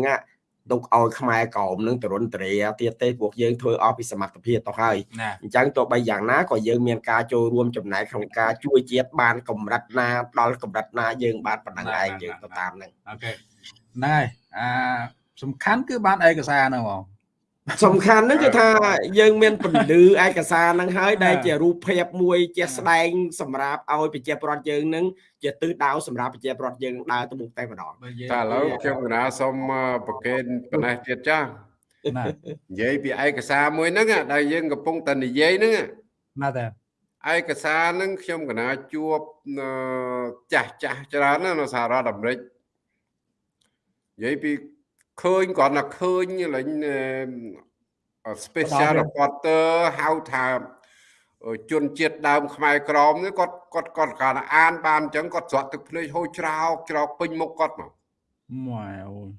ទុកឲ្យខ្មែរក្រមនឹងទរុនតរាទៀតទេពួកយើងធ្វើអស់ពីសមត្ថភាពទៅហើយអញ្ចឹងទោះបីយ៉ាងណាក៏យើងមានការចូលរួមចំណែកក្នុងការជួយជាតិបានកម្រិតណាដល់កម្រិតណាយើងបានប៉ុណ្ណឹងឯងយើងទៅតាមហ្នឹងអូខេហ្នឹងហើយអាសំខាន់គឺបានឯកសារហ្នឹងហ្មង សំខាន់ហ្នឹងគឺថាយើងមានពន្លឺឯកសារហ្នឹងហើយដែលជារូបភាពមួយជាស្ដែងសម្រាប់ឲ្យប្រជាប្រដ្ឋយើងនឹងជាទិសដៅសម្រាប់ប្រជាប្រដ្ឋយើងដើរទៅមុខតែម្ដងតែឥឡូវខ្ញុំកណាសូមប្រកេនប៉ុណ្ណេះទៀតចានិយាយពីឯកសារមួយហ្នឹងដែលយើងកំពុងតែនិយាយហ្នឹងណាតែឯកសារហ្នឹងខ្ញុំកណាជួបចាស់ចាស់ច្រើននៅសហរដ្ឋអាមេរិកនិយាយពី ឃើញគ្រាន់តែឃើញលេង special reporter ហៅថាជនជាតិដើមខ្មែរក្រមនេះគាត់គាត់គាត់គាត់អានបានអញ្ចឹងគាត់ស្រក់ទឹកភ្នែកហូរច្រោកច្រោកពេញមុខគាត់មកម៉ែអូយ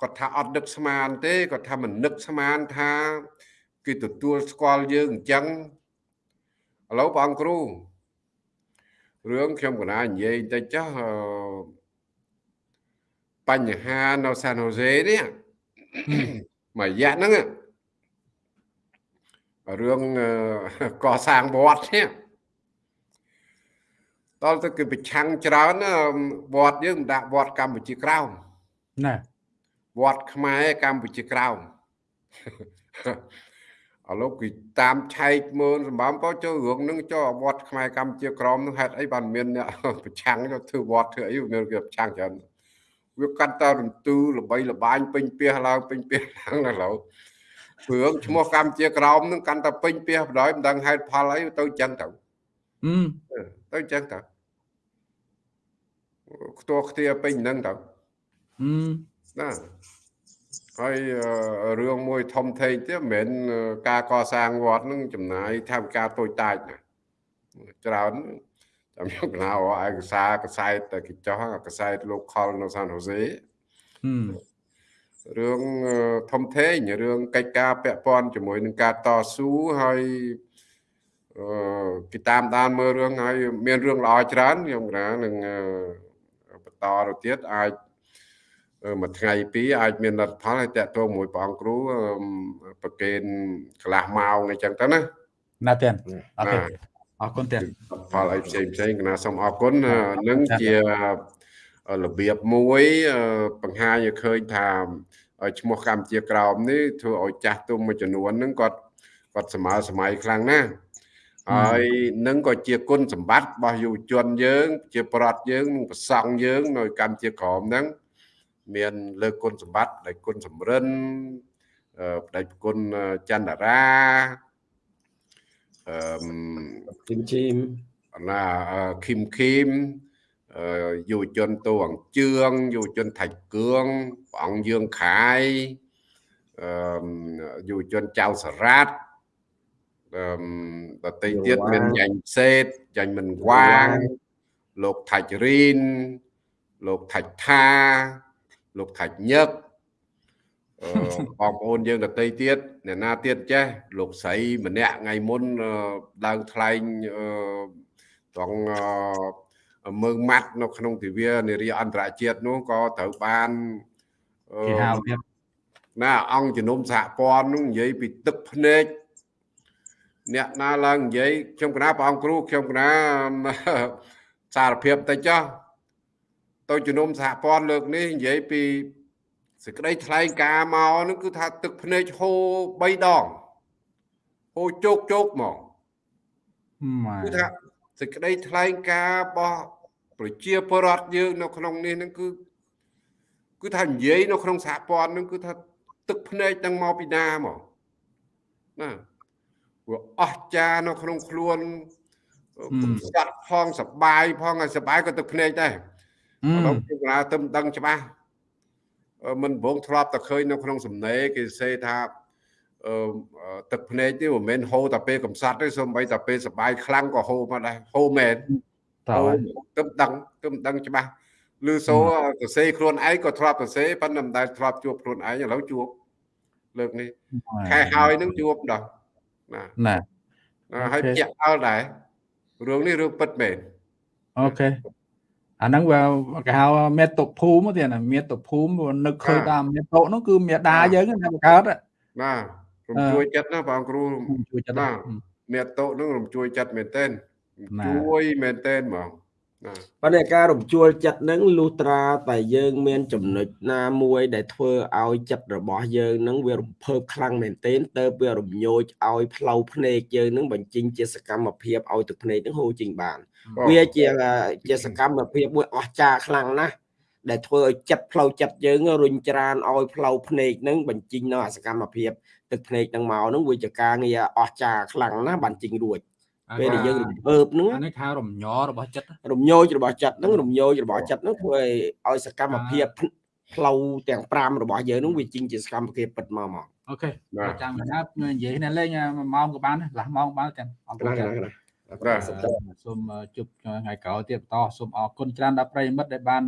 គាត់ថាអត់នឹកស្មានទេគាត់ថាមិននឹកស្មានថាគេទទួលស្គាល់យើងអញ្ចឹងឥឡូវបងគ្រូរឿងខ្ញុំកណានិយាយតិចចុះ បញ្ហានៅសានហូសេនេះមួយរយៈហ្នឹងរឿងកសាងវត្តនេះតើទៅគឺប្រឆាំងច្រើនវត្តយើងមិនដាក់វត្តកម្ពុជាក្រោមណាវត្តខ្មែរកម្ពុជាក្រោមឥឡូវគឺតាមឆែកមើលសម្បំក៏ចូលរឿងនឹងចូលវត្តខ្មែរកម្ពុជាក្រមនឹងហេតុអីបានមានអ្នកប្រឆាំងទៅធ្វើវត្តធ្វើអីមានគេប្រឆាំងច្រើន វាកាត់តរន្ទូល្បីល្បាញពេញពះឡើងពេញពះឡើងឥឡូវព្រឹងឈ្មោះកម្ពុជាក្រមនឹងកាន់តែពេញពះបណ្ដោយមិនដឹងហេតុផលអីទៅចឹងទៅទៅចឹងទៅខ្ទាស់ខ្ទាពេញហ្នឹងទៅណាហើយរឿងមួយធំធេងទៀតមិនមែនការកសាងវត្តនឹងចំណាយថវិកាតូចតាចណាច្រើន ចាំខ្ញុំកណាឯកសារកសែតគេចោះកសែតលោកខលនៅសានហូសេរឿងធំធេងរឿងកិច្ចការពាក់ព័ន្ធជាមួយនឹងការតស៊ូហើយអឺគេតាមដានមើលរឿងហើយមានរឿងល្អច្រើនខ្ញុំកណានឹងបន្តទៅទៀតអាចមួយថ្ងៃពីរអាចមានលទ្ធផលឲ្យតាក់ទងមួយព្រះអង្គគ្រូប្រកេនកន្លះម៉ោងអីចឹងទៅណាណាទៀតអរគុណ អរគុណទៀតផលអីផ្សេងផ្សេងកណាសូមអរគុណនឹងជារបៀបមួយបង្ហាញឲ្យឃើញថាឈ្មោះកម្ពុជាក្រោមនេះធ្វើឲ្យចាស់ទុំមួយចំនួនហ្នឹងគាត់គាត់សម័យសម័យខ្លាំងណាស់ហើយនឹងក៏ជាគុណសម្បត្តិរបស់យុវជនយើង ជាប្រដ្ឋយើងនិងប្រសង់យើង នៅកម្ពុជាក្រមហ្នឹងមានលើគុណសម្បត្តិដែលគុណសំរិនបដិគុណចន្ទរា អឺជីមជីមណាឃីមឃីមអឺយុវជនតួអង្គជឿងយុវជនថាច់គឿងព្រះអង្គយើងខាយអឺយុវជនចៅសារ៉ាត់អឺដតីទៀតមានយ៉ាញ់សេតយ៉ាញ់មិនវាង លោកថាច់រីនលោកថាច់ថាលោកថាច់ញឹកអឺ បងប្អូនយើងដតីទៀតអ្នកណាទៀតចេះលោកស្រីម្នាក់ថ្ងៃមុនឡើងថ្លែងអឺត្រង់មើងម៉ាត់នៅក្នុងទិវានារីអន្តរជាតិនោះក៏ត្រូវបានគេហៅទៀតណាអង្គជំនុំសហព័ន្ធនោះនិយាយពីទឹកភ្នែកអ្នកណាឡើងនិយាយខ្ញុំកណាព្រះអង្គគ្រូខ្ញុំកណាសារភាពតិចចុះទៅជំនុំសហព័ន្ធលើកនេះនិយាយពី សេចក្តីថ្លែងការណ៍មកនោះគឺថាទឹកភ្នែកហូរ3ដងហូរជោគជោគមកគឺថាសេចក្តីថ្លែងការណ៍របស់ប្រជាពលរដ្ឋយើងនៅក្នុងនេះហ្នឹងគឺគឺថានិយាយនៅក្នុងសហព័ន្ធហ្នឹងគឺថាទឹកភ្នែកទាំងមកពីណាមកណាព្រោះអស់ចានៅក្នុងខ្លួនស្កាត់ផងសបាយផងហើយសបាយក៏ទឹកភ្នែកដែរឥឡូវខ្ញុំថាទៅដឹងច្បាស់ មិនបងធ្លាប់តែឃើញនៅក្នុងសំណេរគេសេថាអឺទឹកភ្នែកនេះមិនមែនហូរតែពេលកំសត់ទេសូម្បីតែពេលសបាយខ្លាំងក៏ហូរមកដែរហូរមែនតើទៅដឹងទៅដឹងច្បាស់ឬសូសរសេរខ្លួនឯងក៏ធ្លាប់សរសេរប៉ុន្តែមិនដែលធ្លាប់ជួបខ្លួនឯងឥឡូវជួបលើកនេះខែហើយនឹងជួបដល់ណាណាហើយជាក់ដល់ដែររឿងនេះរឿងពិតមែនអូខេ អាហ្នឹងវាគេហៅមេតុភូមិទៀតណាមេតុភូមិនឹកឃើញតាមមេតុនោះគឺមេដាយើងណាបង្កើតណារំជួយចិត្តណាបងគ្រូជួយចិត្តណាមេតុនោះរំជួយចិត្តមែនទែនជួយមែនទែនហ្មង ប៉ុន្តែការរំជួលចិត្តនឹងលុះត្រាតែយើងមានចំណុចណាមួយដែលធ្វើឲ្យចិត្តរបស់យើងនឹងវារំភើបខ្លាំងមែនទែនទៅវារំញោចឲ្យផ្លូវភ្នែកយើងនឹងបញ្ចេញជាសកម្មភាពឲ្យទឹកភ្នែកនឹងហូរចេញបាន វាជាជាសកម្មភាពមួយអស្ចារ្យខ្លាំងណាស់ដែលធ្វើឲ្យចិត្តផ្លូវចិត្តយើងរុញច្រានឲ្យផ្លូវភ្នែកនឹងបញ្ចេញនៅសកម្មភាពទឹកភ្នែកនឹងមកនឹងវាជាការងារអស្ចារ្យខ្លាំងណាស់បានចេញរួច ពេលដែលយើងរំភើបហ្នឹងអានេះថារំញោរបស់ចិត្តរំញោចរបស់ចិត្តហ្នឹងរំញោចរបស់ចិត្តហ្នឹងធ្វើឲ្យសកម្មភាពផ្លូវទាំង5របស់យើងហ្នឹងវាជីងជាសកម្មភាពពិតមកមកអូខេចាំណានិយាយនេះលេង1ម៉ោងក៏បានឡាស់ម៉ោងបានទាំងអរគុណបាទសូមជួបថ្ងៃក្រោយទៀតបន្តសូមអរគុណច្រើនដល់ប្រិយមិត្តដែលបាន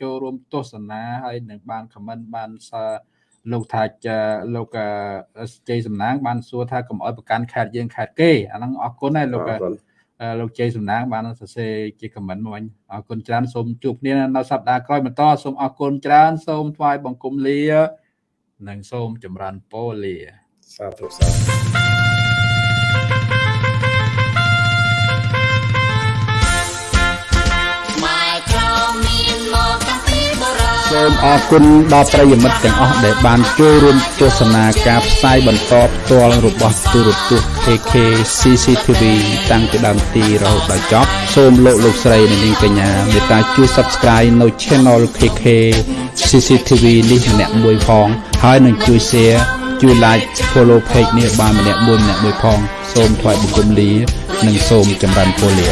ចូលរួមទស្សនាហើយនឹងបានខមមិនបាន លោកថាលោកជ័យសំណាង បានសួរថាកុំអោយប្រកាន់ខេតយើងខេតគេអាហ្នឹងអរគុណហើយលោកលោកជ័យសំណាងបានសរសេរជាខមមិនមកវិញអរគុណច្រើនសូមជួបគ្នានៅសប្តាហ៍ក្រោយបន្តសូមអរគុណច្រើនសូមថ្វាយបង្គំលា និងសូមចម្រើនពរលាសាធុសាធុ សូមអរគុណដល់ប្រិយមិត្តទាំងអស់ដែលបានចូលរួមទស្សនាការផ្សាយបន្តផ្ទាល់របស់ទូរទស្សន៍ KK CCTV តាំងពីដើមទីរហូតដល់ចប់សូមលោកលោកស្រីនិងនាងកញ្ញាមេត្តាជួយ Subscribe នៅ Channel KK CCTV នេះម្នាក់មួយផង ហើយនឹងជួយ Share ជួយ Like Follow Page នេះបានម្នាក់មួយម្នាក់មួយផង សូមថ្វាយបង្គំលា និងសូមចម្រើនពរលា